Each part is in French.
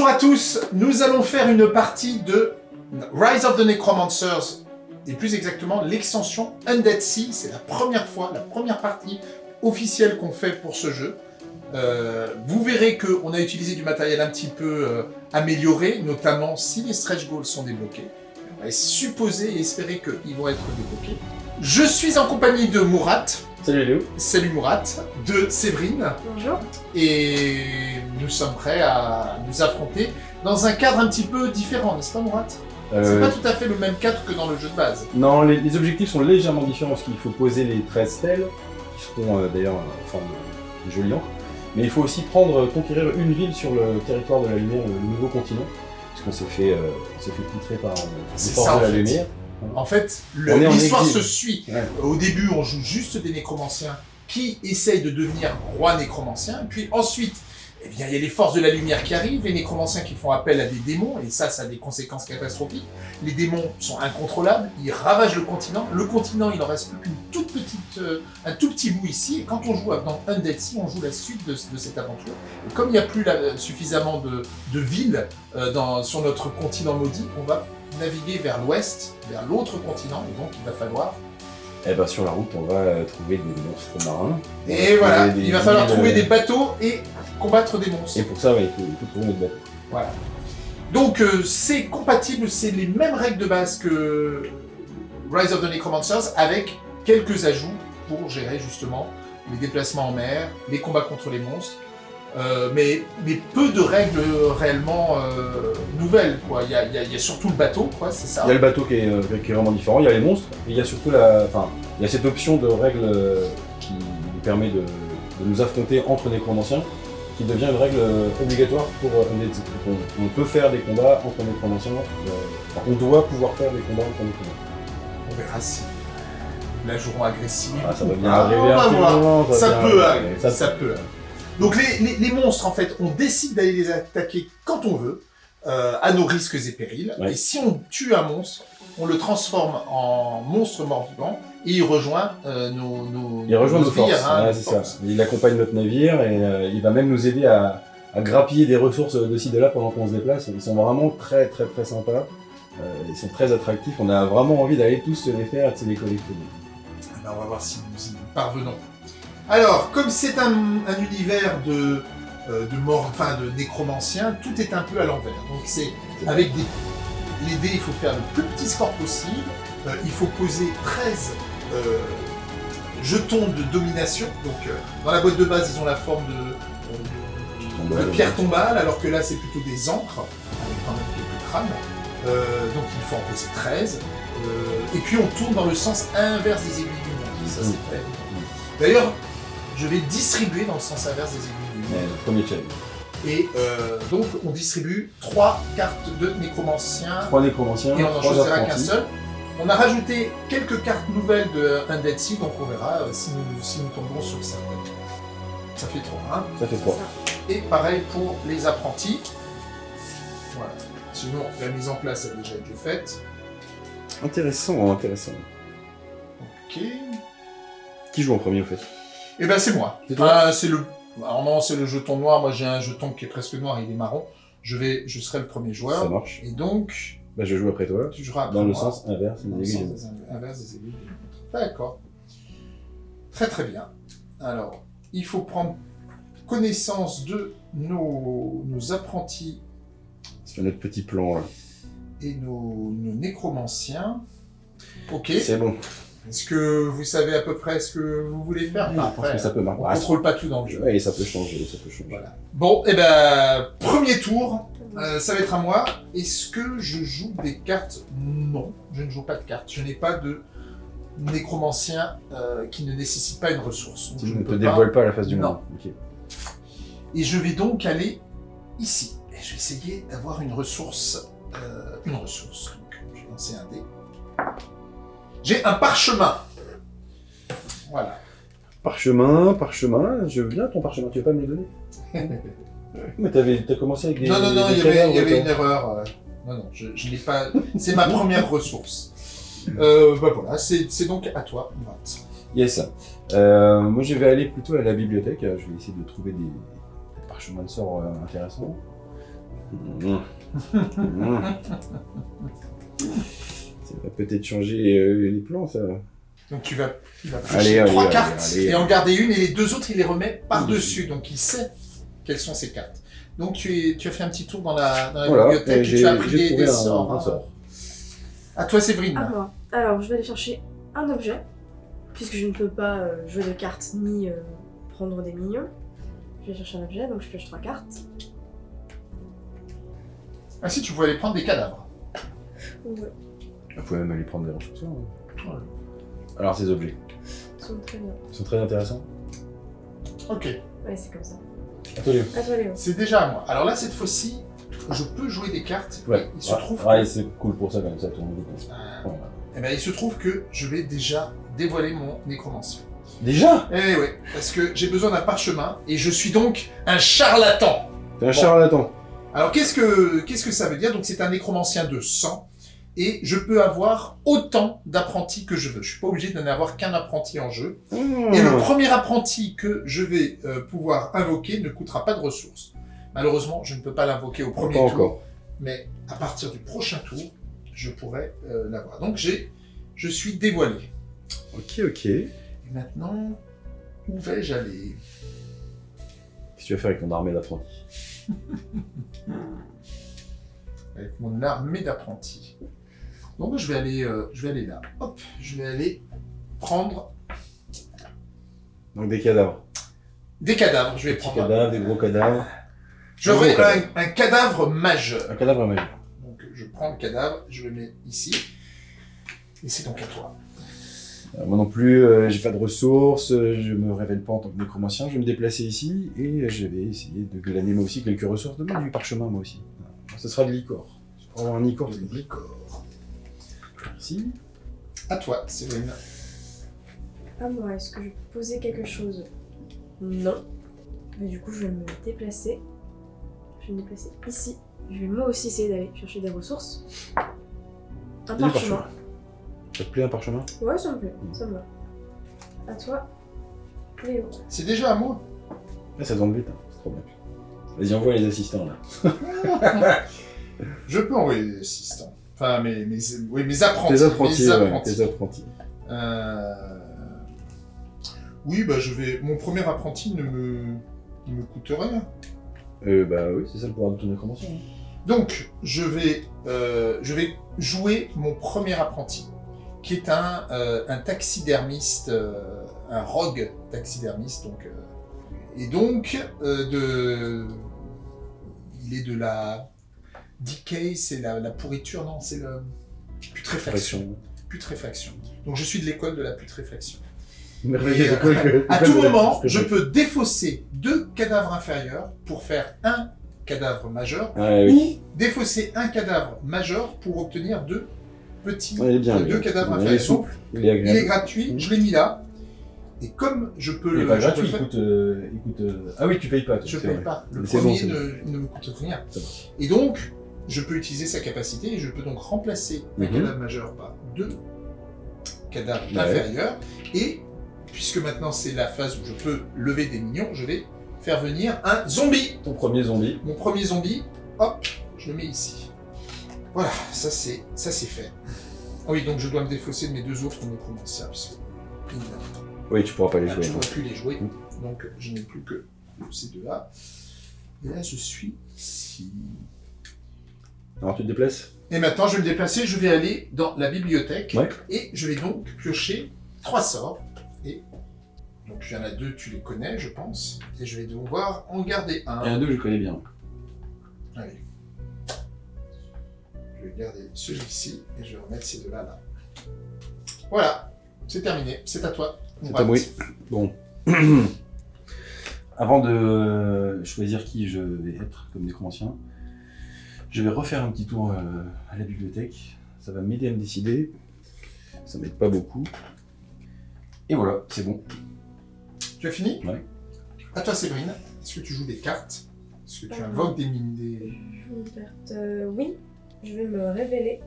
Bonjour à tous, nous allons faire une partie de Rise of the Necromancers, et plus exactement l'extension Undead Sea, c'est la première fois, la première partie officielle qu'on fait pour ce jeu. Euh, vous verrez qu'on a utilisé du matériel un petit peu euh, amélioré, notamment si les stretch goals sont débloqués. On va supposer et espérer qu'ils vont être débloqués. Je suis en compagnie de Mourat. Salut Léo. Salut Mourat. De Séverine. Bonjour. Et nous sommes prêts à nous affronter dans un cadre un petit peu différent, n'est-ce pas Mourat C'est Euh, pas tout à fait le même cadre que dans le jeu de base. Non, les, les objectifs sont légèrement différents parce qu'il faut poser les 13 stèles, qui seront euh, d'ailleurs en forme de jolie encre. Mais il faut aussi prendre, euh, conquérir une ville sur le territoire de la lumière, le nouveau continent, puisqu'on s'est fait, euh, on s'est fait poutrer par euh, les C'est forces ça, en de la fait. lumière. En fait, l'histoire se suit. Ouais. Au début, on joue juste des nécromanciens qui essayent de devenir rois nécromanciens. Puis ensuite, eh bien, il y a les forces de la lumière qui arrivent, les nécromanciens qui font appel à des démons, et ça, ça a des conséquences catastrophiques. Les démons sont incontrôlables, ils ravagent le continent. Le continent, il en reste plus qu'une toute petite, euh, un tout petit bout ici. Et quand on joue dans Undead Sea, on joue la suite de, de cette aventure. Et comme il n'y a plus là, suffisamment de, de villes euh, dans, sur notre continent maudit, on va naviguer vers l'ouest, vers l'autre continent, et donc il va falloir Et ben sur la route, on va euh, trouver des monstres marins. Et voilà, des il va falloir trouver euh, des bateaux et combattre des monstres. Et pour ça, il, faut, il faut trouver notre bateau. Voilà. Donc euh, c'est compatible, c'est les mêmes règles de base que Rise of the Necromancers avec quelques ajouts pour gérer justement les déplacements en mer, les combats contre les monstres, euh, mais, mais peu de règles réellement euh, nouvelles. Quoi. Il, y a, il y a- il y a surtout le bateau, quoi, c'est ça. Il y a le bateau qui est, euh, qui est vraiment différent, il y a les monstres, et il y a surtout la, enfin, il y a cette option de règle qui nous permet de, de nous affronter entre nécromanciens, qui devient une règle obligatoire pour on, on peut faire des combats entre nécromanciens, enfin, on doit pouvoir faire des combats entre nécromanciens. On verra si la joueront agressive. Ah, ça va bien pas. arriver un moment, va Ça peut arriver. Ça ça, peut arriver. Donc les, les- les monstres, en fait, on décide d'aller les attaquer quand on veut, euh, à nos risques et périls. Ouais. Et si on tue un monstre, on le transforme en monstre mort-vivant et il rejoint euh, nos, nos Il rejoint nos forces, hein, c'est ça. forces. Il accompagne notre navire et euh, il va même nous aider à, à grappiller des ressources de ci de là pendant qu'on se déplace. Ils sont vraiment très très très sympas. Ils sont très attractifs. On a vraiment envie d'aller tous se les faire et de se les collectionner. Eh ben, on va voir si nous y parvenons. Alors, comme c'est un, un univers de, euh, de mort, enfin de nécromancien, tout est un peu à l'envers. Donc c'est avec des les dés, il faut faire le plus petit score possible. Euh, il faut poser 13 euh, jetons de domination. Donc dans la boîte de base, ils ont la forme de, de- de pierre tombale, alors que là c'est plutôt des encres, avec quand même quelques crânes. Donc il faut en poser 13. Euh, et puis on tourne dans le sens inverse des aiguilles du monde. Ça c'est. D'ailleurs, je vais distribuer dans le sens inverse des aiguilles du monde. Premier challenge. Et euh, donc on distribue 3 cartes de nécromancien Trois nécromanciens, et on n'en trois choisira qu'un seul. On a rajouté quelques cartes nouvelles de Undead Sea, donc on verra euh, si nous, si nous tombons sur ça. Ça fait 3, hein. Ça fait trois. Et pareil pour les apprentis. Voilà. Sinon, la mise en place a déjà été faite. Intéressant, intéressant. Ok. Qui joue en premier au fait? Et ben c'est moi. C'est toi Ah, c'est le. Alors non, c'est le jeton noir. Moi j'ai un jeton qui est presque noir, il est marron. Je vais, je serai le premier Ça joueur. marche. Et donc, Bah, je joue après toi. tu joueras après Dans le moi. sens inverse des aiguilles. inverse des. D'accord. Très très bien. Alors, il faut prendre connaissance de nos, nos apprentis Ça fait notre petit plan là. et nos, nos nécromanciens. Ok. C'est bon. Est-ce que vous savez à peu près ce que vous voulez faire? Je pense Après, que ça peut marcher. on ne contrôle pas tout dans le jeu. Ouais, ça peut changer, ça peut changer. Voilà. Bon, et ben, premier tour, euh, ça va être à moi. Est-ce que je joue des cartes? Non, je ne joue pas de cartes. Je n'ai pas de nécromancien euh, qui ne nécessite pas une ressource. Donc, je ne te peux pas. pas la face du Non. monde. Ok. Et je vais donc aller ici. Et je vais essayer d'avoir une ressource. euh, une ressource. Donc, je vais lancer un dé. J'ai un parchemin. Voilà. Parchemin, parchemin, je veux bien ton parchemin, tu veux pas me le donner Mais t'avais, t'as commencé avec des. non, non, non, il y avait, il y cadavres, avait toi. une erreur. euh, Non, non, je, je n'ai pas. C'est ma première ressource. Euh, bah voilà, c'est donc à toi, Matt. Yes. Euh, moi, je vais aller plutôt à la bibliothèque. Je vais essayer de trouver des, des parchemins de sorts intéressants. Mmh. Mmh. Ça va peut-être changer euh, les plans, ça. Donc tu vas, il va Allez, allez, trois allez, cartes allez. et en garder une et les deux autres il les remet par-dessus. Donc il sait quelles sont ces cartes. Donc tu, es, tu as fait un petit tour dans la, dans la Voilà, bibliothèque et tu as pris des, des sorts. un sort. À toi Séverine. À moi. Alors, je vais aller chercher un objet, puisque je ne peux pas euh, jouer de cartes ni euh, prendre des minions. Je vais chercher un objet, donc je pioche trois cartes. Ainsi tu pouvais aller prendre des cadavres. Ouais, Vous pouvez même aller prendre des ressources. hein. Ouais. Alors, ces objets, ils sont très bien. ils sont très intéressants. Ok, Ouais, c'est comme ça. Attendez. À toi, Léo. c'est déjà à moi. Alors là cette fois-ci, je peux jouer des cartes. Ouais, et il se ouais, trouve ouais, que- c'est cool pour ça, quand même, ça tourne vite. Euh, Voilà. eh ben, il se trouve que je vais déjà dévoiler mon nécromancien. Déjà? Eh oui, parce que j'ai besoin d'un parchemin et je suis donc un charlatan. T'es un charlatan. Alors qu'est-ce que qu'est-ce que ça veut dire? Donc c'est un nécromancien de sang et je peux avoir autant d'apprentis que je veux. Je suis pas obligé d'en avoir qu'un apprenti en jeu. Et le premier apprenti que je vais euh, pouvoir invoquer ne coûtera pas de ressources. Malheureusement, je ne peux pas l'invoquer au premier Pas tour, encore. mais à partir du prochain tour, je pourrai euh, l'avoir. Donc j'ai je suis dévoilé. Ok, ok. Et maintenant, où vais-je aller? Qu'est-ce que tu vas faire avec ton armée d'apprentis? Avec mon armée d'apprentis. Donc je vais aller, euh, je vais aller là. Hop, je vais aller prendre Donc des cadavres. des cadavres. Je vais Des prendre. cadavres, des gros cadavres. Des gros un, cadavres. un cadavre majeur. Un cadavre majeur. Donc je prends le cadavre, je le mets ici. Et c'est donc à toi. Euh, moi non plus, euh, j'ai pas de ressources, euh, je me révèle pas en tant que nécromancien, je vais me déplacer ici et je vais essayer de glaner moi aussi quelques ressources, de du parchemin moi aussi. Ce sera de l'icor. Pour avoir un icor, plaît. D'accord. Ici. À toi, Séverine. À moi, est-ce que je peux poser quelque chose? Non. Mais du coup, je vais me déplacer. Je vais me déplacer ici. Je vais moi aussi essayer d'aller chercher des ressources. Un parchemin. parchemin. Ça te plaît un parchemin? Ouais, ça me plaît, ça me va. À toi, Léo. C'est déjà à moi. Ah, Ça tombe vite, hein. c'est trop bien. Vas-y, envoie les assistants là. Je peux envoyer des assistants. Enfin, mes, mes, oui, mes apprentis. Tes apprentis, mes ouais, apprentis. tes apprentis. Euh, Oui, bah je vais. Mon premier apprenti ne me, ne me coûte rien. Euh, bah oui, c'est ça le pouvoir de ton hein. Donc, je vais, euh, je vais jouer mon premier apprenti, qui est un, euh, un taxidermiste, euh, un rogue taxidermiste. Donc, euh, et donc, euh, de, il est de la decay, c'est la, la pourriture, non, c'est le putréfaction. Putréfaction. Donc, je suis de l'école de la putréfaction. Et, euh, À tout la- moment, je peux défausser deux cadavres inférieurs pour faire un cadavre majeur oui. ou défausser un cadavre majeur pour obtenir deux petits, Ouais, bien, deux cadavres Il est inférieurs. souple, Il est il est gratuit, je l'ai mis là. Et comme je peux Il est le, pas gratuit, il coûte, euh, il coûte, euh, Ah oui, tu payes pas. toi, je paye vrai. pas. Le bon, premier ne, ne me coûte rien. Et donc, je peux utiliser sa capacité et je peux donc remplacer un Mhm. cadavre majeur par deux cadavres Ouais. inférieurs. Et puisque maintenant c'est la phase où je peux lever des minions, je vais faire venir un zombie. Ton premier zombie. Mon premier zombie, hop, je le mets ici. Voilà, ça c'est ça c'est fait. Ah oui, donc je dois me défausser de mes deux autres nécromanciens, Oui, tu pourras pas les là, jouer. je ne non. pourrai plus les jouer, Mm. donc je n'ai plus que ces deux-là. Et là, je suis ici. Alors tu te déplaces Et maintenant, je vais me déplacer, je vais aller dans la bibliothèque, Ouais. et je vais donc piocher trois sorts. Et donc il y en a deux, tu les connais, je pense, et je vais devoir en garder un. Il y en a deux je connais bien. Allez. Je vais garder celui-ci et je vais remettre ces deux-là là. Voilà, c'est terminé. C'est à toi. C'est à moi. Bon. Avant de choisir qui je vais être comme nécromancien, je vais refaire un petit tour euh, à la bibliothèque. Ça va m'aider à me décider. Ça m'aide pas beaucoup. Et voilà, c'est bon. Tu as fini? Ouais. À toi, Séverine. Est-ce que tu joues des cartes? Est-ce que tu Euh. invoques des mines des... Je joue une carte. euh, oui, je vais me révéler.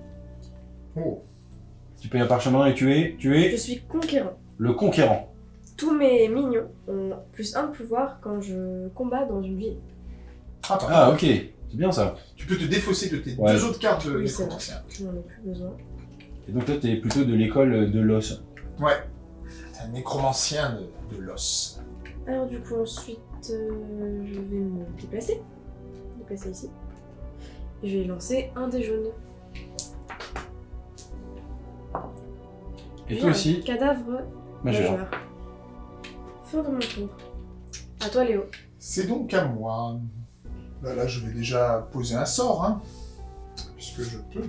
Oh, Tu payes un parchemin et tu es, tu Je es suis conquérant. le conquérant. Tous mes mignons ont plus un de pouvoir quand je combats dans une ville. attends. Ah ok. C'est bien ça. Tu peux te défausser de tes Ouais. deux autres cartes de Oui, c'est nécromancien. Je n'en ai plus besoin. Et donc toi, t'es plutôt de l'école de l'os. Ouais. T'es un nécromancien de, de l'os. Alors du coup ensuite euh, je vais me déplacer. Déplacer ici. Et je vais lancer un des jaunes. Et toi aussi, Cadavre majeur. majeur. Fin de mon tour. À toi Léo. C'est donc à moi. Là, là, je vais déjà poser un sort, hein, puisque je peux.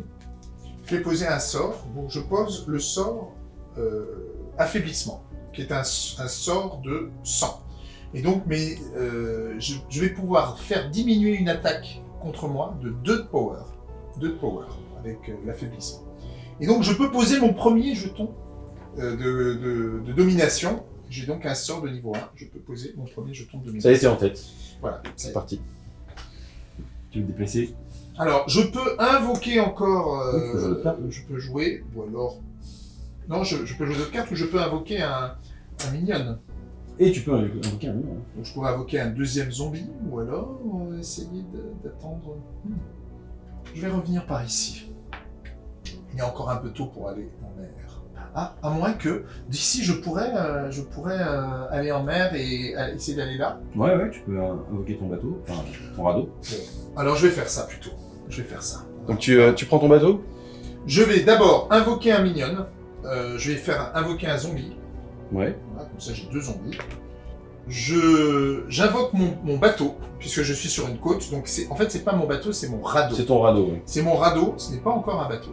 Je vais poser un sort. Donc, je pose le sort euh, affaiblissement, qui est un, un sort de sang. Et donc, mais, euh, je, je vais pouvoir faire diminuer une attaque contre moi de 2 de power. 2 de power, avec euh, l'affaiblissement. Et donc, je peux poser mon premier jeton de, de- de domination. J'ai donc un sort de niveau 1. Je peux poser mon premier jeton de domination. Ça y est, c'est en tête. Voilà. C'est est. parti. Te déplacer Alors, je peux invoquer encore. euh, Oui, peux je peux jouer, ou alors. Non, je, je peux jouer d'autres cartes ou je peux invoquer un, un minion. Et tu peux invoquer un minion. hein. Donc, je pourrais invoquer un deuxième zombie, ou alors euh, essayer d'attendre. Hmm. Je vais revenir par ici. Il est encore un peu tôt pour aller en mer. Ah, à moins que d'ici je pourrais, euh, je pourrais euh, aller en mer et euh, essayer d'aller là. Ouais, ouais, tu peux invoquer ton bateau, enfin ton radeau. Alors je vais faire ça plutôt. Je vais faire ça. Donc tu, euh, tu prends ton bateau? Je vais d'abord invoquer un minion. Euh, je vais faire invoquer un zombie. Ouais. Voilà, comme ça j'ai deux zombies. Je j'invoque mon, mon bateau puisque je suis sur une côte. Donc c'est en fait c'est pas mon bateau, c'est mon radeau. C'est ton radeau, oui. C'est mon radeau. Ce n'est pas encore un bateau.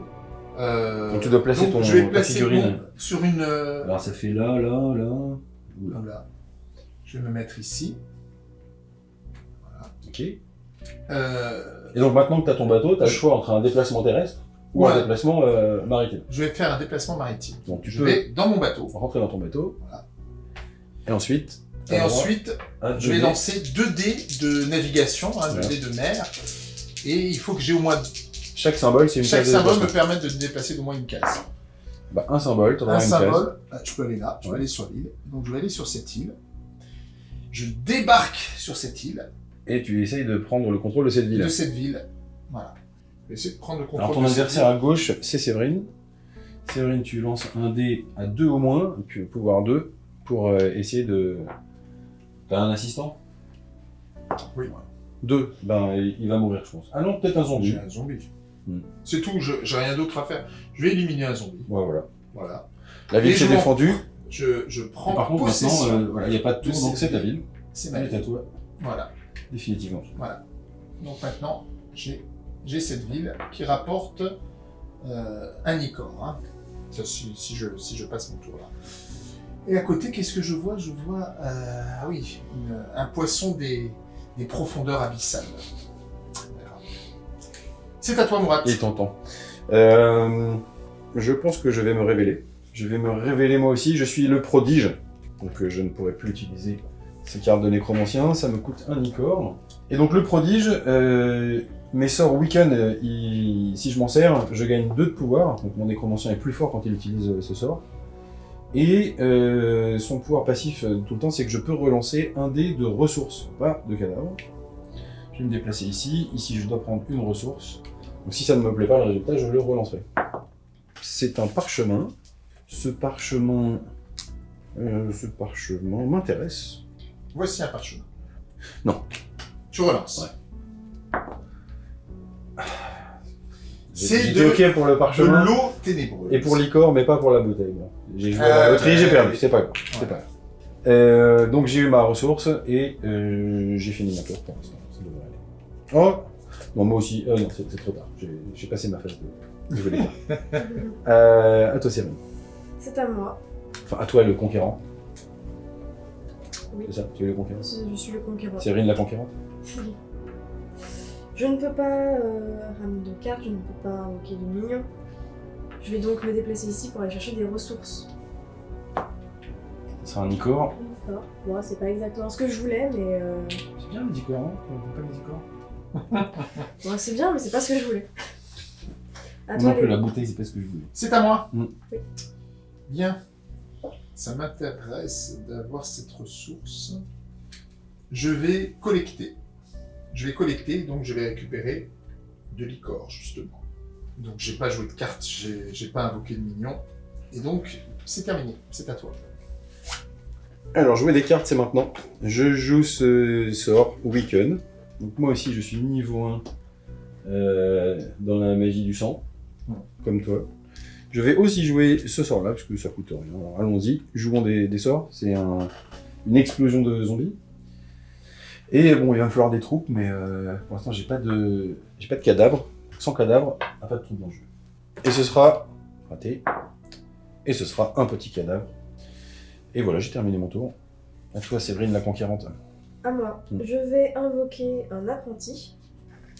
Euh, Donc tu dois placer ton- je vais ta placer figurine. sur une. euh, Alors ça fait là, là, là. Oula. voilà. Je vais me mettre ici. Ok. Et Euh, donc maintenant que tu as ton bateau, tu as le choix entre un déplacement terrestre ou un déplacement euh, maritime. je vais faire un déplacement maritime. Donc tu Je peux vais dans mon bateau. rentrer dans ton bateau. Voilà. Et ensuite, Et ensuite, Je vais lancer 2 dés de navigation, hein, 2 Ouais. dés de mer. Et il faut que j'ai au moins. Chaque symbole, c'est une Chaque case de symbole me déplacement. permet de me déplacer d'au moins une case. Bah, un symbole, tu Un auras une case. symbole, ah, je peux aller là, je peux Ouais. aller sur l'île. Donc je vais aller sur cette île. Je débarque sur cette île, Et tu essayes de prendre le contrôle de cette ville. de cette ville. Voilà. Je vais essayer de prendre le contrôle Alors ton de cette adversaire à gauche, c'est Séverine. Séverine, tu lances un dé à 2 au moins, et puis pouvoir 2, pour euh, essayer de... T'as un assistant? Oui. 2, ben il va mourir je pense. Ah non, peut-être un zombie. J'ai un zombie. Hmm. C'est tout, je- j'ai rien d'autre à faire. Je vais éliminer un zombie. Ouais, voilà. Voilà. La ville s'est défendue, Je, je prends et par contre possession. maintenant, euh, voilà, il n'y a pas de tour, donc c'est ta ville. ville. C'est ma est à ville. toi, Voilà. définitivement. Donc maintenant, j'ai j'ai cette ville qui rapporte euh, un icône. hein. Si, si je, si je passe mon tour là. Et à côté, qu'est-ce que je vois? Je vois, euh, ah oui, une- un poisson des, des profondeurs abyssales. C'est à toi, Mourad. Il t'entend. Euh, je pense que je vais me révéler. Je vais me révéler moi aussi. Je suis le prodige. Donc euh, je ne pourrai plus utiliser ces cartes de nécromancien. Ça me coûte un licorne. Et donc le prodige, euh, mes sorts week-end, si je m'en sers, je gagne 2 de pouvoir. Donc mon nécromancien est plus fort quand il utilise ce sort. Et son pouvoir passif tout le temps, c'est que je peux relancer un dé de ressources, pas de cadavre. Je vais me déplacer ici. Ici, je dois prendre une ressource. Donc si ça ne me plaît pas, le résultat, je le relancerai. C'est un parchemin. Ce parchemin... euh, ce parchemin m'intéresse. Voici un parchemin. Non. Tu relances. Ouais. C'est de, pour le parchemin. l'eau ténébreuse. Et pour l'icor, mais pas pour la bouteille. J'ai joué à Euh, la loterie, j'ai perdu. C'est pas grave. c'est Ouais. pas grave. Euh, donc j'ai eu ma ressource et euh, j'ai fini ma tour pour l'instant. Ça devrait aller. Oh Non, moi aussi. Euh, non, c'est trop tard. J'ai passé ma phase de, de voler. euh, à toi, Cyril. C'est à moi. Enfin, à toi, le conquérant. Oui. C'est ça, tu es le conquérant. Je suis le conquérant. Cyril, la conquérante. Je ne peux pas euh, ramener de cartes, je ne peux pas invoquer de minions. Je vais donc me déplacer ici pour aller chercher des ressources. C'est un icor. Bon, c'est pas exactement ce que je voulais, mais euh... C'est bien les icors, hein On pas les icors bon, c'est bien, mais c'est pas ce que je voulais. À Non toi, plus, la bouteille, c'est pas ce que je voulais. C'est à moi. Mm. Oui. Bien. Ça m'intéresse d'avoir cette ressource. Je vais collecter. je vais collecter, donc je vais récupérer de l'icor, justement. Donc j'ai pas joué de carte, j'ai pas invoqué de minion. Et donc, c'est terminé, c'est à toi. Alors, jouer des cartes, c'est maintenant. Je joue ce sort, Weaken. Donc moi aussi, je suis niveau 1 euh, dans la magie du sang, Ouais. comme toi. Je vais aussi jouer ce sort-là, parce que ça coûte rien. Alors allons-y, jouons des, des sorts. C'est un- une explosion de zombies. Et bon, il va me falloir des troupes, mais euh, pour l'instant, j'ai pas de j'ai pas de cadavre. Sans cadavre, pas de troupes dans le jeu. Et ce sera raté. Et ce sera un petit cadavre. Et voilà, j'ai terminé mon tour. À toi, Séverine la conquérante. À moi. Mm. Je vais invoquer un apprenti.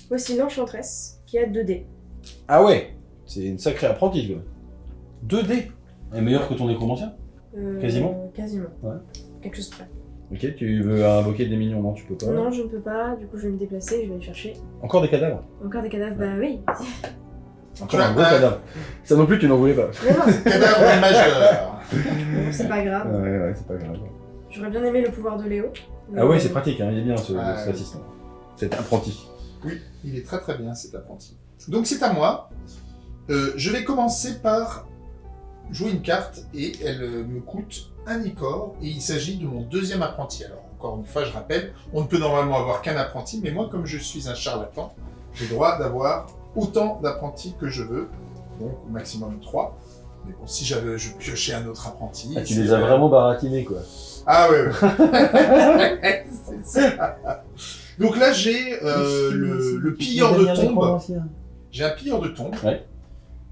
Voici l'enchantresse qui a 2 dés. Ah ouais C'est une sacrée apprentie, quoi. 2D Elle est meilleure que ton nécromancien Euh, Quasiment Quasiment. Ouais. Quelque chose près. Ok, tu veux invoquer des minions Non, tu peux pas. Non, je ne peux pas. Du coup, je vais me déplacer. Je vais aller chercher Encore des cadavres encore des cadavres. Bah oui. Encore un gros cadavre. Ça non plus, tu n'en voulais pas. Mais non, Cadavre majeur. c'est pas grave. Ouais, ouais, c'est pas grave. J'aurais bien aimé le pouvoir de Léo. Ah ouais, c'est pratique, hein, il est bien ce, Ouais. cet assistant. Cet apprenti. Oui, il est très très bien cet apprenti. Donc c'est à moi. Euh, je vais commencer par jouer une carte et elle euh, me coûte un icor et il s'agit de mon deuxième apprenti. Alors encore une fois, je rappelle, on ne peut normalement avoir qu'un apprenti, mais moi comme je suis un charlatan, j'ai le droit d'avoir autant d'apprentis que je veux, donc au maximum 3. Mais bon, si j'avais je piochais un autre apprenti... Ah, tu les as vraiment baratinés, quoi. Ah ouais, ouais. C'est ça. Donc là, j'ai euh, le, le pilleur de tombe. J'ai un pilleur de tombe. Ouais.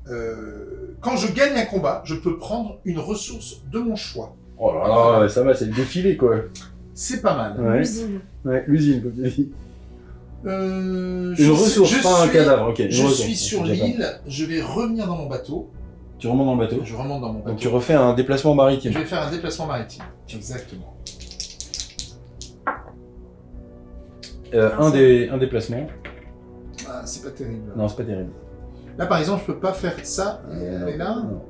Euh, quand je gagne un combat, je peux prendre une ressource de mon choix. Oh là là, ça va, c'est le défilé, quoi. C'est pas mal. Ouais, L'usine. ouais l'usine, comme tu dis. Euh, je Une ressource, je pas un suis- cadavre, ok. Je ressource, suis sur l'île, je vais revenir dans mon bateau. Tu remontes dans le bateau. Je remonte dans mon bateau. Donc tu refais un déplacement maritime. Je vais faire un déplacement maritime. Exactement. Euh, Ah, un, des, un déplacement. Ah, c'est pas terrible. Non, c'est pas terrible. Là, par exemple, je peux pas faire ça. Euh, Elle est là. non.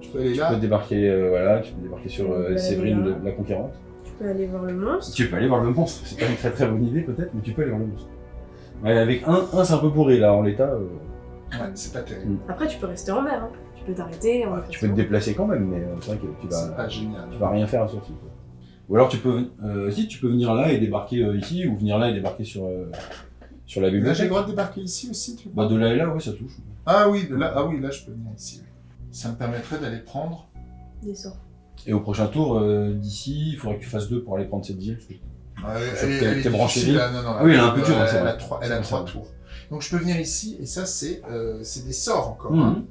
Je peux aller Tu là. peux débarquer, euh, voilà, tu peux débarquer sur euh, Séverine, le- la conquérante. Tu peux aller voir le monstre. Tu peux aller voir le monstre. C'est pas une très très bonne idée peut-être, mais tu peux aller voir le monstre. Ouais, avec un, un c'est un peu pourri là en l'état. euh, Ouais, c'est pas terrible. Après, tu peux rester en mer. hein. Tu peux t'arrêter. en tu peux te déplacer quand même, mais euh, c'est vrai que tu C'est vas, pas génial. tu vas rien faire à sortie. quoi. Ou alors tu peux, euh, si tu peux venir là et débarquer euh, ici, ou venir là et débarquer sur euh, sur la Là, j'ai bibliothèque. le droit de débarquer ici aussi, tu Bah de là et là, ouais, ça touche. Ah oui, de là, ah oui, là, je peux venir ici. oui. Ça me permettrait d'aller prendre. Des sorts. Et au prochain tour, euh, d'ici, il faudrait que tu fasses deux pour aller prendre cette ville. elle, t'aies branché difficile, vite. là, non, non, Ah oui, elle est un peu elle- dure, hein, Elle a trois, elle a trois tours. Donc je peux venir ici, et ça, c'est euh, c'est des sorts encore. Mhm. hein.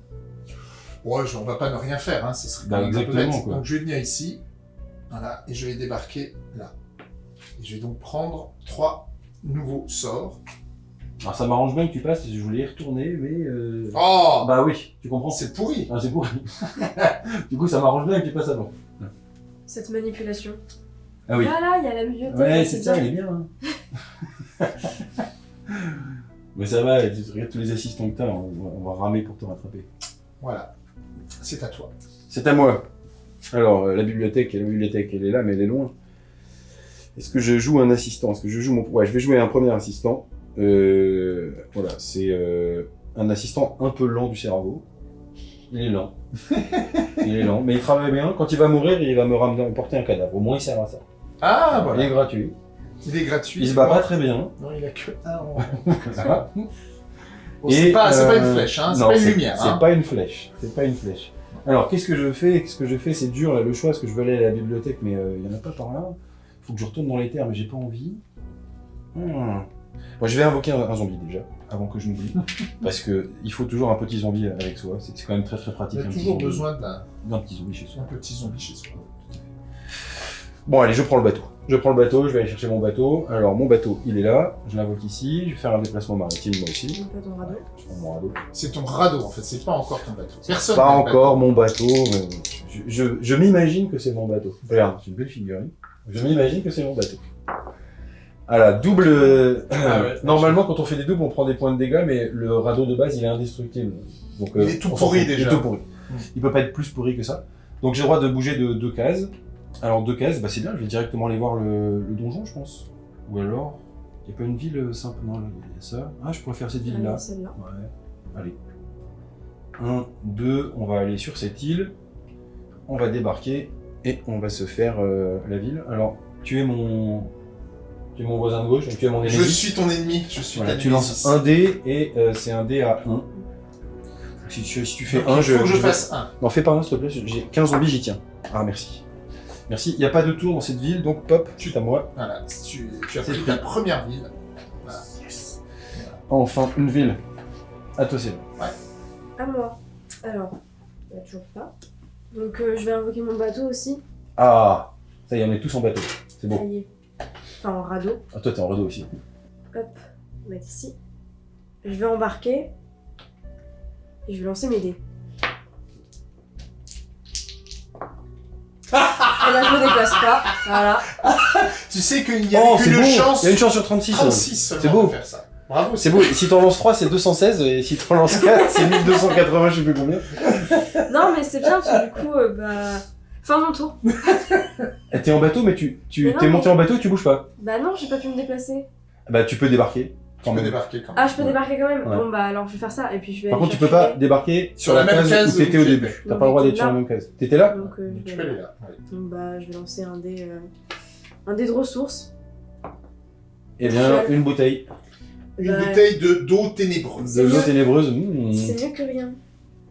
Ouais, on va pas ne rien faire, hein, ce serait Bah, exactement, quoi. Donc je vais venir ici, voilà, et je vais débarquer là. Et je vais donc prendre trois nouveaux sorts. Alors ça m'arrange bien que tu passes, je voulais y retourner, mais... Euh... Oh Bah oui, tu comprends C'est pourri Ah, c'est pourri. du coup, ça m'arrange bien que tu passes avant. Cette manipulation. Ah oui. Là, là, il y a la bibliothèque. Ouais, c'est ça, il est bien. Hein. Mais ça va, tu regardes tous les assistants que t'as, on, on va ramer pour te rattraper. Voilà, c'est à toi. C'est à moi. Alors, euh, la bibliothèque, la bibliothèque, elle est là, mais elle est loin. Est-ce que je joue un assistant? Est-ce que je joue mon... Ouais, je vais jouer un premier assistant. Euh, voilà, c'est euh, un assistant un peu lent du cerveau. Il est lent. il est lent, mais il travaille bien. Quand il va mourir, il va me ramener, porter un cadavre. Au moins, il sert à ça. Ah, Il voilà. est gratuit. Il est gratuit. Il se bat pas très bien. Non, il a que un en-. Bon, c'est pas, une euh, flèche, hein, c'est pas une lumière. C'est hein. pas une flèche. C'est pas une flèche. Alors, qu'est-ce que je fais Qu'est-ce que je fais C'est dur là, le choix, parce que je veux aller à la bibliothèque, mais euh, il y en a pas par là. Faut que je retourne dans les terres, mais j'ai pas envie. Hmm. Bon, je vais invoquer un, un zombie déjà, avant que je m'oublie, parce que il faut toujours un petit zombie avec soi. C'est quand même très très Il pratique. a un petit toujours besoin d'un d'un petit zombie chez soi. un petit zombie chez soi. Bon, allez, je prends le bateau. Je prends le bateau, je vais aller chercher mon bateau. Alors, mon bateau, il est là. Je l'invoque ici. Je vais faire un déplacement maritime moi aussi. Ton radeau. Je prends mon radeau. C'est ton radeau en fait, c'est pas encore ton bateau. Personne Pas encore mon bateau, mais je, je- je m'imagine que c'est mon bateau. Regarde, c'est une belle figurine. Je m'imagine que c'est mon bateau. Voilà, double. euh, Ah ouais, normalement, quand on fait des doubles, on prend des points de dégâts, mais le radeau de base, il est indestructible. Donc, Il est tout on s'en pourri, fout. Il déjà. est tout pourri. Il peut pas être plus pourri que ça. Donc, j'ai le droit de bouger de deux cases. Alors, deux cases, bah, c'est bien, je vais directement aller voir le, le donjon, je pense. Ou alors. Il n'y a pas une ville euh, simple, non, là, il y a ça. Ah, je pourrais faire cette ville-là. Allez, Celle-là. Ouais, allez. 1, 2, on va aller sur cette île. On va débarquer et on va se faire euh, la ville. Alors, tu es mon... Tu es mon voisin de gauche, donc tu es mon ennemi. Je suis ton ennemi, je suis Voilà, ta tu lances un dé et euh, c'est un dé à 1. Si tu, si tu fais Donc, 1, il je... faut que je je vais- fasse un. Non, fais pas un, s'il te plaît, j'ai 15 zombies, j'y tiens. Ah, merci. Merci. Il n'y a pas de tour dans cette ville, donc pop, tu à moi. Voilà, tu, tu as C'est pris ta première ville. Voilà. Enfin, une ville. À toi, c'est À moi. Alors, bah, toujours pas. Donc euh, je vais invoquer mon bateau aussi. Ah Ça y est, on est tous en bateau. C'est Ça bon. y est. Enfin, en radeau. Ah, toi, t'es en radeau aussi. Hop, on va être ici. Je vais embarquer. Et je vais lancer mes dés. Et là, je me déplace pas. Voilà. Tu sais qu'il y a Oh, une chance Il y a une chance sur 36. 36 seulement C'est beau. de faire ça. Bravo. C'est beau. Si t'en lances 3, c'est 216, et si t'en lances 4, c'est 1280, je sais plus combien. Non, mais c'est bien parce que du coup, euh, bah. Fin de mon tour. Eh, T'es en bateau, mais tu, tu t'es mais- monté en bateau et tu bouges pas. Bah non, j'ai pas pu me déplacer. Bah, tu peux débarquer. Tu peux même. débarquer quand même. Ah, je peux Ouais. débarquer quand même? Ouais. Bon, bah alors je vais faire ça. Et puis je vais. Par contre, tu peux pas débarquer Sur la même case où t'étais au début. T'as pas le droit d'être sur la même case. T'étais là? Donc, euh, je Tu vais peux aller là. ouais. Donc, bah, je vais lancer un dé. euh, Un dé de ressources. Eh bien, une bouteille Une Bah, bouteille de d'eau ténébreuse. de l'eau ténébreuse. Mmh. C'est mieux que rien.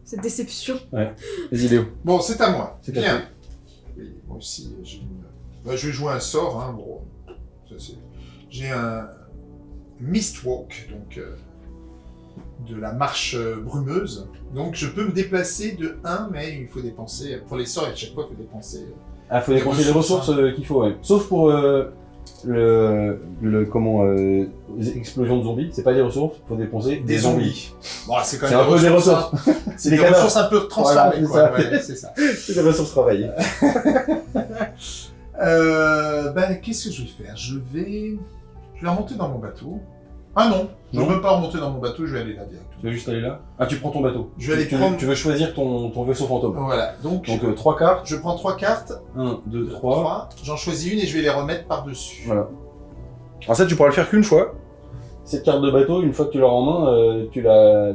Cette déception. Vas-y, Léo. Bon, c'est à moi. C'est à Bien. toi. Oui, moi aussi, j'ai une... bah, je vais jouer un sort. Hein, c'est- j'ai un Mistwalk, donc euh, de la marche euh, brumeuse. Donc je peux me déplacer de 1, mais il faut dépenser, pour les sorts, à chaque fois, il faut dépenser. Ah, faut Des dépenser les ressources, euh, qu'il faut, ouais. Sauf pour euh, le, le. Comment. Euh, les explosions de zombies. C'est pas des ressources, faut dépenser des, Des zombies. Bon, c'est quand même un peu des ressources. hein. C'est Des des, ressources un peu transformées, Voilà, quoi. c'est ça. Ouais, c'est ça. C'est des ressources travaillées. Euh, ben, qu'est-ce que je vais faire? Je vais... Je vais remonter dans mon bateau. Ah non, je ne veux pas remonter dans mon bateau, je vais aller là directement. Tu veux juste aller là? Ah, tu prends ton bateau. Je vais aller tu, prendre- tu veux choisir ton, ton vaisseau fantôme. Voilà, donc, Donc, euh, trois cartes. je prends trois cartes, 1, 2, 3. trois, j'en choisis une et je vais les remettre par-dessus. Voilà. Alors ça, tu pourras le faire qu'une fois. Cette carte de bateau, une fois que tu l'as en main, euh, tu.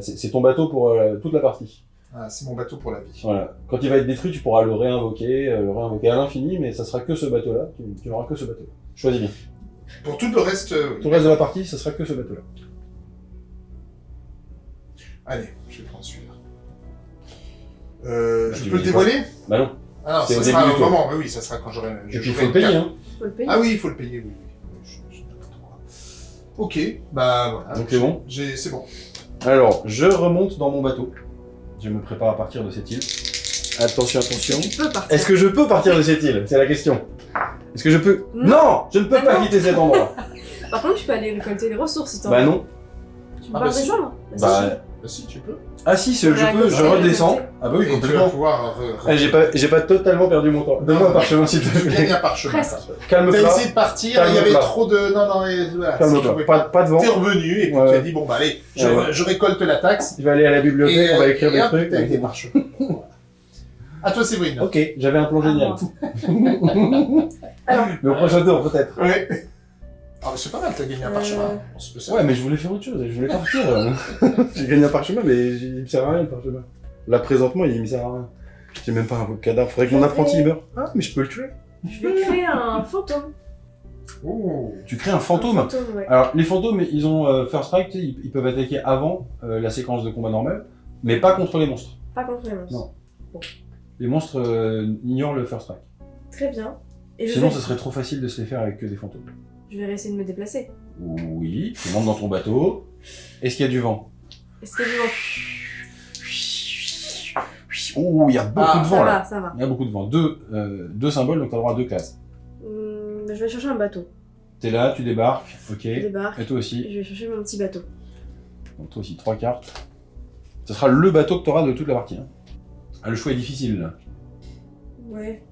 C'est ton bateau pour euh, toute la partie. Ah, c'est mon bateau pour la vie. Voilà. Quand il va être détruit, tu pourras le réinvoquer, le réinvoquer à l'infini, mais ça sera que ce bateau-là. Tu, tu n'auras que ce bateau. Choisis bien. Pour tout le reste, euh. Tout le reste de la partie, ça sera que ce bateau-là. Allez, je vais prendre celui-là. Euh, Bah, je peux le dévoiler Bah non. Ah non, ça au sera début au moment, oui, oui, ça sera quand j'aurai... Et puis il faut le payer, hein. Faut le payer. Ah oui, il faut le payer, oui. oui. Ok, bah voilà. Donc c'est bon? C'est bon. Alors, je remonte dans mon bateau. Je me prépare à partir de cette île. Attention, attention. Tu peux partir. Est-ce que je peux partir de cette île? C'est la question. Est-ce que je peux Non. Non Je ne peux Ah pas non. quitter cet endroit. Par contre, tu peux aller récolter les ressources si t'en bah non. Tu Ah peux bah pas si. descendre. Bah, si. Bah, Bah si, tu peux. ah si, je Ouais, peux, je redescends. Ah bah oui, complètement. Ah, j'ai pas, j'ai pas totalement perdu mon temps. Donne-moi un parchemin s'il te Tu plaît. gagnes un parchemin. Presque. ça. T'as Calme-toi. essayé de partir, il y avait trop de... Non, non, et voilà. Calme-toi. pouvais Pas, pas- pas de vent. T'es revenu et puis Ouais. tu as dit, bon bah allez, je, Ouais. je récolte la taxe. Je vais aller à la bibliothèque, on va écrire des hop, trucs. avec des parchemins. À toi, Séverine. Ok, j'avais un plan génial. Alors, Mais au prochain tour, peut-être. Ouais. Ah, mais c'est pas mal, t'as gagné un Euh, parchemin. On se peut ça. Ouais, mais je voulais faire autre chose, je voulais partir. j'ai gagné un parchemin, mais il me sert à rien le parchemin. Là, présentement, il me sert à rien. J'ai même pas un cadavre, faudrait que mon apprenti meure. Ah, mais je peux le tuer. je vais créer un fantôme. Ouh. Tu crées un Un fantôme. ouais. Alors, les fantômes, ils ont euh, First Strike, ils, ils peuvent attaquer avant euh, la séquence de combat normale, mais pas contre les monstres. Pas contre les monstres. Non. Les monstres euh, ignorent le First Strike. Très bien. Et je Sinon, vais... ce serait trop facile de se les faire avec que des fantômes. je vais essayer de me déplacer. Oui, tu montes dans ton bateau. Est-ce qu'il y a du vent? Est-ce que je Oh, il y a beaucoup Ah, de Ça vent là. va, ça va. Il y a beaucoup de vent. Deux, euh, deux symboles, donc t'as droit à deux classes. Hum, je vais chercher un bateau. T'es là, tu débarques, ok. Je débarque. Et toi aussi. Je vais chercher mon petit bateau. Donc toi aussi, trois cartes. Ce sera le bateau que t'auras de toute la partie. hein. Ah, le choix est difficile là. Ouais.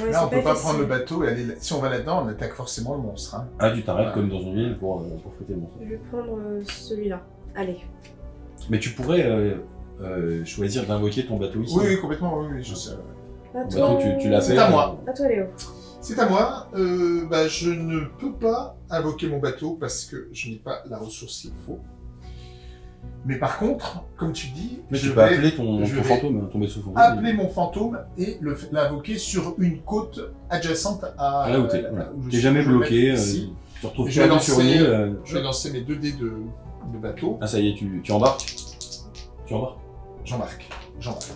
Ouais, Là, on peut pas facile. prendre le bateau et aller. là- Si on va là-dedans, on attaque forcément le monstre. Hein. Ah, tu t'arrêtes Ouais. comme dans une ville pour, euh, pour fêter le monstre. Je vais prendre euh, celui-là. Allez. Mais tu pourrais euh, euh, choisir d'invoquer ton bateau ici. Oui, oui, complètement, oui, oui, je sais. Bateau, tu, tu l'as C'est à moi. À toi, Léo. C'est à moi. Euh, bah, je ne peux pas invoquer mon bateau parce que je n'ai pas la ressource qu'il faut. Mais par contre, comme tu dis, Mais je tu peux vais appeler ton, ton fantôme, hein, ton vaisseau fantôme. appeler mon fantôme et l'invoquer sur une côte adjacente à, Ah, là où t'es. là voilà. T'es jamais bloqué. euh, tu retrouves Je vais sur une lancer- île. euh, Je vais lancer mes 2 dés de, de bateau. Ah ça y est, tu, tu embarques Tu embarques J'embarque. J'embarque.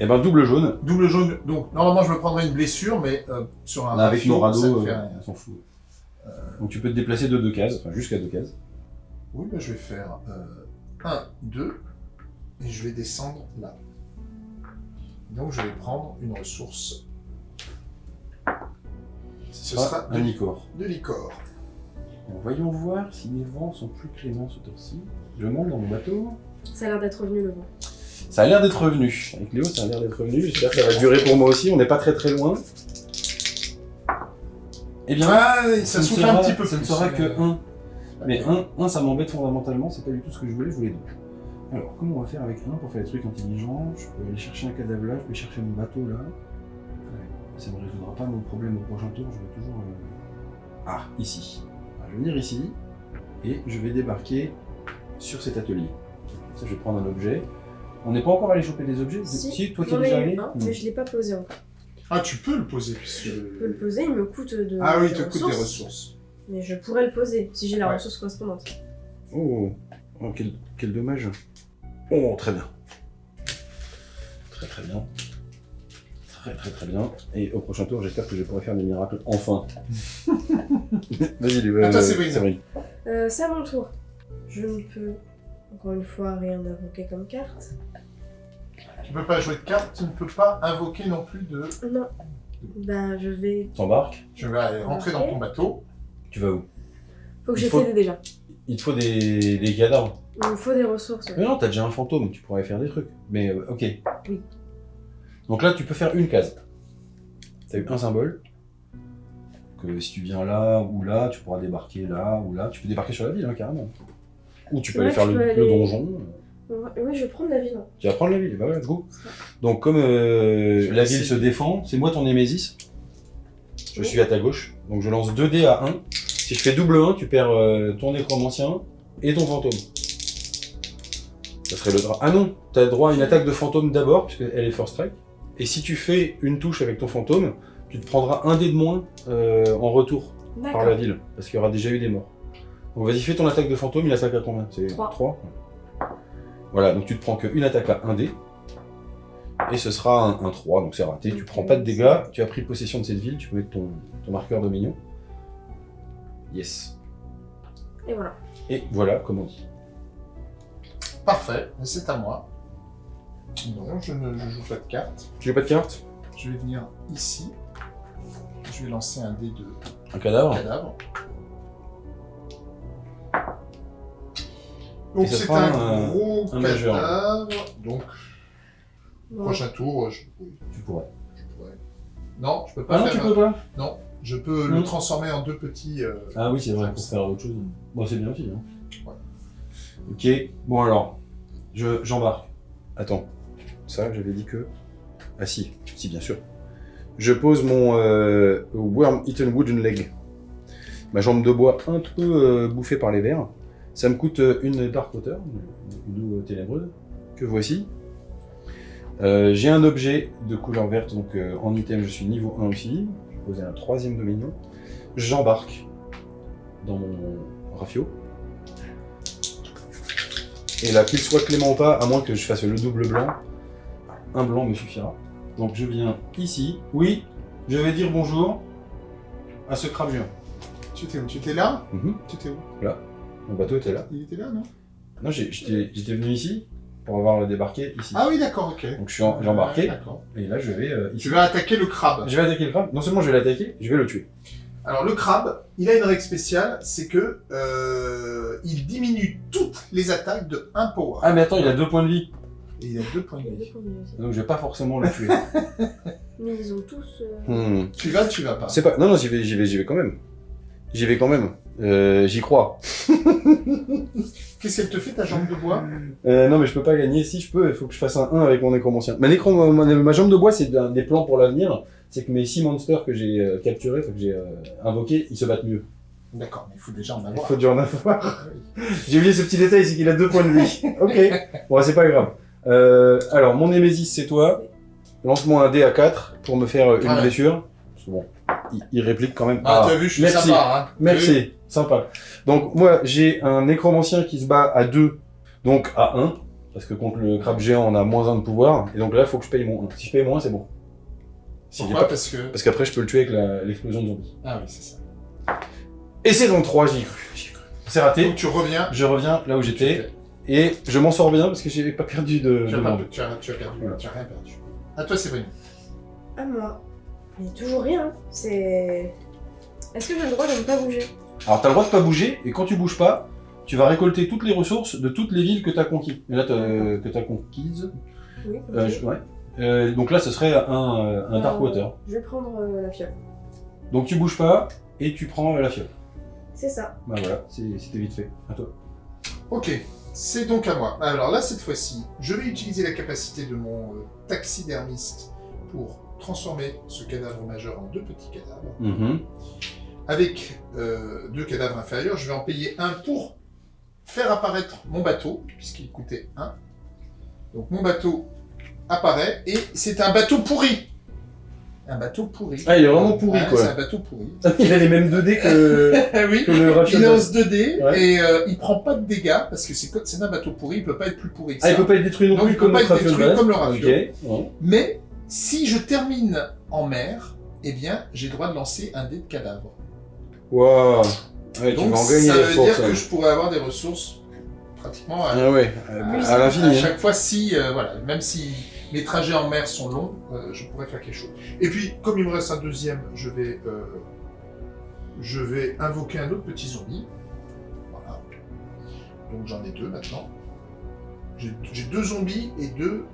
Eh ben double jaune. Double jaune. Donc, normalement, je me prendrais une blessure, mais euh, sur un Là, avec radeau, nos radeaux, on s'en fout. Donc tu peux te déplacer de deux cases, enfin jusqu'à deux cases. Oui, bah, je vais faire 1, 2, et je vais descendre là. Donc je vais prendre une ressource. Ce Ah, sera un de, icor. de l'icor. Voyons voir si les vents sont plus cléments ce tour-ci. Je monte dans mon bateau. Ça a l'air d'être revenu le vent. Ça a l'air d'être revenu. Avec Léo, ça a l'air d'être revenu. J'espère que ça va durer pour moi aussi. On n'est pas très très loin. Eh bien, Ah, ça ne souffle sera- un petit peu Ça ne plus, sera mais- que 1. Mais 1, un, ça m'embête fondamentalement, c'est pas du tout ce que je voulais, je voulais 2. Alors, comment on va faire avec 1 pour faire des trucs intelligents? Je peux aller chercher un cadavre là, je peux chercher mon bateau là. Ouais, Ça ne résoudra pas mon problème au prochain tour, je vais toujours... euh, Ah, ici. Alors, je vais venir ici, et je vais débarquer sur cet atelier. Ça, je vais prendre un objet. On n'est pas encore allé choper des objets? Si, toi qui es déjà allé? un, Hmm. mais je l'ai pas posé encore. Ah, tu peux le poser puisque. Je peux le poser, il me coûte de. Ah oui, il te coûte des ressources. Mais je pourrais le poser si j'ai la Ouais. ressource correspondante. Oh, oh, quel, quel dommage. Oh, très bien. Très très bien. Très très très bien. Et au prochain tour, j'espère que je pourrai faire des miracles enfin. Vas-y, euh, À toi, Séverine. Euh, c'est à mon tour. Je ne peux, encore une fois, rien invoquer comme carte. Tu peux pas jouer de carte, tu ne peux pas invoquer non plus de. Non. Bah, je vais. T'embarques. Je vais aller rentrer dans ton bateau. Tu vas où Faut que faut- fait déjà. Il te faut des, des cadavres. Il me faut des ressources. ouais. Mais non, t'as déjà un fantôme, tu pourrais faire des trucs. Mais euh, ok. Oui. Donc là, tu peux faire une case. T'as eu un symbole. Que si tu viens là ou là, tu pourras débarquer là ou là. Tu peux débarquer sur la ville, hein, carrément. Ou tu peux Ouais, aller faire le, donjon. Oui, je vais prendre la ville. hein. Tu vas prendre la ville, bah ouais, let's go. Donc comme euh, la ville se défend, c'est moi ton Némésis. Je suis à ta gauche. Donc je lance 2 dés à 1. Si je fais double 1, tu perds euh, ton nécromancien et ton fantôme. Ça serait le drap. Ah non, t'as droit à une attaque de fantôme d'abord, puisqu'elle est first strike. Et si tu fais une touche avec ton fantôme, tu te prendras un dé de moins euh, en retour par la ville, parce qu'il y aura déjà eu des morts. Donc vas-y, fais ton attaque de fantôme, il attaque à combien C'est Trois. 3 Voilà, donc tu te prends qu'une attaque à 1 dé. Et ce sera un, un 3, donc c'est raté. Tu prends pas de dégâts, tu as pris possession de cette ville, tu peux mettre ton, ton marqueur de mignon. Yes. Et voilà. Et voilà, comme on dit. Parfait, c'est à moi. Non, je ne je joue pas de carte. Tu veux pas de carte Je vais venir ici. Je vais lancer un dé de Un cadavre cadavre. Donc c'est un, un- gros un majeur. cadavre. Donc Prochain tour, je, oui, Tu pourrais. je pourrais. Non, je peux pas Ah non, faire. tu peux pas Non, je peux le transformer en deux petits. euh, Ah oui, c'est vrai, pour faire autre chose. Bon, c'est bien aussi. Hein. Ouais. Ok, bon alors, je j'embarque. Attends, ça, j'avais dit que... Ah si, si, bien sûr. Je pose mon euh, Worm Eaten Wooden Leg. Ma jambe de bois un peu euh, bouffée par les vers. Ça me coûte euh, une Dark Water, une une eau ténébreuse, que voici. Euh, J'ai un objet de couleur verte, donc euh, en item je suis niveau 1 aussi. Je vais poser un troisième dominion. J'embarque dans mon rafio. Et là, qu'il soit clément ou pas, à moins que je fasse le double blanc, un blanc me suffira. Donc je viens ici. Oui, je vais dire bonjour à ce crabe géant. Tu étais où Tu étais là Mhm. Tu étais où? Mon bateau était là. Il était là, non? Non, j'étais venu ici pour avoir le débarqué ici. Ah oui, d'accord, ok. Donc je suis en- j'ai embarqué, et là je vais euh, ici. Tu vas attaquer le crabe. Je vais attaquer le crabe. Non seulement je vais l'attaquer, je vais le tuer. Alors le crabe, il a une règle spéciale, c'est que euh, il diminue toutes les attaques de 1 power. Ah mais attends, il a deux points de vie. Et il a deux points Il de vie. Donc je vais pas forcément le tuer. Mais ils ont tous. euh, Hmm. Tu vas, tu vas pas. C'est pas. Non, non, j'y vais, j'y vais, j'y vais quand même. J'y vais quand même. Euh, j'y crois. Qu'est-ce qu'elle te fait ta jambe de bois Euh, non, mais je peux pas gagner. Si je peux, il faut que je fasse un 1 avec mon nécromancien. Ma, nécro... ma, ma jambe de bois, c'est des plans pour l'avenir. c'est que mes 6 monsters que j'ai euh, capturés, que j'ai euh, invoqués, ils se battent mieux. D'accord, mais il faut déjà en Il avoir. faut déjà en avoir. J'ai oublié ce petit détail, c'est qu'il a deux points de vie. ok, bon, c'est pas grave. Euh, alors, mon Némésis, c'est toi. Lance-moi un dé à 4 pour me faire une Ah ouais. blessure. Parce que bon, il, il réplique quand même. Ah, Ah, t'as vu, je suis merci. sympa, hein. Merci, sympa. Donc, moi, j'ai un nécromancien qui se bat à 2, donc à 1. Parce que contre le crabe géant, on a moins 1 de pouvoir. Et donc là, il faut que je paye moins 1. Si je paye moins 1, c'est bon. Si Pourquoi pas- Parce que... Parce qu'après, je peux le tuer avec la- l'explosion de zombies. Ah oui, c'est ça. Et c'est donc 3, j'y ai cru. cru. C'est raté. Donc tu reviens. Je reviens là où j'étais. Et je m'en sors bien parce que j'ai pas perdu de, Tu as, monde. tu as, tu as perdu, Voilà. tu as rien perdu. À toi, Séverine. À moi. Mais toujours rien. C'est. Est-ce que j'ai le droit de ne pas bouger? Alors, t'as le droit de pas bouger, et quand tu bouges pas, tu vas récolter toutes les ressources de toutes les villes que t'as conquises. Et là, t'as- que t'as conquises. Oui. Euh, je- ouais. Euh, donc là, ce serait un, euh, un Dark Euh, Water. Je vais prendre euh, la fiole. Donc tu bouges pas, et tu prends euh, la fiole. C'est ça. Bah voilà, c'est- c'était vite fait. À toi. Ok, c'est donc à moi. Alors là, cette fois-ci, je vais utiliser la capacité de mon euh, taxidermiste pour transformer ce cadavre majeur en deux petits cadavres. Mhm. Avec euh, deux cadavres inférieurs, je vais en payer un pour faire apparaître mon bateau, puisqu'il coûtait un. Donc mon bateau apparaît, et c'est un bateau pourri. Un bateau pourri. Ah, il est vraiment pourri, quoi. C'est un bateau pourri. Il a les mêmes 2D que, Ah oui. que le Il Rafiel. lance 2D Ouais. et euh, il prend pas de dégâts parce que c'est c'est un bateau pourri, il peut pas être plus pourri que ça. Ah, il peut pas être détruit non Donc, plus il peut comme pas être détruit comme le ouais. Mais si je termine en mer, eh bien j'ai le droit de lancer un dé de cadavre. Ouais, tu Donc vas en gagner ça veut dire que je pourrais avoir des ressources pratiquement à, Ah ouais, à- à à l'infini. hein. chaque fois si euh, voilà, même si mes trajets en mer sont longs, euh, je pourrais faire quelque chose. Et puis comme il me reste un deuxième, je vais euh, je vais invoquer un autre petit zombie. Voilà. Donc j'en ai deux maintenant. J'ai deux zombies et deux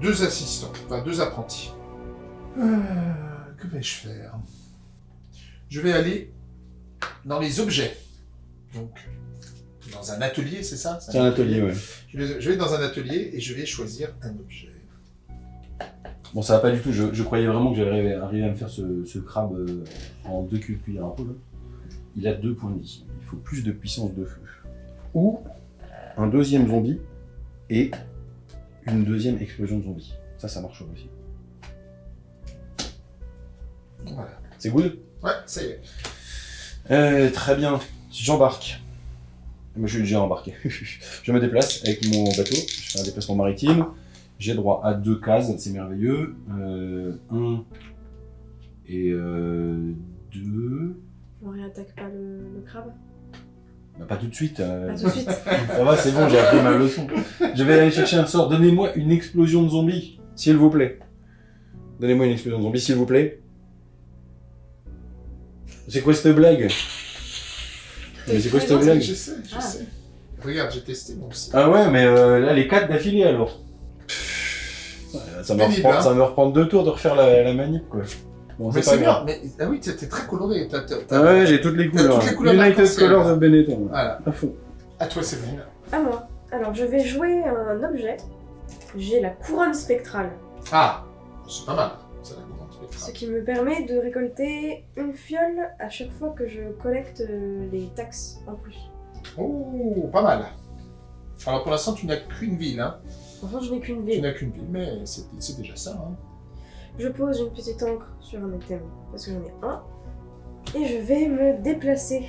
deux assistants, enfin deux apprentis. Que vais-je faire? Je vais aller dans les objets. Donc dans un atelier, c'est ça? C'est un atelier, ouais. je vais, je vais dans un atelier et je vais choisir un objet. Bon, ça va pas du tout. Je, je croyais vraiment que j'allais arriver à me faire ce, ce crabe euh, en deux culs de cuillère à peau. là. Il a deux points de vie. Il faut plus de puissance de feu. Ou un deuxième zombie et une deuxième explosion de zombies. Ça, ça marche aussi. Voilà. C'est good? Ouais, ça y est. Euh, Très bien. J'embarque. Moi, je suis déjà embarqué. je me déplace avec mon bateau. Je fais un déplacement maritime. J'ai droit à deux cases, c'est merveilleux. Euh, un et euh, deux. On réattaque pas le, le crabe Bah, pas tout de suite. euh, Pas tout de suite. Ça va, c'est bon, j'ai appris ma leçon. Je vais aller chercher un sort. Donnez-moi une explosion de zombies, s'il vous plaît. Donnez-moi une explosion de zombies, s'il vous plaît. C'est quoi cette blague Mais c'est quoi cette blague Je sais, je Ah. sais. Regarde, j'ai testé moi aussi. Ah ouais, mais euh, là, les quatre d'affilée alors. Ça me, reprend, hein. ça me reprend deux tours de refaire la, la manip, quoi. Bon, mais c'est bien. Mais, ah oui, t'es très coloré. Ah ouais, j'ai toutes les couleurs. toutes les couleurs United Colors of Benetton. là. Voilà. À fond. À toi, Séverine. À moi. Alors, je vais jouer un objet. J'ai la couronne spectrale, Ah, c'est pas mal. Ce spectrale. qui me permet de récolter une fiole à chaque fois que je collecte euh, les taxes en plus. Oh, pas mal. Alors pour l'instant, tu n'as qu'une ville. Hein. Enfin, je n'ai qu'une Tu ville. n'as qu'une ville, mais c'est déjà ça. Hein. Je pose une petite encre sur un item, parce que j'en ai un. Et je vais me déplacer.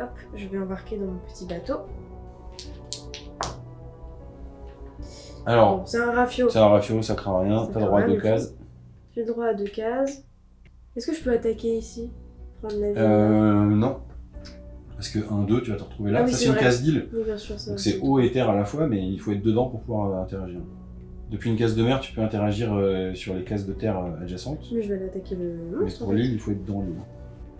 Hop, je vais embarquer dans mon petit bateau. Alors, Bon, c'est un rafio. c'est un rafio, ça craint rien. T'as droit à deux cases. J'ai droit à deux cases. Est-ce que je peux attaquer ici? Prendre la ville Euh, non. Parce que 1, 2, tu vas te retrouver là. Ah oui, ça, c'est une vrai. case d'île. Oui, bien sûr, ça. Donc c'est eau et terre à la fois, mais il faut être dedans pour pouvoir euh, interagir. Depuis une case de mer, tu peux interagir euh, sur les cases de terre euh, adjacentes. Mais je vais aller attaquer le Mais monstre. pour en fait. l'île, il faut être dans l'île.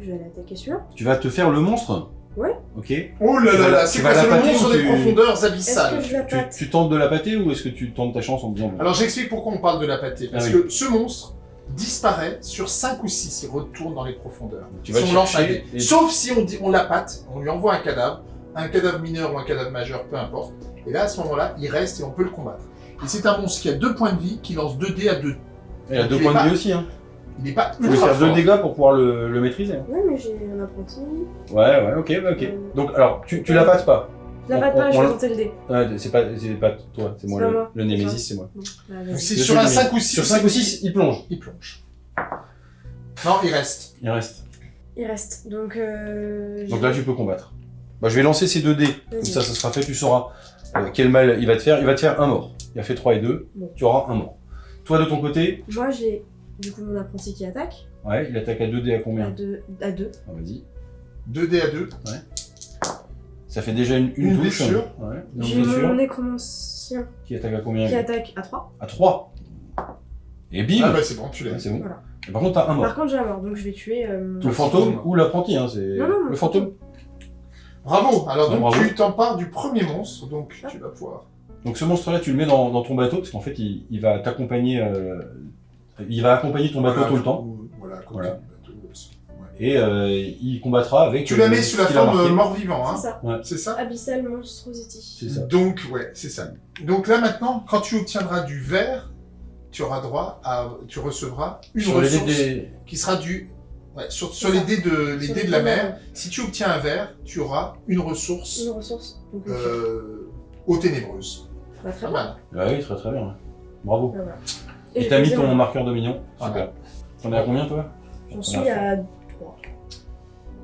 Je vais aller attaquer celui-là. Tu vas te faire le monstre? Ouais. Ok. Oh là là la- là, c'est quoi pâter monstre ou des profondeurs Est-ce abyssales. que je la Tu, pâte? tu tentes de la pâter ou est-ce que tu tentes ta chance en disant. Alors j'explique pourquoi on parle de la pâtée. Parce Ah oui. que ce monstre disparaît sur 5 ou 6, il retourne dans les profondeurs. Tu vas si le on lance un chercher dé. et- Sauf si on, dit, on la pâte, on lui envoie un cadavre, un cadavre mineur ou un cadavre majeur, peu importe. Et là, à ce moment-là, il reste et on peut le combattre. Et c'est un monstre qui a 2 points de vie, qui lance 2 dés à 2. Il a Donc, deux il est points pas- de vie aussi. Hein. Il n'est pas Il faut ultra faire deux fort. dégâts pour pouvoir le, le maîtriser. hein. Ouais, mais j'ai un apprenti. Ouais, ouais, ok, bah, ok. Euh. Donc, alors, tu, tu la passes pas. Batte pas, on- je vais tenter le dé. Ouais, c'est pas, c'est pas toi, c'est moi. Le, moi. le Némésis, c'est moi. Bah, Donc, sur un Némésis. 5 ou 6. Sur 5 ou 6, il plonge. Il plonge. Non, il reste. Il reste. Il reste. Donc, euh, Donc là, tu peux combattre. Bah, je vais lancer ces deux dés. Comme ça, ça sera fait, tu sauras euh, quel mal il va te faire. Il va te faire un mort. Il a fait 3 et 2. Bon. Tu auras un mort. Toi, de ton côté, Moi, j'ai du coup mon apprenti qui attaque. ouais, il attaque à 2 dés à À combien 2. À deux. Ah, Vas-y. 2 dés à 2. Ça fait déjà une, une, Une touche. blessure. Ouais, une J'ai blessure. mon nécromancien Qui attaque à combien? qui attaque à 3. À 3. Et bim Ah bah c'est bon, tu l'as. Ouais, C'est bon. Voilà. Et par contre, t'as un mort. Par contre, j'ai un mort, donc je vais tuer. euh, mon- Le fantôme ou l'apprenti, hein, c'est Non, non, le mon fantôme. Bravo. Alors Ouais, donc bravo. tu t'empares du premier monstre, donc Ah. tu vas pouvoir. Donc ce monstre-là, tu le mets dans, dans ton bateau parce qu'en fait, il, il va t'accompagner. euh, il va accompagner ton bateau Voilà, tout le temps Voilà, Voilà. Et euh, il combattra avec. Tu la euh, mets ce sous la forme euh, mort-vivant, hein C'est ça. C'est ça Abyssal Monstrosity. C'est ça. Donc, ouais, c'est ça. Donc là maintenant, quand tu obtiendras du verre, tu auras droit à. Tu recevras une Sur ressource des- qui sera du. Ouais, sur, les dés de, les Sur dés de la mer, si tu obtiens un verre, tu auras une ressource Une ressource. Euh, aux ténébreuses. Bah, très bien. mal. Ah oui, très très bien. Bravo. Bah, voilà. Et t'as mis ton marqueur de mignon. Voilà. Super. T'en es à combien toi? J'en suis à 3.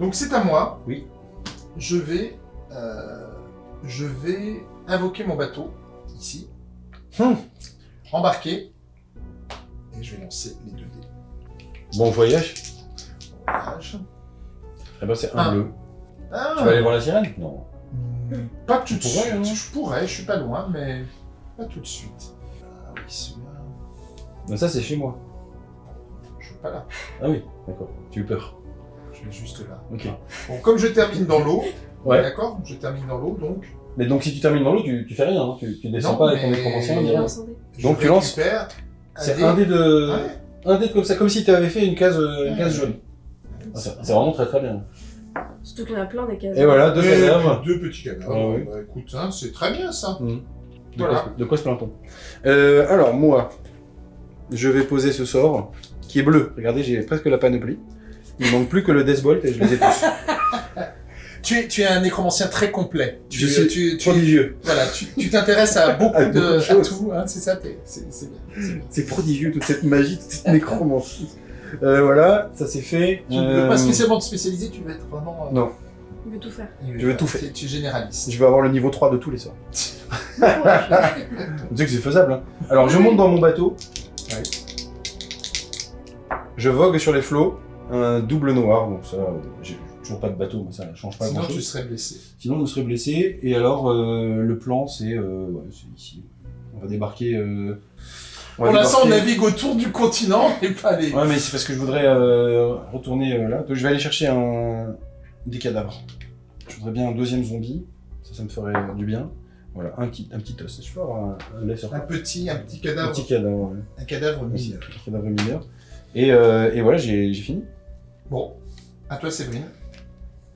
Donc c'est à moi. Oui. Je vais, euh, je vais invoquer mon bateau ici, Hum. embarquer, et je vais lancer les deux dés. Bon voyage. Voyage. Eh ben c'est un Ah. bleu. Ah, Tu vas aller voir la sirène? Non. hmm, pas tout de Tu pourrais, suite. hein. Je pourrais, je suis pas loin, mais pas tout de suite. Ah oui, celui-là, ça c'est chez moi. je suis pas là. Ah oui, d'accord. Tu as eu peur. Je vais juste là. Ok. Bon, comme je termine dans l'eau, Ouais. d'accord, je termine dans l'eau, donc Mais donc si tu termines dans l'eau, tu, tu fais rien, hein. tu, tu descends Non, pas avec ton je Donc, tu lances C'est un dé de. Ouais. Un dé comme ça, comme si tu avais fait une case, une Ouais. case jaune. Ah, C'est vraiment très très bien. Surtout qu'il y en a plein des cases. Et voilà, deux Et cadavres. Deux petits cadavres. Ah oui. Bah, écoute, hein, c'est très bien ça. De, Voilà. quoi, de quoi se plaint-on? Euh, Alors, moi, je vais poser ce sort qui est bleu. Regardez, j'ai presque la panoplie. Il manque plus que le Deathbolt et je les ai tous. Tu es, tu es un nécromancien très complet. Tu, Je suis tu, tu, prodigieux. voilà, tu, t'intéresses à beaucoup À de, beaucoup de à choses. tout, hein, c'est ça, c'est bien. c'est prodigieux, toute cette magie, toute cette nécromancie. Euh, voilà, ça c'est fait. Tu ne Euh, veux pas spécialement te spécialiser, tu veux être vraiment. euh, Non, Il veut tout faire. euh, je veux tout faire. Tu, tu es généraliste. je vais avoir le niveau 3 de tous les sorts. Tu sais que c'est faisable. Hein. Alors, je monte dans mon bateau. Ouais. Je vogue sur les flots. Un double noir, donc ça, j'ai toujours pas de bateau, mais ça change pas Sinon, grand tu chose. serais blessé. Sinon, je serais blessé. Et alors, euh, le plan, c'est euh, ouais, c'est ici. On va débarquer. euh, on va Pour l'instant, on débarquer- navigue autour du continent et pas les. Ouais, mais c'est parce que je voudrais euh, retourner euh, là. Donc, je vais aller chercher un... des cadavres. Je voudrais bien un deuxième zombie. Ça, ça me ferait euh, du bien. Voilà, un petit, un petit os. Je peux avoir un, un lait sur Un petit, un petit Un cadavre, petit cadavre. ouais. un cadavre Un mineur. petit cadavre mineur. Et, euh, et voilà, j'ai j'ai fini. Bon, à toi, Séverine.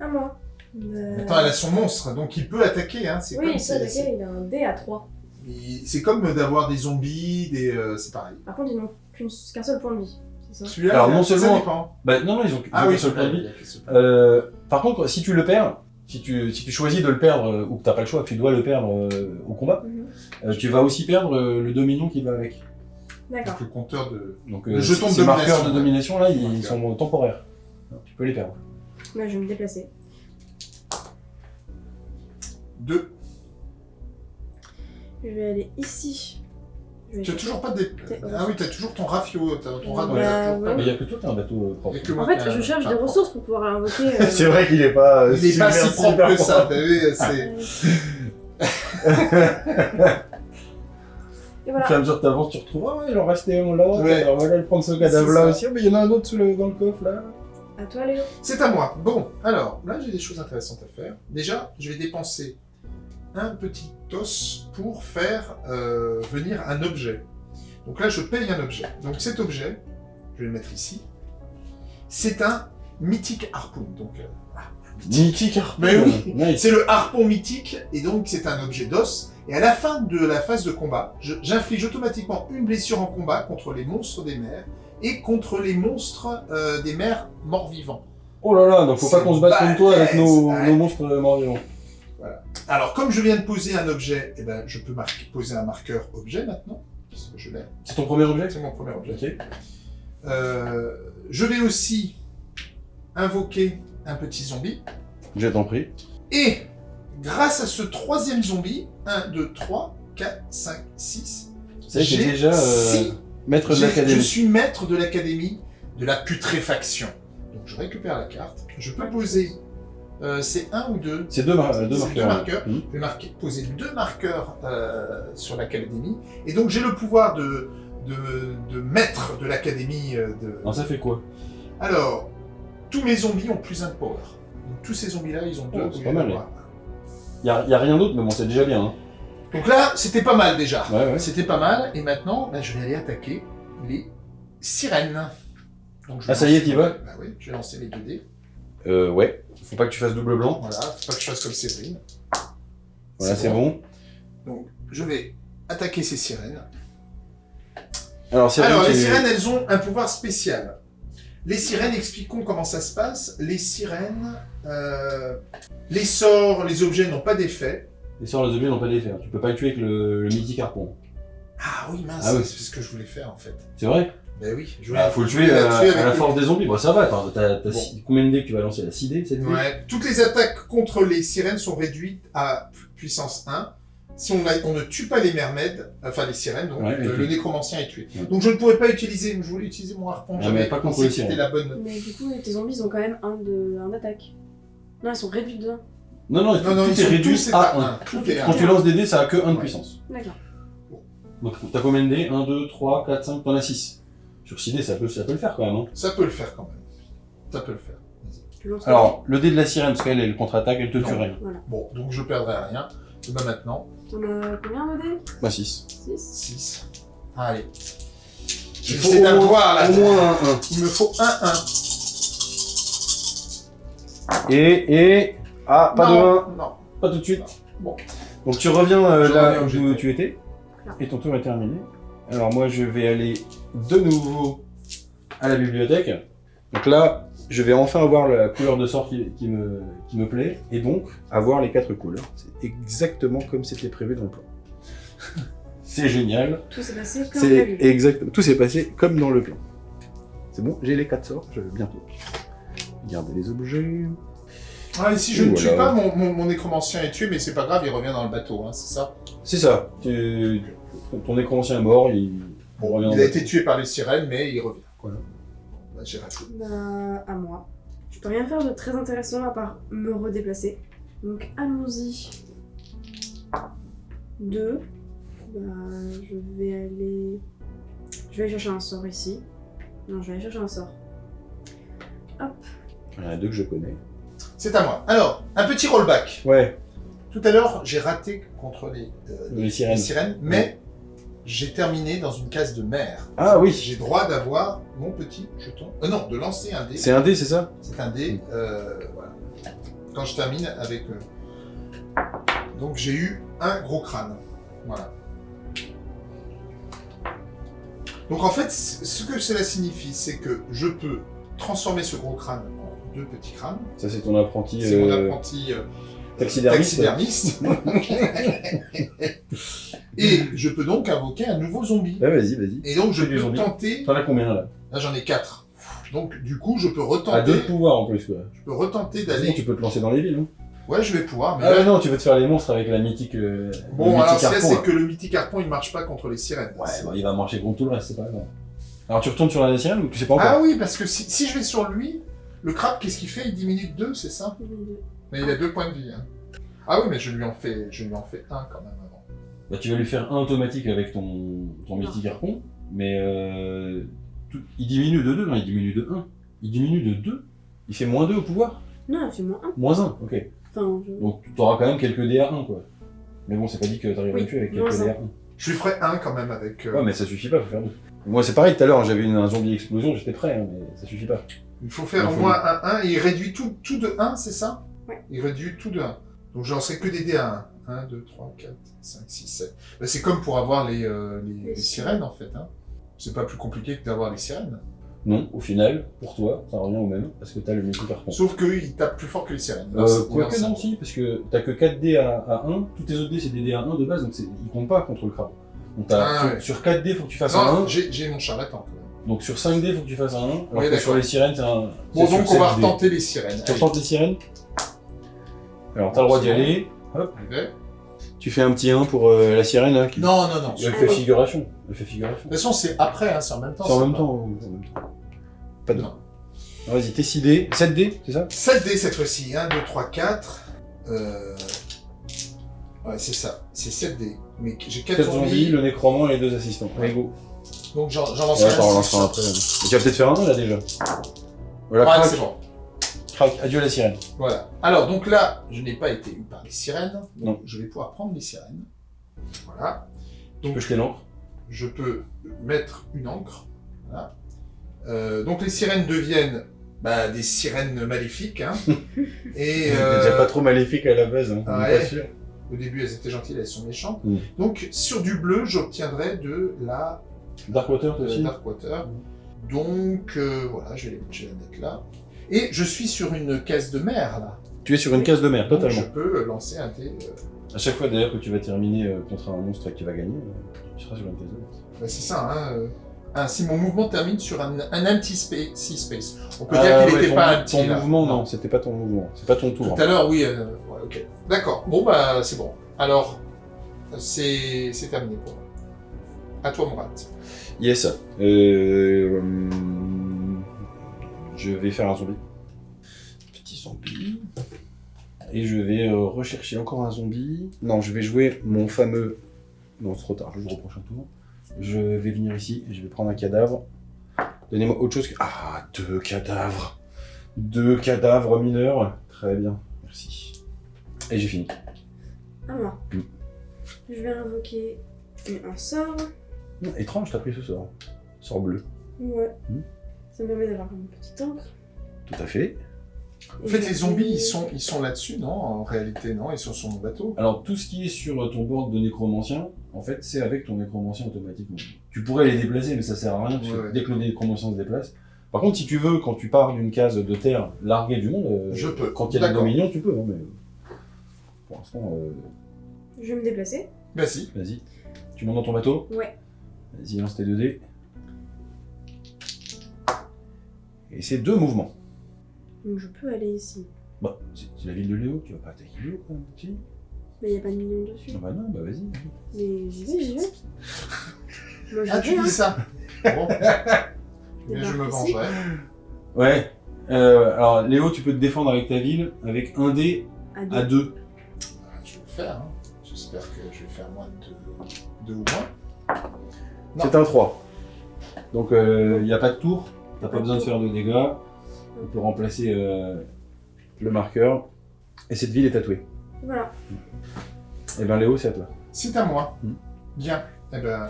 À moi. Euh, Attends, elle a son monstre, donc il peut attaquer. Hein. Oui, comme, il peut attaquer, il a un dé à 3. il- c'est comme d'avoir des zombies, des, euh, c'est pareil. Par contre, ils n'ont qu'un seul point de vie. C'est ça? Celui-là, Alors, non ça seulement- dépend. Bah non, non, ils ont, Ah ont oui, qu'un seul point de vie. Euh, par contre, si tu le perds, si tu, si tu choisis de le perdre, euh, ou que t'as pas le choix, que tu dois le perdre euh, au combat, Mhm. euh, tu vas aussi perdre euh, le dominion qui va avec. D'accord. Donc, le compteur de. Donc Le euh, jeton de ces marqueurs domination, de domination là, ils sont temporaires. Tu peux les perdre. Là, je vais me déplacer. Deux. Je vais aller ici. Je vais Tu as toujours pas de. dé- T'es- Ah oui, t'as toujours ton rafio, t'as ton rat dans Bah, la ouais. Mais il y a que toi qui as un bateau euh, propre. Il y a que En moi fait, ai je un- cherche un des propre. ressources pour pouvoir invoquer. euh, C'est vrai qu'il est pas. euh, Il est pas super, si propre que ça, t'as vu c'est... euh, Et Au voilà. fur et à mesure que t'avances, tu retrouves, ah, il en restait un là, Ouais. alors on va aller prendre ce cadavre là ça. aussi, Ah, mais il y en a un autre sous le- dans le coffre là. À toi, Léo. C'est à moi. Bon, alors, là, j'ai des choses intéressantes à faire. Déjà, je vais dépenser un petit os pour faire euh, venir un objet. Donc là, je paye un objet. Donc cet objet, je vais le mettre ici. C'est un mythique harpoon. Donc, euh, voilà. Mythique harpon. Mais oui. Nice. C'est le harpon mythique, et donc c'est un objet d'os. Et à la fin de la phase de combat, j'inflige automatiquement une blessure en combat contre les monstres des mers et contre les monstres euh, des mers morts-vivants. Oh là là, donc faut pas qu'on se batte contre toi avec nos, balèze, ouais. nos monstres morts-vivants. Alors, comme je viens de poser un objet, eh ben, je peux marquer- poser un marqueur objet maintenant, parce que je l'ai. C'est ton premier objet? C'est mon premier objet. Ok. Euh, je vais aussi invoquer un petit zombie. Je t'en prie. Et grâce à ce troisième zombie, 1, 2, 3, 4, 5, 6, Ça y est, t'es j'ai déjà euh, maître de j'ai- je l'académie. suis maître de l'académie de la putréfaction. Donc je récupère la carte. Je peux poser. euh, c'est un ou deux C'est deux, mar- deux C'est marqueurs. deux marqueurs. Hmm. Je vais marquer- poser deux marqueurs euh, sur l'académie. Et donc j'ai le pouvoir de, de, de maître de l'académie euh, de. Alors ça fait quoi? Alors, tous mes zombies ont plus un de power. Donc tous ces zombies-là, ils ont deux. Oh, c'est pas mal. d'avoir un. y a, a rien d'autre, mais bon, c'est déjà bien. Hein. Donc là, c'était pas mal déjà. Ouais, ouais. C'était pas mal. Et maintenant, bah, je vais aller attaquer les sirènes. Donc, je vais Ah, ça y est, t'y vas Bah oui, je vais lancer mes 2 dés. Euh, ouais. Faut pas que tu fasses double blanc. Voilà, faut pas que je fasse comme Séverine. Voilà, c'est bon. Donc, je vais attaquer ces sirènes. Alors, les sirènes, elles ont un pouvoir spécial. Les sirènes, expliquons comment ça se passe. Les sirènes, euh, les sorts, les objets n'ont pas d'effet. Les sorts, les objets n'ont pas d'effet. hein. Tu peux pas le tuer avec le, le mythique harpon. Ah oui, mince, Ah oui. c'est ce que je voulais faire en fait. C'est vrai Ben oui, je Bah, faut le je tuer voulais à, la tuer à la force des zombies. Bon, ça va. T'as, t'as- t'as Bon. six- combien de dés que tu vas lancer là 6 dés 7 dés Ouais. Toutes les attaques contre les sirènes sont réduites à pu- puissance 1. Si on, a- on ne tue pas les mermaids, enfin les sirènes, donc Ouais, euh, le nécromancien est tué. Ouais. Donc je ne pourrais pas utiliser, je voulais utiliser mon harpon, Ah, j'avais mais pas contre pensé les que c'était sirènes. la bonne... Mais du coup, tes zombies, ils ont quand même un de un d'attaque. Non, ils sont réduits de 1. Non, non, Non, non, tout est réduit à à 1. un. Tout est à Quand tu lances des dés, ça a que 1 de Ouais. puissance. D'accord. Donc, t'as combien de dés? 1, 2, 3, 4, 5, t'en as 6. Sur 6 dés, ça peut, ça peut le faire quand même. Hein. Ça peut le faire quand même. Ça peut le faire. Alors, le dé de la sirène, parce qu'elle, elle contre-attaque, elle te tue Non. rien. Bon, donc je perdrai rien. Et ben maintenant, On a combien de dés? Bah, 6. 6 6. Allez. Il J'essaie faut au d'avoir là. au moins un 1. Il me faut un 1. Et, et... Ah, pas de 1. Non. Pas tout de suite. Bon. Donc tu reviens euh, Je là reviens où où j'étais. tu étais. Là. Et ton tour est terminé. Alors moi je vais aller de nouveau à la bibliothèque. Donc là, je vais enfin avoir la couleur de sort qui, qui me, qui me plaît. Et donc avoir les quatre couleurs. C'est exactement comme c'était prévu dans le plan. C'est génial. Tout s'est passé comme C'est prévu. exact. Tout s'est passé comme dans le plan. C'est bon, j'ai les quatre sorts, je vais bientôt. Garder les objets. Ah, et si je ne tue pas, mon, mon, mon nécromancien est tué, mais c'est pas grave, il revient dans le bateau, hein, c'est ça? C'est ça. Tu- Ton nécromancien est mort, il, Bon, revient dans il a été tué par les sirènes, mais il revient. Voilà. Bah, j'ai raté. Bah, à moi. Je peux rien faire de très intéressant à part me redéplacer. Donc, allons-y. Deux. Bah, je vais aller. Je vais aller chercher un sort ici. Non, je vais aller chercher un sort. Il y en a deux que je connais. C'est à moi. Alors, un petit rollback. Ouais, Tout à l'heure, j'ai raté contre les, euh, les sirènes. les sirènes, mais j'ai terminé dans une case de mer. Ah oui, J'ai droit d'avoir mon petit jeton. Euh, non, de lancer un dé. c'est un dé, c'est ça C'est un dé. euh, voilà. Quand je termine avec. euh, Donc j'ai eu un gros crâne. Voilà. Donc en fait, ce que cela signifie, c'est que je peux transformer ce gros crâne deux petits crânes. Ça, c'est ton apprenti C'est mon euh, apprenti euh, taxidermiste. taxidermiste. Et je peux donc invoquer un nouveau zombie. Ouais, vas-y, vas-y. Et donc je peux tenter. T'en as combien là Là j'en ai quatre. Donc du coup je peux À retenter. deux pouvoirs en plus, quoi. Je peux retenter d'aller. tu peux te lancer dans les villes, non Ouais, je vais pouvoir. Mais Ah là, non, tu veux te faire les monstres avec la mythique. euh, le Bon, mythique alors ce qu'il y a, harpon, c'est que le mythique harpon, il marche pas contre les sirènes. Ouais, il va marcher contre tout le reste, c'est pas grave. Alors, tu retournes sur la sirène ou tu sais pas encore Ah oui, parce que si, si je vais sur lui, le crabe, qu'est-ce qu'il fait? Il diminue de 2, c'est ça? Mais il a deux points de vie. hein. Ah oui, mais je lui en fais, je lui en fais un quand même avant. Bah, tu vas lui faire un automatique avec ton, ton mythique harpon, mais euh, tout- il diminue de 2, non, il diminue de 1. Il diminue de 2 Il fait moins 2 au pouvoir? Non, c'est moins 1. Moins 1, ok. Enfin, je... Donc tu auras quand même quelques DR1, quoi. Mais bon, c'est pas dit que t'arriveras à Oui, le tuer avec quelques un. DR1. Je lui ferai un quand même avec. euh, Ouais, mais ça suffit pas, faut faire deux. Moi, c'est pareil, tout à l'heure, j'avais une- un zombie explosion, j'étais prêt, hein, mais ça suffit pas. Il faut faire au moins un 1 et il réduit tout, tout de 1, c'est ça? Ouais. Il réduit tout de 1. Donc j'en serai que des dés à 1. 1, 2, 3, 4, 5, 6, 7. Ben, c'est comme pour avoir les, euh, les, Les les sirènes en fait. Hein. C'est pas plus compliqué que d'avoir les sirènes. Non, au final, pour toi, ça revient au même, parce que t'as le multi par contre. Sauf qu'ils tapent plus fort que les sirènes. Euh, c'est- Quoique c'est- non, si, parce que t'as que 4 dés à, à 1, tous tes autres dés c'est des dés à 1 de base, donc ils comptent pas contre le crabe. Donc Ah, sur, ouais. sur 4 dés, faut que tu fasses un Non, 1, j'ai j'ai mon charlatan quand même. Donc sur 5 dés, faut que tu fasses un 1, alors Oui, que sur les sirènes, c'est un. Bon, donc on va 7 dés. retenter les sirènes. Tu retentes les sirènes Alors t'as le droit d'y aller, hop, tu fais un petit 1 pour euh, la sirène, hein, qui... Non, non, non. Elle De fait figuration. Elle fait figuration. toute façon, c'est après, hein, c'est en même temps. C'est en en même temps. Pas de Vas-y, t'es 6 dés, 7 dés, c'est ça? 7 dés cette fois-ci. 1, 2, 3, 4. Euh... Ouais, c'est ça. C'est 7 dés. Mais j'ai 4 4 zombies, zombies. le nécromant et les deux assistants. Allez, go. Donc j'en lance Ouais, un. t'en relanceras après. tu vas peut-être faire un là déjà. Voilà, Ouais, crac, c'est bon. crac, adieu la sirène. Voilà. Alors, donc là, je n'ai pas été eu par les sirènes. Donc, Non. je vais pouvoir prendre les sirènes. Voilà. Tu Donc, peux jeter l'encre. je peux mettre une encre. Voilà. Euh, donc, les sirènes deviennent bah, des sirènes maléfiques. Hein. Et euh, déjà pas trop maléfique à la base, hein. ouais. pas sûr. au début, elles étaient gentilles, elles sont méchantes. Mm. Donc, sur du bleu, j'obtiendrai de la Darkwater, aussi Darkwater. Donc, euh, voilà, je vais, les- je vais la mettre là. Et je suis sur une caisse de mer, là. Tu es sur une case de mer, Donc, totalement. je peux lancer un dé. euh, À chaque fois d'ailleurs que tu vas terminer euh, contre un monstre tu vas gagner, euh, tu seras sur une case de mer. bah, c'est ça, hein. euh. Ah, si mon mouvement termine sur un, un empty space, sea space. On peut Ah, dire qu'il ouais, n'était ton, pas ton empty, là. mouvement, non, c'était pas ton mouvement. C'est pas ton tour. Tout à l'heure, oui. euh, ouais, ok. D'accord. Bon, bah, c'est bon. Alors, c'est terminé pour moi. À toi, Morat. Yes. Euh, hum, je vais faire un zombie. Petit zombie. Et je vais euh, rechercher encore un zombie. Non, je vais jouer mon fameux... Non, c'est trop tard, je joue au prochain tour. Je vais venir ici et je vais prendre un cadavre. Donnez-moi autre chose que... Ah, deux cadavres. Deux cadavres mineurs. Très bien, merci. Et j'ai fini. À moi. Mm. Je vais invoquer un sort. Étrange, t'as pris ce sort. Sort bleu. Ouais. Mm. Ça me permet d'avoir une petite encre. Tout à fait. En fait, les zombies, ils sont, ils sont là-dessus, non En réalité, non Ils sont sur mon bateau. Alors, tout ce qui est sur ton board de nécromancien, en fait, c'est avec ton nécromancien automatiquement. Tu pourrais les déplacer, mais ça sert à rien, parce que Ouais, ouais. dès que le nécromancien se déplace. Par contre, si tu veux, quand tu pars d'une case de terre larguée du monde, euh, Je peux. quand il y a des dominions, tu peux. hein, mais pour l'instant, euh, Je vais me déplacer. Vas-y. vas-y. Tu montes dans ton bateau? Ouais. Vas-y, lance tes 2 dés. Et c'est deux mouvements. Donc je peux aller ici. Bah, c'est la ville de Léo, tu vas pas attaquer Léo quand même, si Mais il n'y a pas de million dessus. Non, bah non, bah vas-y. Mais j'y vais, j'y vais. Moi j'y Ah, vais, tu hein. dis ça Bon. Mais je Débarque me ici. vengerai. Ouais. Euh, alors, Léo, tu peux te défendre avec ta ville avec un dé À deux. à deux. Ah, Je vais le faire. hein. J'espère que je vais faire moins de deux ou moins. C'est un 3. Donc, il n'y a pas de tour. T'as pas besoin de faire de dégâts. On peut remplacer euh, le marqueur. Et cette ville est tatouée. Voilà. Et ben Léo, c'est à toi. C'est à moi. Hmm. Bien. Eh ben,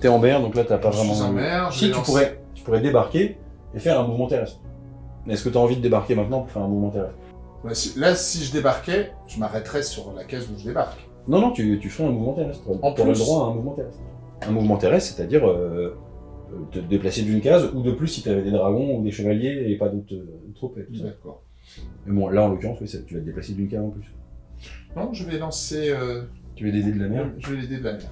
T'es en mer, donc là, t'as pas je vraiment... suis en mer. Si, tu pourrais, tu pourrais débarquer et faire un mouvement terrestre. Mais est-ce que t'as envie de débarquer maintenant pour faire un mouvement terrestre? Ouais, si- Là, si je débarquais, je m'arrêterais sur la case où je débarque. Non, non, tu, tu ferais un mouvement terrestre. En Tu aurais le plus droit à un mouvement terrestre. Un mouvement terrestre, c'est-à-dire euh, te déplacer d'une case, ou de plus si tu avais des dragons ou des chevaliers et pas d'autres euh, troupes et tout ça. D'accord. Mais bon, là en l'occurrence, oui, tu vas te déplacer d'une case en plus. Non, je vais lancer. euh, Tu veux des dés de la mer? Je vais l'aider de la mer.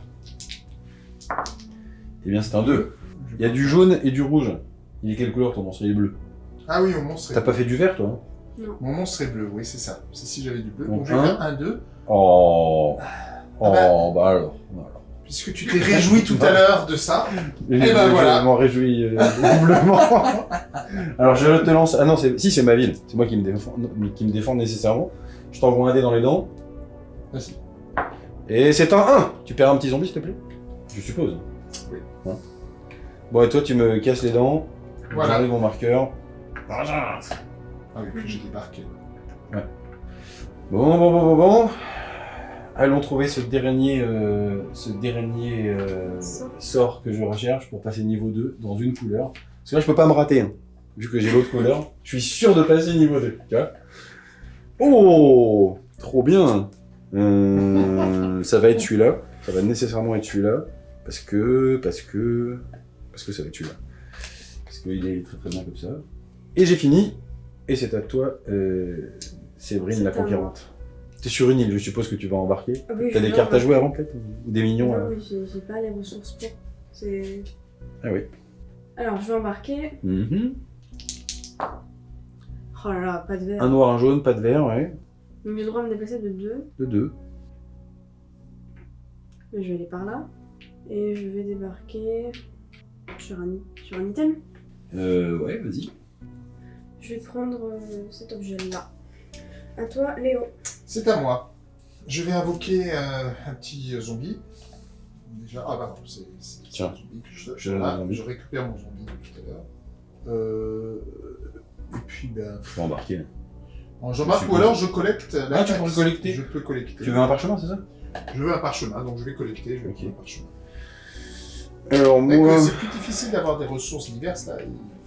Eh bien, c'est un 2. Je- Il y a du jaune et du rouge. Il est quelle couleur ton monstre? Il est bleu. Ah oui, mon monstre est T'as pas fait du vert, toi hein? Mon monstre est bleu, oui, c'est ça. C'est si j'avais du bleu. Donc, Donc, je vais un. faire un 2. Oh Oh, bah. bah alors. bah alors. Puisque tu t'es réjoui tout à l'heure de ça. Et ben voilà. Je m'en réjouis euh, doublement. Alors je te lance. Ah non, c'est- si c'est ma ville, c'est moi qui me défends, non, qui me défend nécessairement. Je t'envoie un dé dans les dents. Vas-y. Et c'est un 1 Tu perds un petit zombie, s'il te plaît? Je suppose. Oui. Hein? Bon, et toi, tu me casses les dents. Voilà. J'enlève mon marqueur. Ah oui, que j'ai débarqué. Bon, bon, bon, bon, bon. Allons trouver ce dernier, euh, ce dernier euh, Sort. que je recherche pour passer niveau 2 dans une couleur. Parce que là, je peux pas me rater. hein. vu que j'ai l'autre couleur, je suis sûr de passer niveau 2, tu vois. Oh Trop bien Euh, Ça va être celui-là, ça va nécessairement être celui-là, parce que... parce que... parce que ça va être celui-là. Parce qu'il est très très bien comme ça. Et j'ai fini, et c'est à toi, euh, Séverine, la conquérante. T'es sur une île, je suppose que tu vas embarquer. Ah oui, T'as des cartes à jouer avant peut-être Ou des minions Non, euh oui, j'ai pas les ressources pour. C'est. Ah oui. Alors, je vais embarquer. Mhm. Oh là là, pas de verre. Un noir, un jaune, pas de vert, ouais. Donc, j'ai le droit de me déplacer de deux. De deux. Je vais aller par là. Et je vais débarquer sur un, sur un item. Euh, ouais, vas-y. Je vais prendre euh, cet objet-là. À toi, Léo. C'est à moi. Je vais invoquer euh, un petit zombie. Déjà, ah bah non, c'est un zombie que je, Je- zombie. je récupère mon zombie de tout à l'heure. Euh, et puis, ben, Je vais embarquer. en j'embarque Je ou alors je collecte la Ah, tu peux taxe. collecter Je peux collecter. Tu veux un parchemin, c'est ça? Je veux un parchemin, donc je vais collecter, je vais Ok. prendre un parchemin. Alors moi... C'est plus difficile d'avoir des ressources diverses là.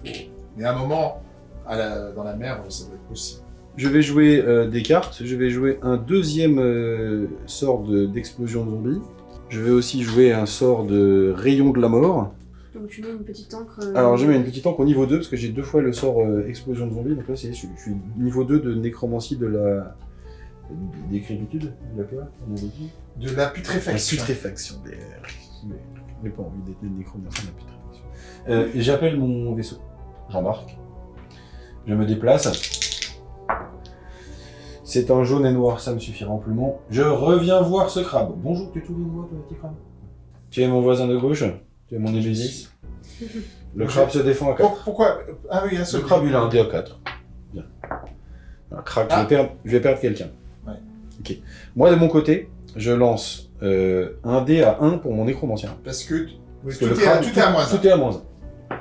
Il faut... Mais à un moment, à la- dans la mer, ça doit être possible. Je vais jouer euh, des cartes, je vais jouer un deuxième euh, sort de- d'explosion de, zombies. Je vais aussi jouer un sort de rayon de la mort. Donc, tu mets une petite encre. euh, Alors je mets une petite encre au niveau 2 parce que j'ai deux fois le sort euh, explosion de zombies. Donc là c'est, je, suis- je suis niveau 2 de nécromancie de la... Décrépitude De la quoi on avait dit De la La putréfaction. putréfaction des... Je n'ai pas envie d'être nécromancie de la putréfaction. Euh, J'appelle mon vaisseau. J'embarque. Je me déplace. C'est un jaune et noir, ça me suffira amplement. Je reviens voir ce crabe. Bonjour, tu te souviens de moi, toi, petit crabe Tu es mon voisin de gauche Tu es mon Némésis Le crabe se défend à 4. Oh, pourquoi Ah oui, un seul. Le crabe, il a un dé à 4. Bien. Un crabe, je, Ah. vais perdre, je vais perdre quelqu'un. Ouais. Ok. Moi, de mon côté, je lance euh, un dé à 1 pour mon nécromancien. Parce que, Parce tout, que le est, crabe- tout est à moins. Tout est à moins 1.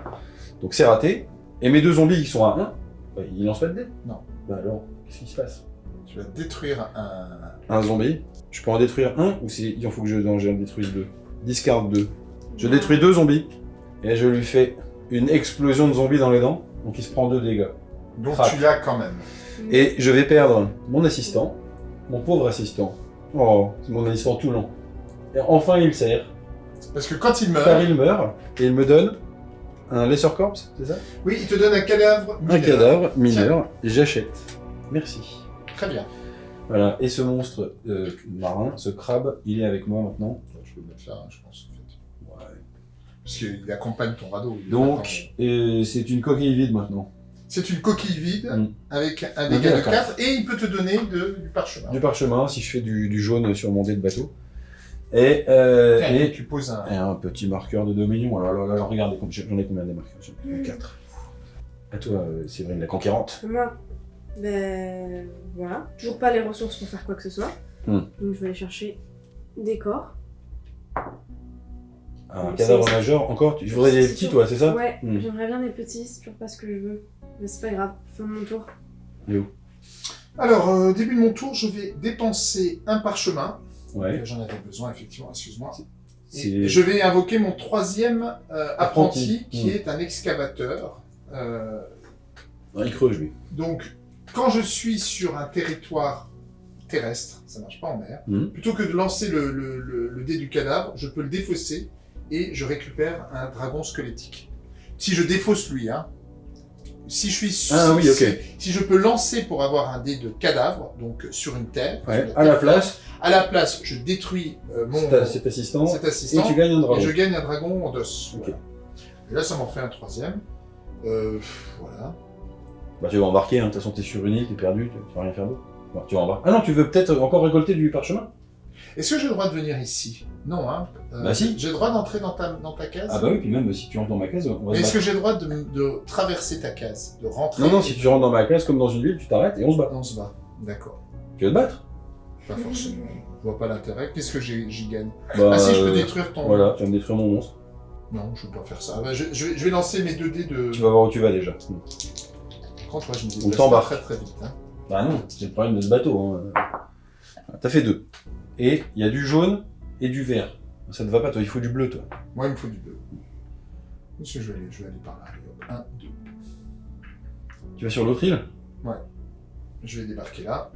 Donc c'est raté. Et mes deux zombies qui sont à 1, bah, ils lancent pas de dé Non. Bah alors, qu'est-ce qui se passe? Tu vas détruire un. Un zombie, je peux en détruire un ou il en faut que je non, j'en détruise deux Discard deux. Je détruis deux zombies et je lui fais une explosion de zombies dans les dents. Donc il se prend deux dégâts. Donc Crac. tu l'as quand même. Et je vais perdre mon assistant, mon pauvre assistant. Oh, c'est mon assistant tout long. Et enfin il sert, Parce que quand il car meurt, il meurt, et il me donne un lesser corpse, c'est ça? Oui, il te donne un cadavre. Un mineur. cadavre mineur, et j'achète. Merci. Très bien. Voilà, et ce monstre euh, marin, ce crabe, il est avec moi maintenant. Je peux le mettre là, hein, je pense, en fait. Ouais. Parce qu'il accompagne ton radeau. Donc, euh, c'est une coquille vide maintenant. C'est une coquille vide Mm. avec un dégât de 4 et il peut te donner de- du parchemin. Du parchemin, si je fais du, du jaune sur mon dé de bateau. Et, euh, Tiens, et, tu poses un. et un petit marqueur de 2 millions. Alors, alors, alors, regardez, j'en ai combien des marqueurs? J'en ai 4. À toi, euh, Séverine, la conquérante. Moi, ben voilà. Toujours pas les ressources pour faire quoi que ce soit. Hmm. Donc je vais aller chercher des corps. Un cadavre majeur, encore Tu voudrais des petits, toi, c'est ça Ouais, Hmm. j'aimerais bien des petits, c'est toujours pas ce que je veux. Mais c'est pas grave, fin de mon tour. Alors, euh, début de mon tour, je vais dépenser un parchemin. Ouais. J'en avais besoin, effectivement, excuse-moi. Je vais invoquer mon troisième euh, apprenti, Apprenti. qui Hmm. est un excavateur. Euh, il creuse, lui. donc, quand je suis sur un territoire terrestre, ça marche pas en mer, Hmm. plutôt que de lancer le, le- le- le dé du cadavre, je peux le défausser et je récupère un dragon squelettique. Si je défausse lui, hein. Si je suis Ah oui, ok. si, si je peux lancer pour avoir un dé de cadavre, donc sur une terre, Ouais, sur à la place, à la place, je détruis euh, mon cet, cet assistant, cet et tu gagnes un et dragon. je gagne un dragon en d'os. Ok. Voilà. Et là, ça m'en fait un troisième. Euh, voilà. Bah, tu vas embarquer, hein. de toute façon, t'es sur une île, t'es perdu, tu vas rien faire d'autre. Bon, tu vas embarquer. Ah non, tu veux peut-être encore récolter du parchemin? Est-ce que j'ai le droit de venir ici? Non, hein. Euh, Bah si. J'ai le droit d'entrer dans ta, dans ta case? Ah bah oui, puis même si tu rentres dans ma case, on va Mais est-ce que j'ai le droit de, de traverser ta case De rentrer? Non, non, si tu rentres dans ma case comme dans une ville, tu t'arrêtes et on se bat. On se bat. D'accord. Tu veux te battre? Pas forcément. Je vois pas l'intérêt. Qu'est-ce que j'ai- j'y gagne? Bah, Ah si, je peux euh, détruire ton... Voilà, tu vas me détruire mon monstre. Non, je peux pas faire ça. Ah bah, je, je vais, je vais lancer mes 2 dés de... Tu vas voir où tu vas déjà. Je me On déplace t'embarque. très très vite. Hein. Bah non, c'est le problème de ce bateau. Hein. T'as fait deux. Et il y a du jaune et du vert. Ça te va pas, toi, il faut du bleu, toi. Moi, il me faut du bleu. Monsieur, je vais aller, je vais aller par là. Allez, hop. Un, deux. Tu vas sur l'autre île? Je vais débarquer là.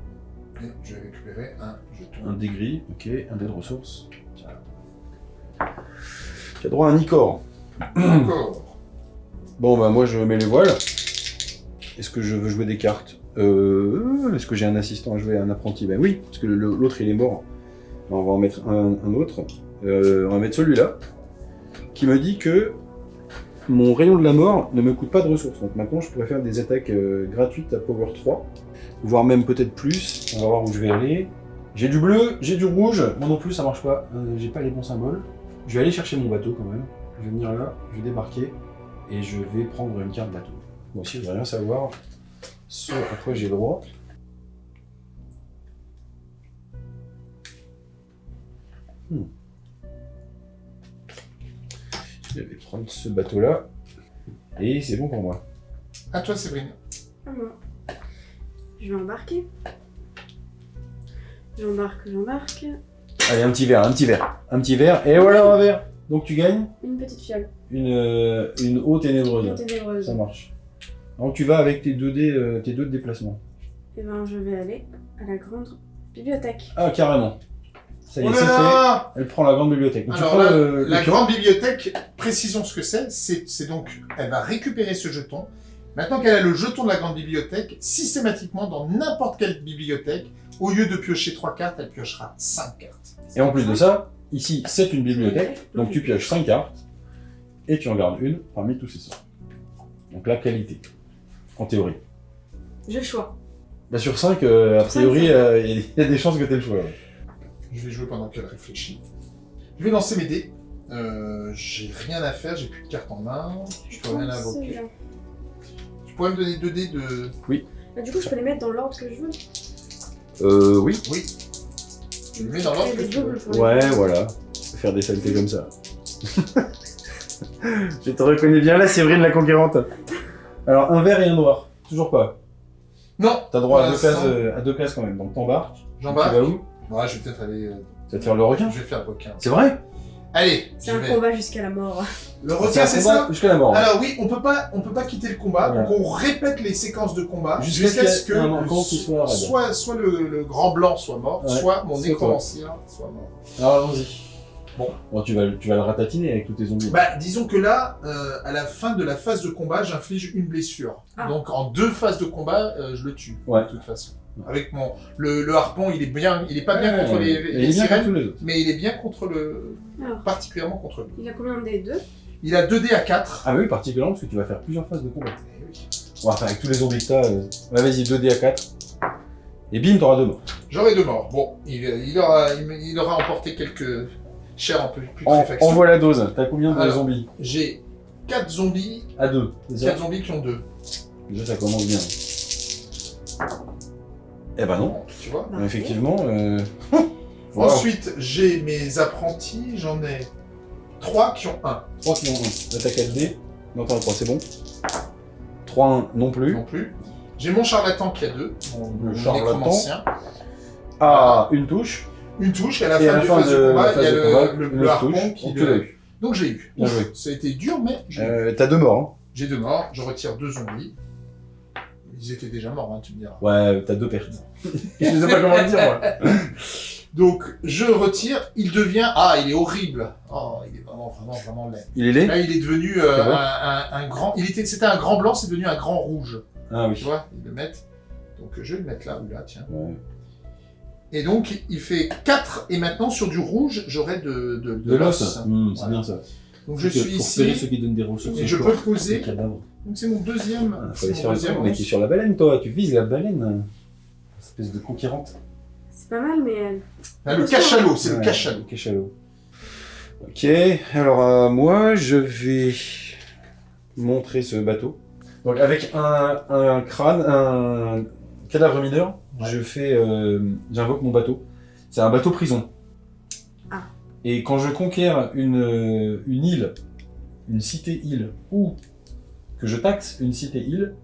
Et je vais récupérer un jeton. Un dé gris, ok, un dé de ressources. Tiens. Tu as droit à un Icor. Encore. Bon bah moi je mets les voiles. Est-ce que je veux jouer des cartes euh, Est-ce que j'ai un assistant à jouer, un apprenti Ben oui, parce que l'autre il est mort. Alors, on va en mettre un, un autre. Euh, on va mettre celui-là, qui me dit que mon rayon de la mort ne me coûte pas de ressources. Donc maintenant je pourrais faire des attaques euh, gratuites à Power 3, voire même peut-être plus. On va voir où je vais aller. J'ai du bleu, j'ai du rouge. Moi non plus ça marche pas. Euh, j'ai pas les bons symboles. Je vais aller chercher mon bateau quand même. Je vais venir là, je vais débarquer et je vais prendre une carte bateau. Moi aussi, je vais rien savoir ce à quoi j'ai droit. Hmm. Je vais prendre ce bateau-là. Et c'est bon pour moi. À toi, Séverine. À moi. Je vais embarquer. J'embarque, j'embarque. Allez, un petit verre, un petit verre. Un petit verre, et voilà un verre. Donc tu gagnes Une petite fiole. une, euh, une eau ténébreuse. ténébreuse. Ça marche. Donc tu vas avec tes deux dés, euh, tes deux de déplacement. Et ben je vais aller à la grande bibliothèque. Ah, carrément. Ça y est, Oh là fait. Elle prend la grande bibliothèque. Donc, tu Alors prends la, grande bibliothèque, précisons ce que c'est. C'est donc, elle va récupérer ce jeton. Maintenant qu'elle a le jeton de la grande bibliothèque, systématiquement dans n'importe quelle bibliothèque, au lieu de piocher trois cartes, elle piochera cinq cartes. Et en plus de ça, ici, c'est une bibliothèque. Donc tu pioches 5 cartes. Et tu en gardes une parmi tous ces sorts. Donc la qualité. En théorie. J'ai le choix. Bah sur 5, a priori, euh, il y a des chances que tu aies le choix. ouais. Je vais jouer pendant qu'elle réfléchit. Je vais lancer mes dés. Euh, j'ai rien à faire, j'ai plus de cartes en main. Je peux rien invoquer. Celui-là. Tu pourrais me donner deux dés de. Bah, du coup, je peux les mettre dans l'ordre que je veux. Euh, oui. Oui. Tu le mets dans l'ordre que des tu veux. les Ouais, voilà. Faire des saletés comme ça. Je te reconnais bien là, Séverine la conquérante. Alors, un vert et un noir. Toujours pas. Non T'as droit à Pour deux, places, l'instant. euh, à deux places quand même. Donc t'embarques. Tu J'embarque. vas où Ouais, je vais peut-être aller. euh, Tu vas te faire le requin Je vais faire requin. C'est vrai Allez, C'est je un vais. combat jusqu'à la mort. Le requin, c'est ça Jusqu'à la mort. Alors oui, on peut pas, on peut pas quitter le combat, donc on répète les séquences de combat Jusqu'à jusqu'à ce ce qu'il y ait que un encamp qui soit raide. soit, soit le, le grand blanc soit mort, Ouais, soit mon nécromancien soit mort. Alors allons-y. Bon. Bon, tu vas, tu vas le ratatiner avec tous tes zombies. Bah, disons que là, euh, à la fin de la phase de combat, j'inflige une blessure. Ah. Donc en deux phases de combat, euh, je le tue. Ouais. De toute façon. Avec mon le, le harpon, il est bien, il est pas bien Ouais, contre les, les il est bien sirènes, contre tous les autres. mais il est bien contre le, Alors, particulièrement contre lui. il a combien des deux? Il a 2 dés à 4. Ah oui, particulièrement parce que tu vas faire plusieurs phases de combat. On va faire avec tous les zombies que t'as. euh, Ouais, vas-y, 2D à 4. Et bim, t'auras deux morts. J'aurai deux morts. Bon, il, il aura, il, il aura emporté quelques chairs un peu plus En, putréfaction. envoie la dose. T'as combien de Alors. zombies J'ai 4 zombies, À deux. C'est ça 4 zombies qui ont 2. Déjà, ça commence bien. Eh ben non. Tu vois Bah, Effectivement. Euh... Wow. Ensuite, j'ai mes apprentis, j'en ai 3 qui ont 1 3 qui ont 1. Attaque 4D. Non, t'en as 3, c'est bon. 3, 1 non plus. non plus. J'ai mon charlatan qui a 2, mon, Le mon charlatan. Ah, une touche. Une touche, et à la Et fin à la du fin phase de, de combat, il y a le, combat, le, harpon touche. qui Donc, le- tu eu. Donc j'ai eu. Ouf. Ça a été dur, mais j'ai eu. Euh, T'as deux morts. J'ai deux morts, je retire deux zombies. Ils étaient déjà morts, hein, tu me diras. Hein. Ouais, t'as deux pertes. Je sais pas comment le dire, moi. Donc, je retire, il devient... Ah, il est horrible Oh, il est vraiment, vraiment, vraiment laid. Il est laid Là, il est devenu euh, un, un- un grand... Il était, C'était un grand blanc, c'est devenu un grand rouge. Ah Tu oui. vois, ils le mettent. Donc, je vais le mettre là ou là, tiens. Ouais. Et donc, il fait 4, et maintenant, sur du rouge, j'aurai de, de, De l'os. Hmm, c'est Voilà. bien ça. Donc, je suis ici. ceux qui donnent des ressources. Et je peux poser. Les cadavres. Donc, c'est mon deuxième... Ah, faut c'est aller mon sur le deuxième mais lance. t'es sur la baleine, toi. Tu vises la baleine. Espèce de conquérante. C'est pas mal, mais. euh, Ah, le cachalot, c'est le cachalot. Cachalot. Ok, alors euh, moi je vais montrer ce bateau. Donc avec un, un crâne, un cadavre mineur, Ouais. je fais, euh, j'invoque mon bateau. C'est un bateau prison. Ah. Et quand je conquiers une, une île, une cité-île, ou que je taxe une cité-île,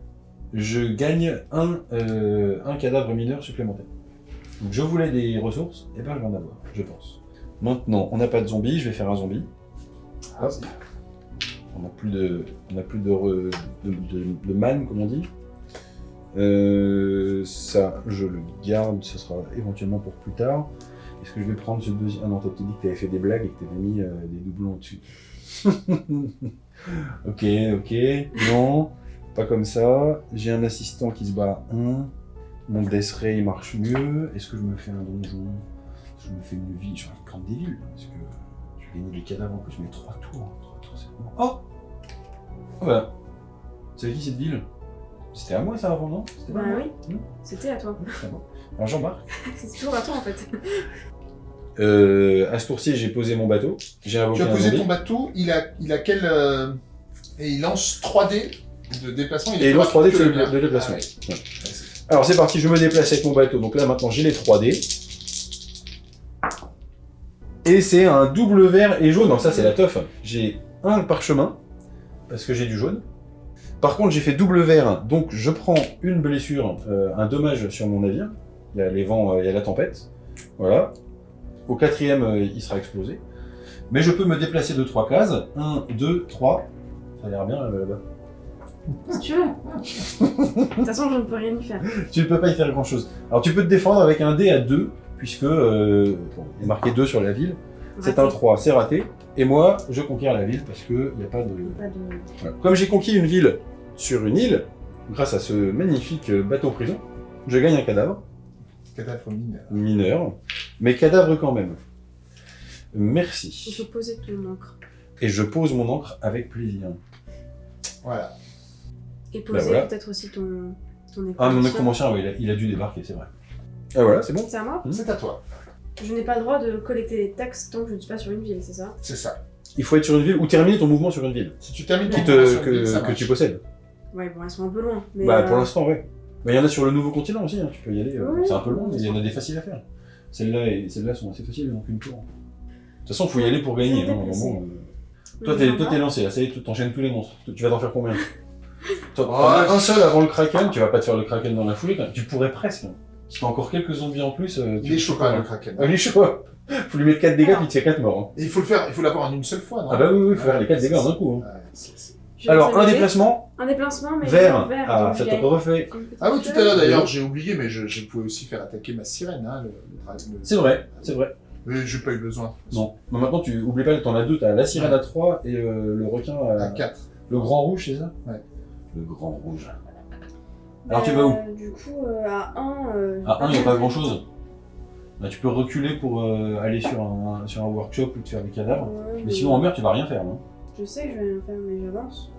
je gagne un, euh, un cadavre mineur supplémentaire. Donc je voulais des ressources, et ben je vais en avoir, je pense. Maintenant, on n'a pas de zombie, je vais faire un zombie. Ah, Hop. On n'a plus de, on n'a plus de, re- de, de, de man, comme on dit. Euh, ça, je le garde, ce sera éventuellement pour plus tard. Est-ce que je vais prendre ce deuxième... Ah non, t'as dit que t'avais fait des blagues et que t'avais mis euh, des doublons au-dessus. ok, ok, non, pas comme ça. J'ai un assistant qui se bat à 1. Mon Death Ray marche mieux. Est-ce que je me fais un donjon? Je me fais une vie? Je vais prendre des villes, parce que je vais gagner des cadavres en plus. Je mets 3 tours. 3 tours, c'est. Oh Voilà. C'est qui cette ville? C'était à moi ça avant, non? C'était Bah oui, Hmm c'était à toi. À moi. Alors j'embarque. C'est toujours à toi en fait. Euh, à ce tour-ci, j'ai posé mon bateau. J'ai invoqué Tu as posé ton bateau, il a, il a quel. euh, Et il lance 3D de déplacement. Et il est lance plus 3D rapide de, que le mien. de déplacement. Ah ouais. Ouais. Alors c'est parti, je me déplace avec mon bateau. Donc là maintenant j'ai les 3D. Et c'est un double vert et jaune. Non, ça c'est la teuf. J'ai un parchemin, parce que j'ai du jaune. Par contre j'ai fait double vert, donc je prends une blessure, euh, un dommage sur mon navire. Il y a les vents, euh, il y a la tempête. Voilà. Au quatrième, euh, il sera explosé. Mais je peux me déplacer de 3 cases. 1, 2, 3. Ça a l'air bien là-bas. Si tu veux. De toute façon, je ne peux rien y faire. tu ne peux pas y faire grand chose. Alors tu peux te défendre avec un dé à 2, puisque bon, il est marqué 2 sur la ville. C'est un Raté. 3, c'est raté. Et moi, je conquiers la ville parce qu'il n'y a pas de. Pas de... Voilà. Comme j'ai conquis une ville sur une île, grâce à ce magnifique bateau prison, je gagne un cadavre, Cadavre mineur. mineur, mais cadavre quand même. Il Merci. faut poser ton encre. Et je pose mon encre avec plaisir. Voilà. Et poser voilà. peut-être aussi ton, ton écran. Ah, mon nécromancien, oui, il a, il a dû débarquer, c'est vrai. Ah voilà, c'est bon. C'est à moi Hmm. C'est à toi. Je n'ai pas le droit de collecter des taxes tant que je ne suis pas sur une ville, c'est ça C'est ça. Il faut être sur une ville ou terminer ton mouvement sur une ville Si tu termines qui ton te, sur une ville, que, ça que marche. tu possèdes. Ouais, bon, elles sont un peu loin. Mais Bah, euh, pour l'instant, ouais. Mais il y en a sur le nouveau continent aussi, hein, tu peux y aller. euh, Oui, c'est un peu long, mais il y en a des faciles à faire. Celles-là et celles-là sont assez faciles, donc une tour. De toute façon, il faut y aller pour gagner. Hein, euh. Toi, t'es, jambon. toi, t'es lancé, là, ça y est, tu t'enchaînes tous les monstres. Tu vas t'en faire combien? Toi, Oh, t'en as je- un seul avant le kraken, tu vas pas te faire le kraken dans la foulée quand même. Tu pourrais presque. hein. Si t'as encore quelques zombies en plus, euh, tu Il est chaud quand même, le Ah, kraken. il est chaud. Faut lui mettre 4 dégâts, puis il fait 4 morts. hein. Et il faut le faire, il faut l'avoir en une seule fois, non Ah bah oui, oui, il faut Ouais, faire les 4 c'est dégâts en un coup. hein. Alors, un déplacement, Un déplacement, mais vert. vert. Ah, ça il te y a refait. Ah oui, tout à l'heure d'ailleurs, j'ai oublié, mais je, je pouvais aussi faire attaquer ma sirène, hein, le, le dra- le- C'est vrai, c'est vrai. Mais j'ai pas eu besoin. Non. Mais maintenant, tu oublies pas, t'en as deux. T'as la sirène à 3 et euh, le requin à... À 4. Le grand rouge, c'est ça? Ouais. Le grand rouge. Alors, tu vas où Euh, Du coup, euh, à 1. Euh, À 1, il n'y a pas grand chose. Bah, tu peux reculer pour euh, aller sur un, sur un workshop ou te faire des cadavres. Ouais, Mais sinon, en mer, tu vas rien faire, non Je sais que je vais rien faire, mais j'avance.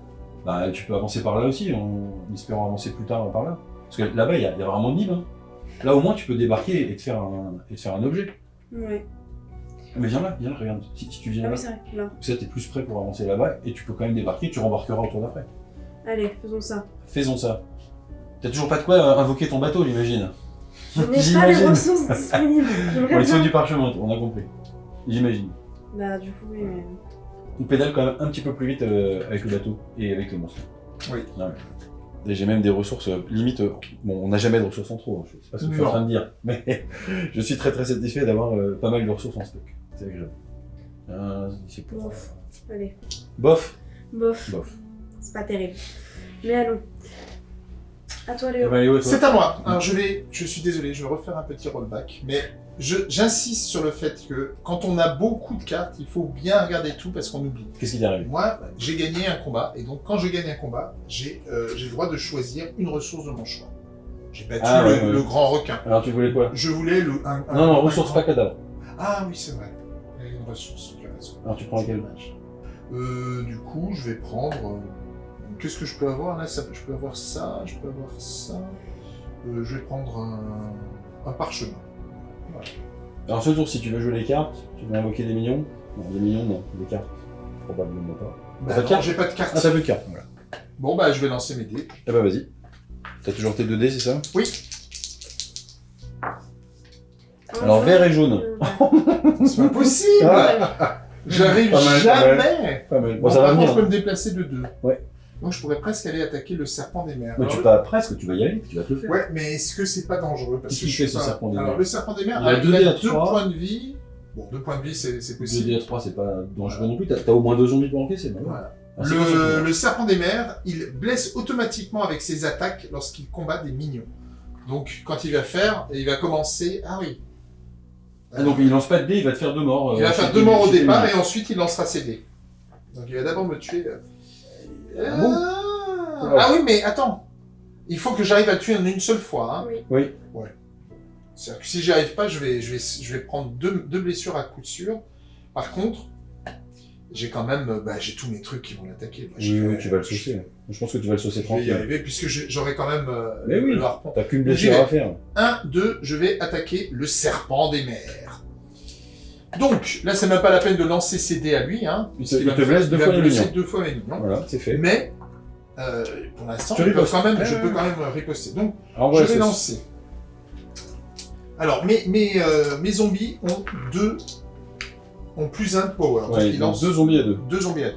Bah, tu peux avancer par là aussi, en espérant avancer plus tard par là. Parce que là-bas, il y, a il y a vraiment Nib. Hein. Là, au moins, tu peux débarquer et te faire un, et te faire un objet. Ouais. Mais viens là, viens là, regarde. Si, si tu viens Ah là, oui, vrai, là. ça, t'es plus prêt pour avancer là-bas et tu peux quand même débarquer, tu rembarqueras autour d'après. Allez, faisons ça. Faisons ça. T'as toujours pas de quoi euh, invoquer ton bateau, j'imagine. Je n'ai pas les ressources disponibles. Il faut bien. du parchemin, on a compris. J'imagine. Bah, du coup, oui, mais. On pédale quand même un petit peu plus vite euh, avec le bateau et avec les monstres. Oui. Ouais. Et j'ai même des ressources euh, limite. euh, bon, on n'a jamais de ressources en trop, hein, je sais pas ce que je suis en train de dire, mais je suis très très satisfait d'avoir euh, pas mal de ressources en stock. C'est agréable. Euh, c'est pour- Bof. Allez. Bof. Bof. Bof. C'est pas terrible. Mais allons. À toi, Eh Léo. ben, Léo, toi C'est à moi. Alors je vais, je suis désolé, je vais refaire un petit rollback, mais j'insiste sur le fait que quand on a beaucoup de cartes, il faut bien regarder tout parce qu'on oublie. Qu'est-ce qui t'est arrivé Moi, j'ai gagné un combat, et donc quand je gagne un combat, j'ai euh, le droit de choisir une ressource de mon choix. J'ai battu Ah, le, ouais, ouais. le grand requin. Alors tu voulais quoi? Je voulais le. Un, un- Non, non, un ressources pas cadavre. Ah oui, c'est vrai. Il y a une ressource, tu as raison. Alors tu prends laquelle dommage. euh, Du coup, je vais prendre. euh, Qu'est-ce que je peux avoir là Ça- Je peux avoir ça, je peux avoir ça. Euh, je vais prendre un, un parchemin. Alors ce tour, si tu veux jouer les cartes, tu veux invoquer des millions Non, des millions, non. Des cartes. Probablement pas. Bah, non, cartes j'ai pas de carte. Ah, t'as plus de cartes, voilà. Bon, bah, je vais lancer mes dés. Eh bah vas-y. T'as toujours tes 2 dés, c'est ça? Oui, Alors, vert et jaune. C'est pas possible Ah. J'arrive Pas mal, pas jamais Pas mal. Bon, Bon, ça va par contre, venir. je peux me déplacer de deux. Ouais. Donc, je pourrais presque aller attaquer le serpent des mers. Mais Alors, tu pas presque, tu vas y aller, tu vas te le faire. Ouais, mais est-ce que c'est pas dangereux? Qu'est-ce que qu'il fait, ce pas- serpent des Alors mers? le serpent des mers, Il a alors, deux points de vie. Bon, deux points de vie, c'est c'est 2 possible. dés à 3, c'est pas dangereux non plus. T'as au moins deux zombies pour encaisser. ouais. Voilà. Ah, c'est Le, serpent des mers, il blesse automatiquement avec ses attaques lorsqu'il combat des minions. Donc, quand il va faire, il va commencer. Ah oui. Ah, donc il lance pas de dés, il va te faire deux morts. Il euh, va faire deux morts au départ et ensuite il lancera ses dés. Donc, il va d'abord me tuer. Ah bon Ah, ah oui, mais attends. Il faut que j'arrive à tuer en une seule fois. Hein. Oui. Oui. C'est-à-dire que si j'y arrive pas, je vais, je vais, je vais prendre deux, deux blessures à coup sûr. Par contre, j'ai quand même, euh, bah, j'ai tous mes trucs qui vont l'attaquer. Oui, tu vas le saucer. Je pense que tu vas le saucer Je vais y tranquille. arriver puisque j'aurai quand même euh, Mais le, oui. le harpon. T'as qu'une blessure à faire. 1, 2, je vais attaquer le serpent des mers. Donc, là, c'est même pas la peine de lancer ses dés à lui. Hein, Il te- il va blesse deux fois les minions. deux fois minions. Voilà, c'est fait. Mais, euh, pour l'instant, je peux quand même, Ouais, je ouais, peux ouais. quand même riposter. Donc, Alors, je voilà, vais c'est- lancer. Alors, mes, mes, euh, mes zombies ont deux, ont plus un de power. Donc, Ouais, ils il lancent lance deux zombies à deux. deux zombies à deux.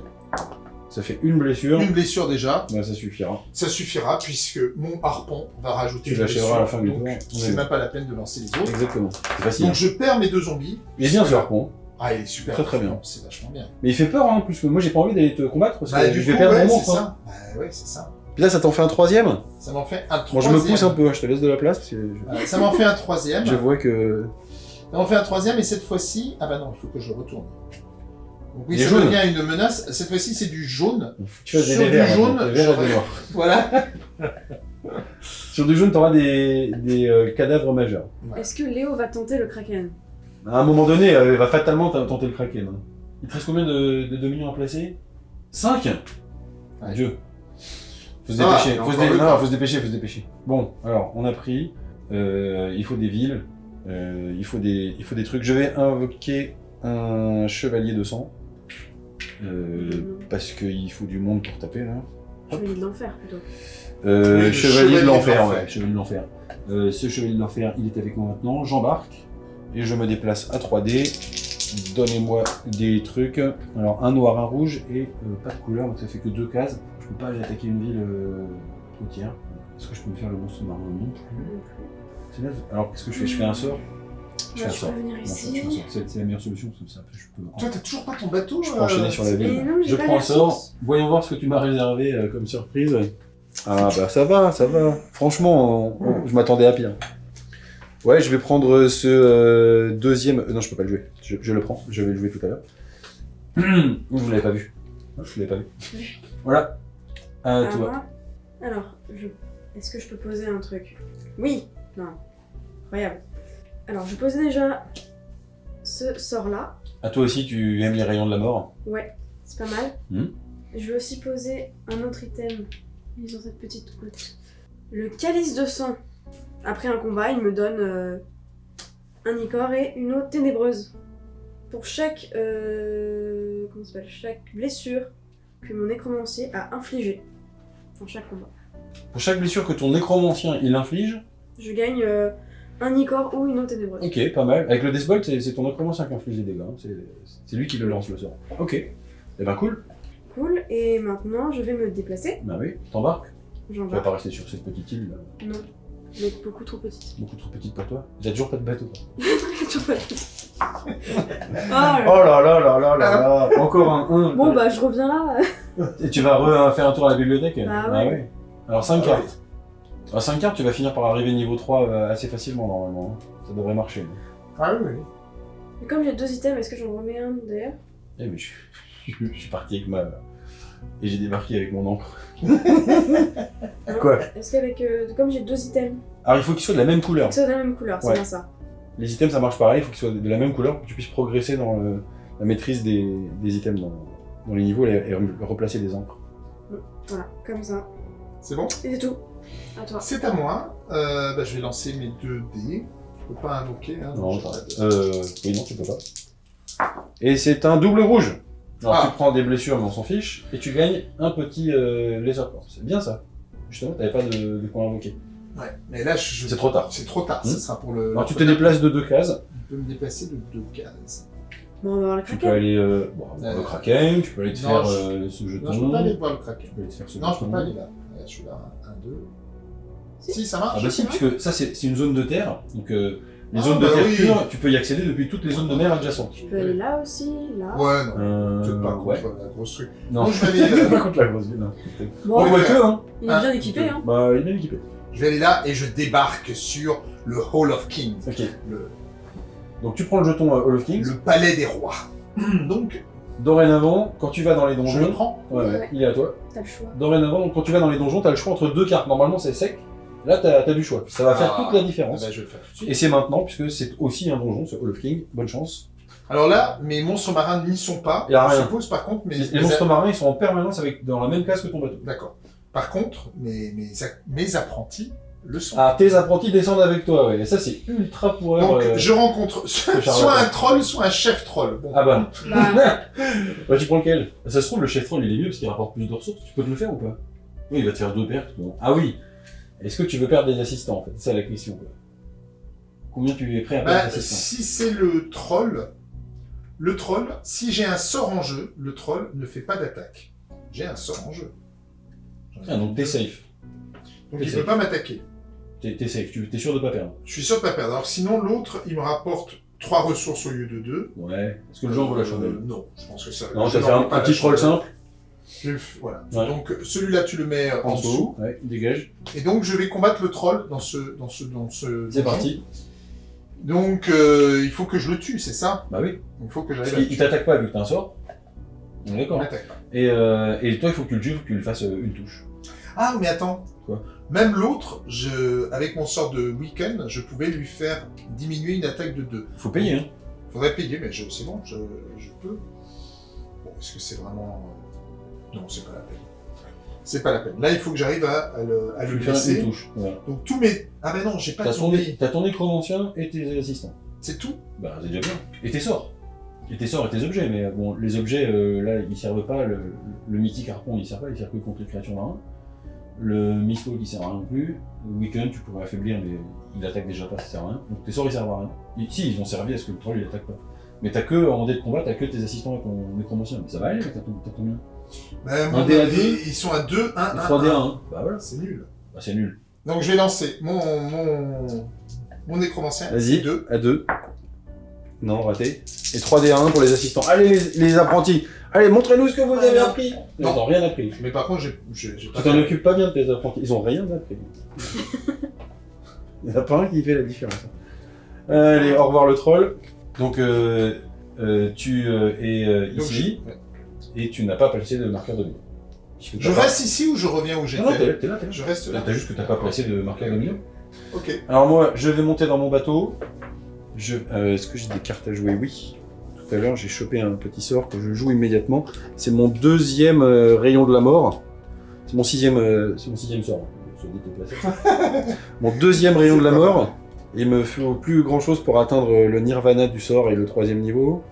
Ça fait une blessure. Une blessure déjà, Ouais, ça suffira. ça suffira puisque mon harpon va rajouter Tu une blessure. à la fin du donc, tour. c'est même pas la peine de lancer les autres. Exactement. C'est facile. Donc, je perds mes deux zombies. Il est bien ce harpon. Ah, il est super. Très, très bien. C'est vachement bien. Mais il fait peur, hein, plus que moi j'ai pas envie d'aller te combattre parce que Bah, je du vais coup, perdre ouais, mon c'est monstre. hein. ça. Bah, ouais, c'est ça. Puis là, ça t'en fait un troisième Ça m'en fait un Bon, troisième. je me pousse un peu, hein, je te laisse de la place parce que je, Euh, ça m'en fait un troisième. je vois que. Ça m'en fait un troisième et cette fois-ci, ah bah non, il faut que je retourne. Oui, ça jaune. devient une menace. Cette fois-ci, c'est du jaune. Tu fais des Sur du verts, jaune, des verts et j'aurais- des noirs. Voilà. Sur du jaune, t'auras des, des euh, cadavres majeurs. Est-ce que Léo va tenter le kraken? À un moment donné, euh, il va fatalement tenter le kraken. hein. Il te reste combien de, de dominions à placer? 5 Ouais. Dieu. Faut se dépêcher, il y a faut se, dé- non, faut se dépêcher, faut se dépêcher. Bon, alors, on a pris, euh, il faut des villes, euh, il, faut des, il faut des trucs. Je vais invoquer un chevalier de sang, euh, parce qu'il faut du monde pour taper, là. Chevalier de l'enfer plutôt. Euh, Oui, chevalier, chevalier de l'enfer, ouais, chevalier de l'enfer. Euh, ce chevalier de l'enfer, il est avec moi maintenant. J'embarque et je me déplace à 3D. Donnez-moi des trucs. Alors un noir, un rouge et euh, pas de couleur, donc ça fait que deux cases. Je peux pas aller attaquer une ville euh, côtière. Est-ce que je peux me faire le monstre marin Non plus. Alors qu'est-ce que je fais? Je fais un sort? Je un je peux venir ici. C'est la meilleure solution, comme ça après je peux. Toi, t'as toujours pas ton bateau Je peux euh, enchaîner sur la ville. non, Je prends un sort. Voyons voir ce que tu m'as réservé euh, comme surprise. Ah bah ça va, ça va. Franchement, on- on- je m'attendais à pire. Ouais, je vais prendre ce euh, deuxième... euh, non, je peux pas le jouer. Je, je le prends. Je vais le jouer tout à l'heure. Vous l'avez pas vu. Je l'avais pas vu. Voilà. Moi? Alors, je... est-ce que je peux poser un truc? Oui Non. Incroyable. Alors, je posais déjà ce sort-là. À toi aussi, tu aimes les rayons de la mort. Ouais, c'est pas mal. Hmm. Je vais aussi poser un autre item mis sur cette petite côte. Le calice de sang. Après un combat, il me donne euh, un icor et une eau ténébreuse. Pour chaque, euh, comment ça s'appelle, chaque blessure que mon nécromancier a infligée dans chaque combat. Pour chaque blessure que ton nécromancien il inflige, Je gagne euh, un icor ou une eau ténébreuse. ok, pas mal. Avec le Deathbolt, c'est ton nécromancien qui inflige les dégâts. hein. C'est c'est lui qui le lance le sort. Ok. Eh ben cool. Cool. Et maintenant, je vais me déplacer. Bah oui, t'embarques? J'en Tu vas vais. pas rester sur cette petite île là? Non. Elle est beaucoup trop petite. Beaucoup trop petite pour toi? T'as toujours pas de bateau. quoi. Toujours pas petite. Oh là là. Oh là là là là là là Encore un 1 Bon bah je reviens là. Et tu vas re- faire un tour à la bibliothèque? Bah ouais. Alors 5 Ah cartes. Alors 5 cartes, tu vas finir par arriver niveau 3 euh, assez facilement normalement. Ça devrait marcher. Ah oui, oui. Mais comme j'ai deux items, est-ce que j'en remets un d'ailleurs Eh mais je, je- je suis parti avec ma... Et j'ai débarqué avec mon encre. Quoi? Est-ce qu'avec. euh, comme j'ai deux items, Alors il faut qu'ils soient de la même couleur. c'est de la même couleur, c'est Ouais. bien ça. Les items ça marche pareil, il faut qu'ils soient de la même couleur pour que tu puisses progresser dans le- la maîtrise des, des items dans, dans les niveaux et, et re- replacer des encres. Voilà, comme ça. C'est bon? Et c'est tout. C'est à moi. Euh, bah, je vais lancer mes deux dés. Je peux pas invoquer. Hein, Non, j'arrête. Euh, oui, non, tu peux pas. Et c'est un double rouge. Alors Ah. tu prends des blessures, mais on s'en fiche, et tu gagnes un petit euh, laser corps. C'est bien ça. Justement, t'avais pas de, de quoi invoquer. Ouais, mais là, je... C'est trop tard. C'est trop tard. Hmm. Ce sera pour le. Alors tu te déplaces de deux cases. Je peux me déplacer de deux cases. Bon, on va voir le Tu peux aller euh, bon, voir le Euh, kraken, tu peux aller te non, faire je- euh, ce jeton. Non, je peux pas aller voir le kraken. Tu peux aller te faire ce Non, je jeton. peux pas aller là. Ouais, Je suis là. Un, deux. Si. Ça marche. Ah bah si, puisque ça c'est une zone de terre, donc euh, Les Ah, zones de bah terre oui. pure, tu peux y accéder depuis toutes les zones de mer adjacentes. Tu peux aller là aussi, là. Ouais, non. Euh, Peut-être pas contre ouais. la grosse truc. Non, Non, je vais aller, euh, pas contre la grosse ville. non. Bon, On voit que, hein. il est bien équipé, hein. Bah, il est bien équipé. Je vais aller là et je débarque sur le Hall of Kings, Ok. le, Donc tu prends le jeton euh, Hall of Kings. le palais des rois. Donc, Dorénavant, quand tu vas dans les je le donjons, prends. ouais, ouais, Ouais. il est à toi. T'as le choix. Dorénavant, donc, quand tu vas dans les donjons, t'as le choix entre deux cartes. Normalement, c'est sec. Là, t'as as du choix. Ça va faire Ah. toute la différence. bah, je vais le faire tout de suite. Et c'est maintenant, puisque c'est aussi un donjon, ce Hall of King. Bonne chance. Alors là, mes monstres marins n'y sont pas. Y a je rien. suppose, par contre, mes, Les, monstres marins, ils sont en permanence avec, dans la même case que ton bateau. D'accord. Par contre, mes, mes, mes apprentis le sont. Ah, tes apprentis descendent avec toi, ouais. Et ça, c'est ultra pour Donc, euh, je rencontre soit, un troll, soit un chef troll. Bon. Ah bah. Bah, bah, tu prends lequel? Ça se trouve, le chef troll, il est mieux parce qu'il rapporte plus de ressources. Tu peux te le faire ou pas? Oui, il va te faire deux pertes. Bon. Ah oui. Est-ce que tu veux perdre des assistants, en fait? C'est ça la question, quoi. Combien tu es prêt à perdre Bah, d'assistants si c'est le troll, le troll, si j'ai un sort en jeu, le troll ne fait pas d'attaque. J'ai un sort en jeu. Ah, donc t'es safe. Donc il safe. peut pas m'attaquer. T'es safe. Tu es sûr de pas perdre? Je suis sûr de pas perdre. Alors sinon, l'autre, il me rapporte 3 ressources au lieu de 2. Ouais. Est-ce que le genre vaut la chandelle? Non, je pense que ça. Non, je vas faire un, petit troll simple? Voilà. Ouais. Donc celui-là, tu le mets euh, en, dessous. Ouais, il dégage. Et donc je vais combattre le troll dans ce dans ce dans ce. C'est parti. Donc euh, il faut que je le tue, c'est ça? Bah oui. Il faut que j'arrive le il t'attaque pas vu que t'as un sort. On est Il d'accord. Et, euh, et toi, il faut que tu le tues, il faut que tu lui fasses euh, une touche. Ah mais attends. Quoi? Même l'autre, je avec mon sort de week-end, je pouvais lui faire diminuer une attaque de 2. Il faut payer, hein. Faudrait payer, mais c'est bon, je, je peux. Bon, est-ce que c'est vraiment. Non, c'est pas la peine. C'est pas la peine. Là, il faut que j'arrive à, à le, à le une touche. Donc tous mes. Ah ben non, j'ai pas T'as ton, t'as ton nécromancien et tes assistants. C'est tout Bah, c'est déjà bien. Et tes sorts. Et tes sorts et tes objets, mais bon, les objets, euh, là, ils servent pas. Le, le mythique harpon, il sert pas, il sert que contre les créatures marines. Le missile, il sert à rien non plus. Le weekend, tu pourrais affaiblir, mais il attaque déjà pas, ça sert à rien. Donc tes sorts, ils servent à rien. Et, si, ils ont servi à ce que le troll, il attaque pas. Mais t'as que, en dé de combat, t'as que tes assistants et ton nécromancien. Mais ça va aller, t'as combien Ben, mon deux. Ils sont à 2, 1, 1. 3D1, hein. Bah voilà. C'est nul. Bah, c'est nul. Donc je vais lancer mon. mon. mon nécromancien. Vas-y, 2. à 2. Non, raté. Et 3D1 pour les assistants. Allez, les, les apprentis Allez, montrez-nous ce que vous avez appris Ils Non. n'ont rien appris. Mais par contre, j'ai- j'ai j'ai Tu pas. t'en fait- occupes pas bien de tes apprentis. Ils ont rien appris. Il n'y en a pas un qui fait la différence. Allez, au revoir le troll. Donc, euh, euh, tu euh, es euh, Donc, ici ouais. Et tu n'as pas placé de marqueur de. Puisque Je pas- reste ici ou je reviens où Non, non, j'étais t'es là, t'es là. Je reste là. T'as juste que t'as pas placé de marqueur de. Ok. Alors moi, je vais monter dans mon bateau. Je... euh, Est-ce que j'ai des cartes à jouer? Oui. Tout à l'heure, j'ai chopé un petit sort que je joue immédiatement. C'est mon deuxième euh, rayon de la mort. C'est mon sixième, euh, c'est mon sixième sort. Mon deuxième rayon de la mort. Il me faut plus grand chose pour atteindre le nirvana du sort et le troisième niveau.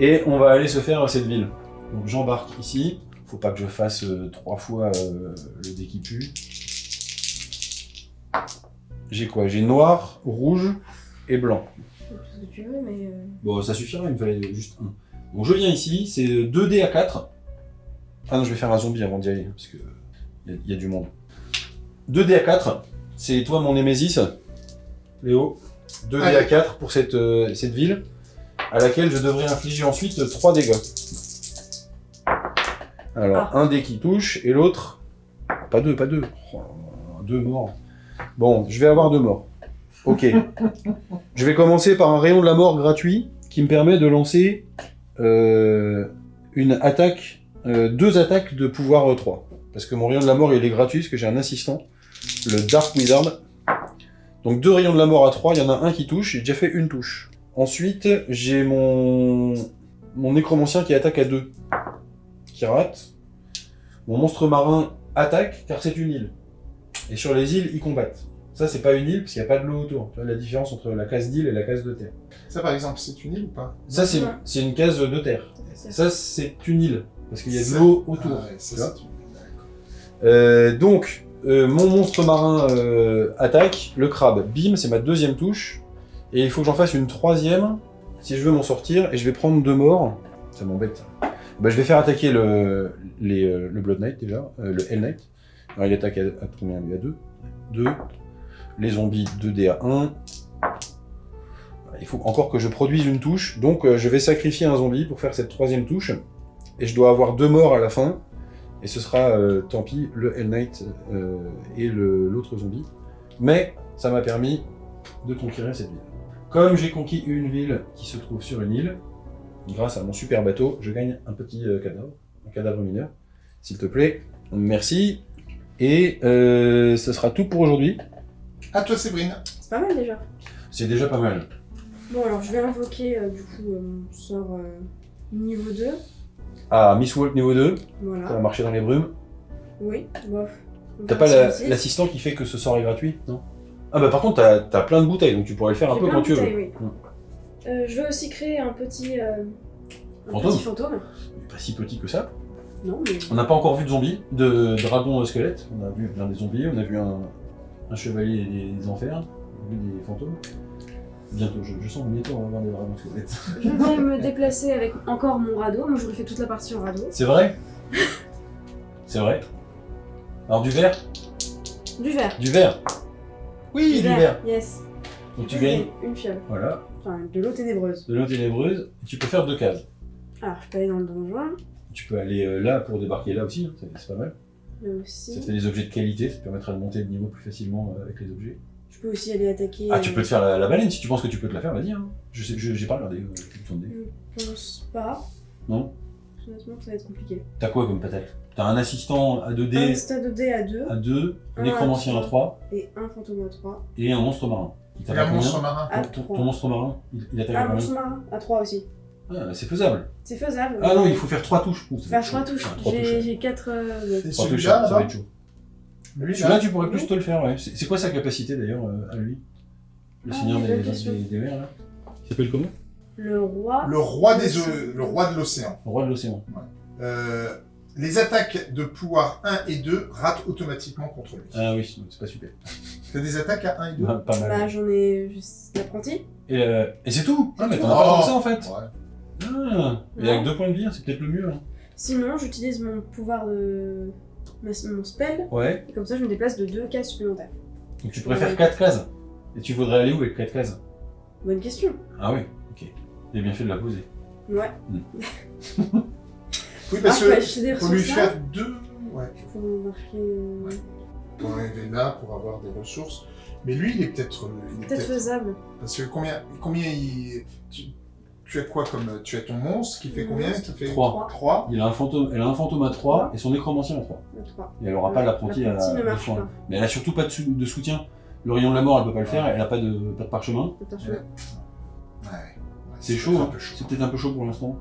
Et on va aller se faire à cette ville. Donc j'embarque ici. Faut pas que je fasse euh, trois fois euh, le dé qui pue. J'ai quoi? J'ai noir, rouge et blanc. tout ce que tu veux, mais. euh, Bon, ça suffira, il me fallait juste un. Donc je viens ici, c'est 2D à 4. Ah non, je vais faire un zombie avant d'y aller, parce que il y, a- il y a du monde. 2D à 4, c'est toi mon Némésis, Léo. 2D à Allez. 4 pour cette, euh, cette ville, à laquelle je devrais infliger ensuite 3 dégâts. Alors, un dé qui touche, et l'autre... Pas deux, pas deux. Oh deux morts. Bon, je vais avoir deux morts. Ok. Je vais commencer par un rayon de la mort gratuit qui me permet de lancer euh, une attaque, euh, deux attaques de pouvoir euh, 3. Parce que mon rayon de la mort il est gratuit parce que j'ai un assistant, le Dark Wizard. Donc deux rayons de la mort à 3, il y en a un qui touche, j'ai déjà fait une touche. Ensuite, j'ai mon, mon nécromancien qui attaque à 2, qui rate. Mon monstre marin attaque car c'est une île. Et sur les îles, ils combattent. Ça, c'est pas une île parce qu'il n'y a pas de l'eau autour. Tu vois la différence entre la case d'île et la case de terre. Ça, par exemple, c'est une île ou pas? Ça, c'est Ouais. une case de terre. c'est- Ça, c'est une île parce qu'il y a de l'eau autour. Ah ouais, ça, une. Euh, donc, euh, mon monstre marin euh, attaque le crabe. Bim, c'est ma deuxième touche. Et il faut que j'en fasse une troisième si je veux m'en sortir. Et je vais prendre deux morts. Ça m'embête. Bah, je vais faire attaquer le, euh, Blood Knight déjà, euh, le Hell Knight. Il attaque à, à combien À 2 2. Les zombies 2D à 1. Il faut encore que je produise une touche, donc euh, je vais sacrifier un zombie pour faire cette troisième touche. Et je dois avoir deux morts à la fin. Et ce sera, tant pis, le Hell Knight et l'autre zombie. Mais ça m'a permis de conquérir cette ville. Comme j'ai conquis une ville qui se trouve sur une île, grâce à mon super bateau, je gagne un petit euh, cadavre, un cadavre mineur. S'il te plaît, merci. Et euh, ce sera tout pour aujourd'hui. À toi, Séverine. C'est pas mal déjà. C'est déjà pas mal. Bon, alors je vais invoquer euh, du coup euh, mon sort euh, niveau 2. Ah, Miss Walk niveau 2, ça va Voilà. marcher dans les brumes. Oui, bof. T'as pas la- l'assistant qui fait que ce sort est gratuit, non? Ah bah par contre, t'as as plein de bouteilles, donc tu pourrais le faire un peu plein quand de tu veux. oui. Mm. Euh, je vais aussi créer un petit, euh, un Fantôme petit fantôme. Pas si petit que ça. Non, mais On n'a pas encore vu de zombies, de dragons squelettes. On a vu plein des zombies, on a vu un, un chevalier des, des enfers, on a vu des fantômes. Bientôt, je, je sens que bientôt on va voir des dragons squelettes. je vais me déplacer avec encore mon radeau. Moi, j'aurais fait toute la partie en radeau. C'est vrai? C'est vrai? Alors du verre Du verre. Du verre Oui, du verre Yes. Donc tu Je gagnes, Une fiole. voilà, Enfin, de l'eau ténébreuse. de l'eau ténébreuse. Tu peux faire deux cases. Alors, je peux aller dans le donjon. Tu peux aller euh, là pour débarquer là aussi, hein, c'est pas mal. Là Ça aussi. te fait des objets de qualité, ça te permettra de monter le niveau plus facilement euh, avec les objets. Je peux aussi aller attaquer. Ah, tu euh, peux te faire la, la baleine si tu penses que tu peux te la faire, vas-y. Hein. Je sais, j'ai pas regardé. je. Je pense pas. Non? Honnêtement, ça va être compliqué. T'as quoi comme patate? T'as un assistant à Un 2D stade de dé à 2 à 2, un Un nécromancien à 3 et un fantôme à 3. et un monstre marin. Il un monstre marin. À ton, ton- 3. ton monstre marin, il, il attaque combien monstre marin à 3 aussi. Ah, c'est faisable. C'est faisable. Ah non, il faut faire 3 touches. Va Faire être 3 chaud. touches. J'ai ouais. j'ai 4. Et Trois touches, celui-là, ça va là être chaud. Lui, Celui-là, là tu pourrais plus te le faire, ouais. C'est c'est quoi sa capacité d'ailleurs euh, à lui Le Ah, seigneur des, mers, là Il s'appelle comment Le roi. Le roi des le roi de l'océan. Le roi de l'océan. Euh, les attaques de pouvoir 1 et 2 ratent automatiquement contre lui. Ah oui, donc c'est pas super. T'as des attaques à 1 et 2 Ah, pas mal. Bah, j'en ai juste l'apprenti. Et, euh, et c'est tout Ah, mais t'en as pas tant que ça en fait Ouais. Ah, et avec deux points de vie, c'est peut-être le mieux. Hein. Sinon, j'utilise mon pouvoir de. ma- mon spell. Ouais, Et comme ça, je me déplace de 2 cases supplémentaires. donc tu pourrais faire 4 cases. Et tu voudrais aller où avec 4 cases? Bonne question. Ah oui, ok. Il a bien fait de la poser. Ouais. Oui, parce Ah, que des faut lui faire deux. Ouais. Pour marquer. euh, Pour arriver là, pour avoir des ressources. Mais lui, il est peut-être. il est Peut-être faisable. Parce que combien, combien il. Tu, tu as quoi comme. Tu as ton monstre qui fait combien? monstre. Qui fait Trois. 3. Il a un fantôme, elle a un fantôme à 3 et son nécromancien à 3. Le 3. Et elle aura pas l'apprenti à de soin. pas. Mais elle a surtout pas de, sou- de soutien. Le rayon de la mort, elle peut pas le faire, elle a pas de, pas de parchemin. Ouais. Ouais. C'est chaud, hein. chaud. C'est peut-être un peu chaud pour l'instant.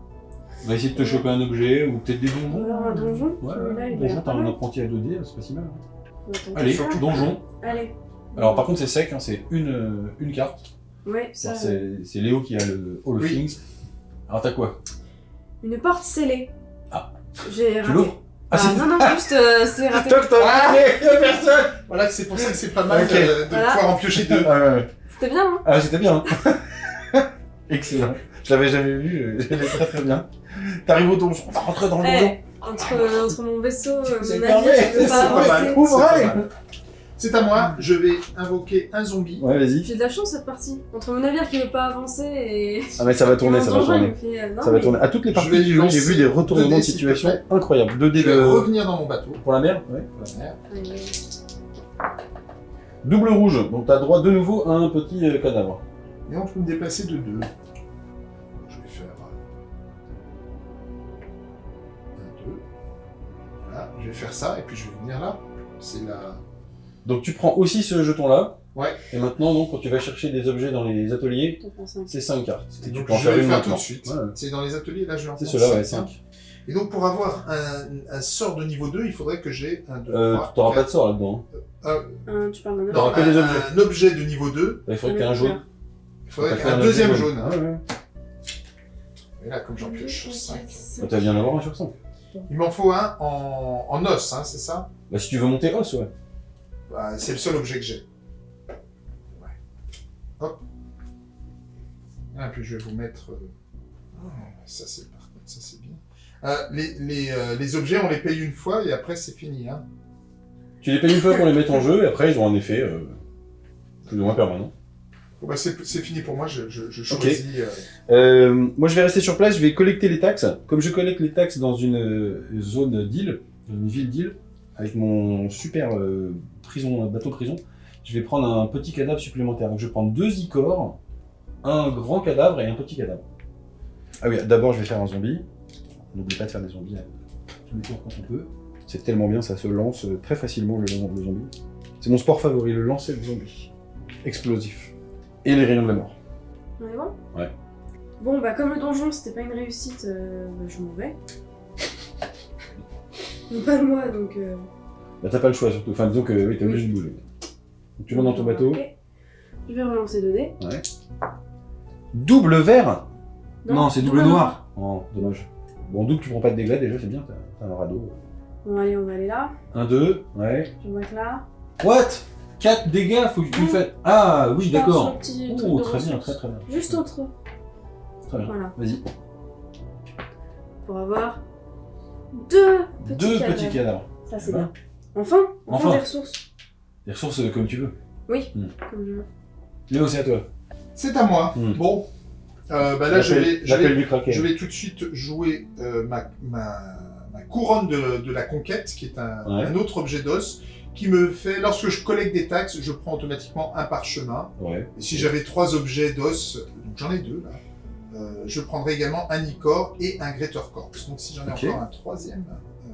On va essayer de te choper un objet ou peut-être des donjons. Alors un donjon. Ouais, Celui-là, il a donjon, t'as un mal. apprenti à 2D, c'est pas si mal. hein. Allez, ça. donjon. Allez. Alors par contre c'est sec, hein, c'est une, euh, une carte. Ouais, ça. Alors, C'est c'est Léo qui a le Hall of Oui. Things. Alors t'as quoi? Une porte scellée. Ah. J'ai Tu raté. l'ouvres? Ah, c'est- non, non, juste euh, c'est raté. Toc toc Ah y'a personne Voilà, c'est pour ça que c'est pas mal Ok. de, de Voilà. pouvoir en piocher deux. Ah, ouais, ouais. C'était bien, hein Ah, c'était bien. Excellent. Je l'avais jamais vu, je l'avais très très bien. T'arrives au donjon, on va rentrer dans le donjon. Eh, entre, entre mon vaisseau, euh, mon navire, je peux c'est pas pas mal. avancer. Ouvre, C'est à moi, je vais invoquer un zombie. Ouais, vas-y. J'ai de la chance cette partie. Entre mon navire qui veut pas avancer et. Ah, mais ça va tourner, ça va donjon, tourner. fait, euh, non, Ça va tourner. À toutes les parties du jeu, j'ai vu des retournements 2D, de situation incroyables. 2D Je vais de... revenir dans mon bateau. pour la mer Ouais. Voilà. Allez. Double rouge, donc t'as droit de nouveau à un petit euh, cadavre. Et donc je peux me déplacer de deux. Je vais faire ça et puis je vais venir là. C'est la. Donc tu prends aussi ce jeton-là. Ouais. Et maintenant, donc, quand tu vas chercher des objets dans les ateliers, c'est 5 cartes. Et tu Donc peux en je faire vais le une faire maintenant. tout de suite. Ouais. C'est dans les ateliers, là je vais en C'est cela, ouais, hein. 5. Et donc pour avoir un, un sort de niveau 2, il faudrait que j'ai un 2, Euh, 3, T'auras pas de sort là-dedans. hein. Tu parles autre que un, des objets. un objet de niveau 2, Il faudrait un jaune. il faudrait un deuxième jaune. Ouais, ouais. Et là, comme j'en pioche 5. Bah, T'as bien d'avoir un sur 5. Il m'en faut un en, en os, hein, c'est ça? Bah si tu veux monter os, ouais. Bah, C'est le seul objet que j'ai. Ouais. Hop. Ah, puis je vais vous mettre... euh, ah, ça c'est par contre, ça c'est bien. Euh, les, les, euh, les objets, on les paye une fois et après c'est fini. Hein. Tu les payes une fois pour les mettre en jeu et après ils ont un effet euh, plus ou moins permanent. Bon, bah, c'est fini pour moi, je, je, je choisis. euh, Euh, moi, je vais rester sur place, je vais collecter les taxes. Comme je collecte les taxes dans une euh, zone d'île, dans une ville d'île, avec mon super euh, prison, bateau prison, je vais prendre un petit cadavre supplémentaire. Donc, je vais prendre deux icors, un grand cadavre et un petit cadavre. Ah oui, d'abord, je vais faire un zombie. N'oublie pas de faire des zombies à tous les tours quand on peut. C'est tellement bien, ça se lance très facilement le, le zombie. C'est mon sport favori, le lancer de zombie. Explosif. Et les rayons de la mort. On est bon? Ouais. Bon, bah, comme le donjon, c'était pas une réussite, euh, bah, je m'en vais. Mais pas moi, donc. Euh... Bah, t'as pas le choix surtout. Enfin, disons que oui, t'es obligé de bouger. Donc, tu montes dans ton bateau. Ok. Je vais relancer 2 dés. Double vert? Non, c'est double, noir. Oh, dommage. Bon, double, tu prends pas de dégâts déjà, c'est bien, t'as t'as un radeau. Bon, allez, on va aller là. Un, deux, ouais. Je vois que là. What? 4 dégâts, faut que tu fasses. Ah, oui, d'accord. Oh, très bien, très très bien. Juste autre. Très bien. Voilà. Vas-y. Pour avoir deux petits Deux cadavres. petits cadavres. Ça, c'est Ouais. bien. Enfin, enfin, Enfin. des ressources. Des ressources euh, comme tu veux. Oui, Hmm. comme je veux. Léo, c'est à toi. C'est à moi. Hmm. Bon. Euh, bah là, je vais, je, vais, je vais tout de suite jouer euh, ma, ma, ma couronne de, de la conquête, qui est un, Ouais. un autre objet d'os, qui me fait, lorsque je collecte des taxes, je prends automatiquement un parchemin. Ouais. Et si j'avais trois objets d'os, donc j'en ai deux là, euh, je prendrais également un Icor et un Greater Corpse. Donc si j'en ai encore un troisième, euh,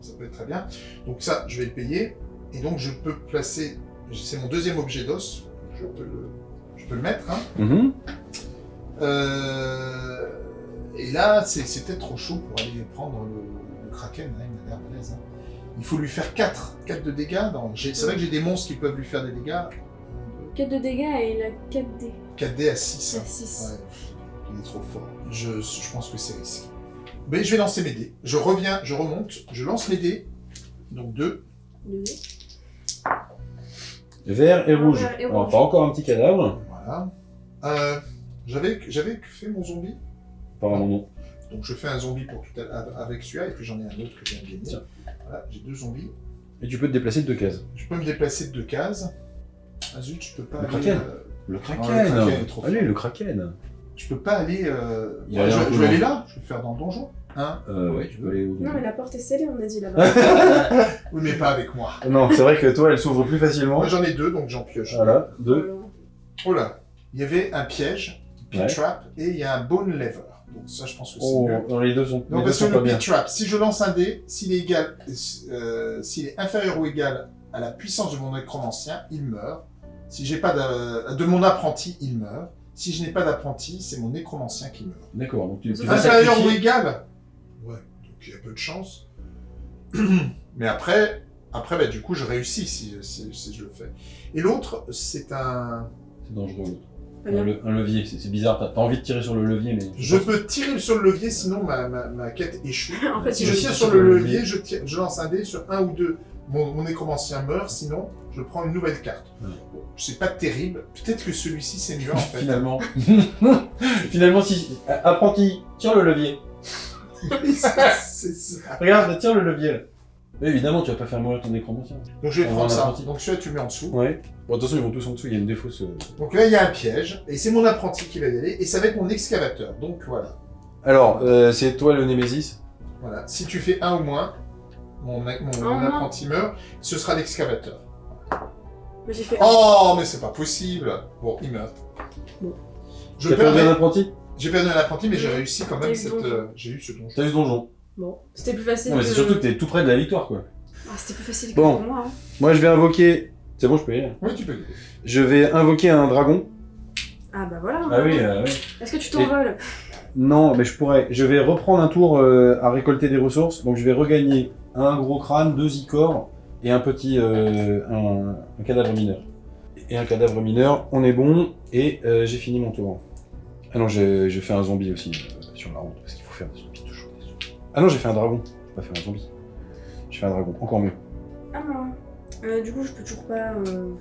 ça peut être très bien. Donc ça, je vais le payer. Et donc je peux placer, c'est mon deuxième objet d'os, je peux le, je peux le mettre. hein. Mhm. Euh, et là, peut-être trop chaud pour aller prendre le, le Kraken, hein, il m'a l'air balèze. hein. Il faut lui faire 4, 4 de dégâts. C'est vrai que j'ai des monstres qui peuvent lui faire des dégâts. 4 de dégâts et il a 4 dés. 4D à 6. C'est 6. Ouais, il est trop fort. Je, je pense que c'est risqué. Mais je vais lancer mes dés. Je reviens, je remonte, je lance mes dés. Donc 2. Vert et rouge. Vert et Alors, rouge. pas encore un petit cadavre. Voilà. Euh, J'avais j'avais fait mon zombie. Apparemment non. Donc je fais un zombie pour tout à l'heure avec celui-là. Et puis j'en ai un autre que j'ai gagné. Tiens. Voilà, j'ai deux zombies. Et tu peux te déplacer de deux cases. Je peux me déplacer de deux cases. Ah zut, je peux pas Le aller... Kraken. euh, Le kraken. le kraken est trop Allez, le kraken. je peux pas aller... euh, Il ouais, a je, vais aller là. Je vais faire dans le donjon. Hein Euh, ouais, tu peux aller au Non, mais la porte est scellée, on a dit là-bas. Oui, mais pas avec moi. Non, c'est vrai que toi, elle s'ouvre plus facilement. Moi j'en ai deux, donc j'en pioche. Voilà, deux. Oh là, il y avait un piège, pit Ouais. trap, et il y a un bone lever. Donc ça, je pense que c'est Oh, mieux. non, les deux sont, Non, les deux parce que sont pas le pit trap, si je lance un dé, s'il est égal, euh, s'il est inférieur ou égal à la puissance de mon nécromancien, il meurt. Si j'ai pas de, de mon apprenti, il meurt. Si je n'ai pas d'apprenti, c'est mon nécromancien qui meurt. D'accord, donc tu, tu Inférieur ou égal Ouais, donc il y a peu de chance. Mais après, après bah, du coup, je réussis si, si- si je le fais. Et l'autre, c'est un... C'est dangereux. Un, le- un levier, c'est bizarre. T'as envie de tirer sur le levier, mais. Je peux tirer sur le levier, sinon ma, ma, ma quête échoue. En fait, Si je tire sur le levier, je, tire- je lance un dé sur un ou deux. Mon, mon nécromancien meurt, sinon je prends une nouvelle carte. Ouais. Bon, c'est pas terrible. Peut-être que celui-ci c'est mieux en fait. Finalement. Finalement, si. Apprenti, tire le levier. C'est ça. Regarde, tire le levier là. Mais évidemment, tu vas pas faire mourir ton nécromancien. Donc je vais On prendre va en ça. apprenti. Donc celui-là tu le mets en dessous. Ouais. Bon, attention, ils vont tous en dessous, il y a une défausse. euh. Donc là il y a un piège. Et c'est mon apprenti qui va y aller. Et ça va être mon excavateur. Donc voilà. Alors, euh, c'est toi le Némésis. Voilà. Si tu fais un ou moins, mon, mon, mon Un apprenti meurt. Ce sera l'excavateur. Mais j'ai fait. Oh, mais c'est pas possible. Bon, il meurt. Bon. Je T'as perdu perds un apprenti? J'ai perdu un apprenti, mais j'ai réussi quand T'as même eu cette. le donjon. euh, j'ai eu ce donjon. T'as eu ce donjon. Bon, c'était plus facile. Non, mais c'est que- surtout que t'es tout près de la victoire, quoi. Ah, c'était plus facile Bon. que pour moi. hein. Moi, je vais invoquer. C'est bon, je peux y aller. Oui, tu peux. y aller. Je vais invoquer un dragon. Ah bah voilà. Ah oui, euh, oui. Est-ce que tu t'envoles? Non, mais je pourrais. Je vais reprendre un tour euh, à récolter des ressources. Donc, je vais regagner un gros crâne, deux icors et un petit. euh, un, un cadavre mineur. Et un cadavre mineur, on est bon. Et euh, j'ai fini mon tour. Ah non, j'ai j'ai fait un zombie aussi euh, sur la route. Parce qu'il faut faire des zombies. Ah non, j'ai fait un dragon. J'ai pas fait un zombie. J'ai fait un dragon, encore mieux. Ah non. Euh, du coup, je peux toujours pas euh,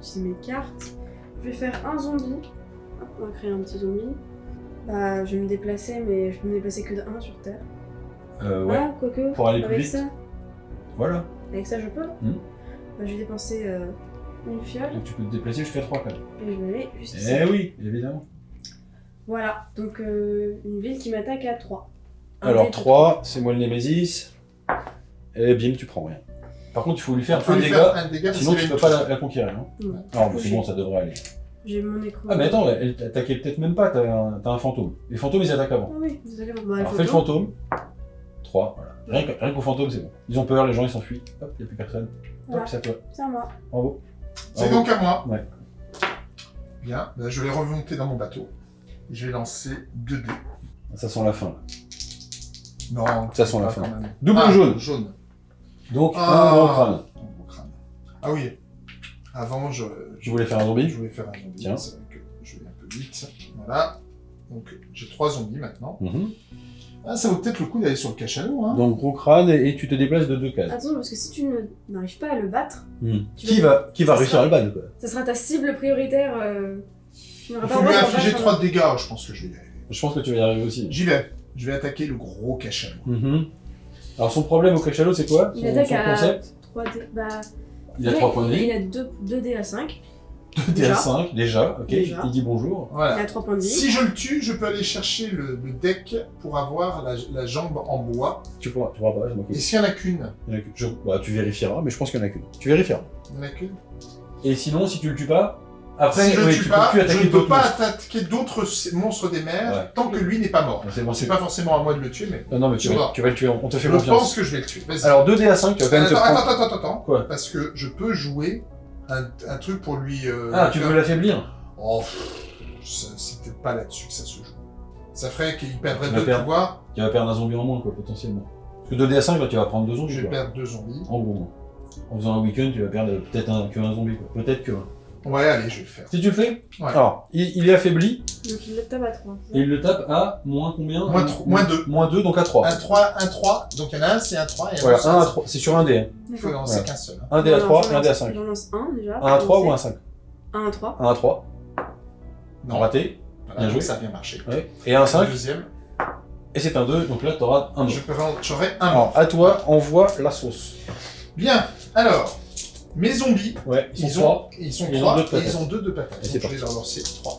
utiliser mes cartes. Je vais faire un zombie. Hop, on va créer un petit zombie. Bah, je vais me déplacer, mais je peux me déplacer que de 1 sur Terre. Euh, ouais. Ah, quoique. Pour aller plus Avec vite. ça, Voilà. avec ça, je peux. Hmm. Bah, je vais dépenser euh, une fiole Donc tu peux te déplacer jusqu'à 3 quand même. et je vais aller juste ici. Eh oui, évidemment. Voilà, donc euh, une ville qui m'attaque à 3. Alors dé de 3, c'est moi le Némésis. Et bim, tu prends rien. Par contre, il faut lui faire Faut un lui dégât, un dégât sinon tu peux pas la, la conquérir. Hein. Ouais. Alors, mais c'est bon, ça devrait aller. J'ai mon écran. Ah mais attends, elle t'attaquait peut-être même pas, t'as un, fantôme. Les fantômes, ils attaquent avant. Ah oui, vous allez voir. Bah, Alors le fais le fantôme. 3, voilà. Rien qu'au fantôme, c'est bon. Ils ont peur, les gens, ils s'enfuient. Hop, il a plus personne. Voilà. Hop, c'est à toi. C'est à moi. Bravo. C'est donc à moi. Ouais. Bien, Là, je vais remonter dans mon bateau. Je vais lancer 2 dés. Ça sent la fin. là. Non, Ça sent la fin. Double Ah, jaune. jaune. Donc, Ah. un gros crâne. Ah oui. Avant, je, Tu voulais faire un zombie je voulais faire un zombie. Tiens. C'est vrai que je vais un peu vite. Voilà. Donc, j'ai trois zombies maintenant. Mhm. Ah, ça vaut peut-être le coup d'aller sur le cachalot, hein. Donc, gros crâne, et, et tu te déplaces de deux cases. Attention, parce que si tu n'arrives pas à le battre, Hmm. Qui vas- va, qui va Ça réussir sera- à le battre quoi? ça sera ta cible prioritaire. Euh... Il faut lui battre 3 un- de dégâts. Je pense que je vais y arriver. Je pense que tu vas y arriver aussi. J'y vais. Je vais attaquer le gros cachalot. Mhm. Alors, son problème au cachalot, c'est quoi? Il son, attaque son à concept? 3 dés. Bah, Il a ouais, 3 points de Il vie. a 2 dés à 5. 2 déjà. DA5, déjà. Ok, Déjà. il dit bonjour. Il Voilà. a 3 points de vie. Si je le tue, je peux aller chercher le, le deck pour avoir la, la jambe en bois. Tu pourras, tu pourras pas, je m'en. Et s'il y en a qu'une? Il y en a qu'une. Je- bah, tu vérifieras, mais je pense qu'il y en a qu'une. Tu vérifieras. Il y en a qu'une? Et sinon, si tu le tues pas, après, Si je ne tu tue peux pas, plus je attaquer ne peux d'autres pas monstres. attaquer d'autres monstres des mers Ouais. tant que lui n'est pas mort. C'est bon, pas forcément à moi de le tuer, mais Non, non, mais tu vas, vois. tu vas le tuer, on te fait je confiance. pense que je vais le tuer. Alors 2D à5, tu vas quand même te attends, prendre... attends, attends, attends. Quoi Parce que je peux jouer un, un truc pour lui. euh, Ah, tu veux l'affaiblir Oh, c'est peut-être pas là-dessus que ça se joue. Ça ferait qu'il perdrait deux pouvoirs. Tu vas perdre un zombie en moins, quoi, potentiellement. Parce que 2D à 5, là, tu vas prendre deux zombies, Je vais perdre deux zombies. En gros. En faisant un week-end, tu vas perdre peut-être un, que un zombie, quoi. Peut-être que un. Ouais, allez, je vais le faire. Si tu le fais Ouais. Alors, il, il est affaibli, Donc il le tape à 3. et il le tape à moins combien Moins moins deux. Moins 2, donc à 3. Un 3, un 3. Donc il y en a un, c'est un 3. Et un Voilà, c'est 1 à 3. C'est sur un dé. hein. Il faut lancer qu'un seul. hein. Un dé à 3, un dé à 5. J'en lance un déjà. 1 à 3 ou un 5 1 à 3. 1 à 3. Non. Raté. Voilà, Bien joué. ça a bien marché. Ouais. Et un Le 5. deuxième, Et c'est un 2, donc là, t'auras un 2. je peux rendre- j'aurai un. Alors, à toi, envoie la sauce. Bien, alors, mes zombies, Ouais, ils ils, sont ont, 3. ils sont Ils ont trois deux de et ils ont deux de patates. Donc, je vais leur lancer 3.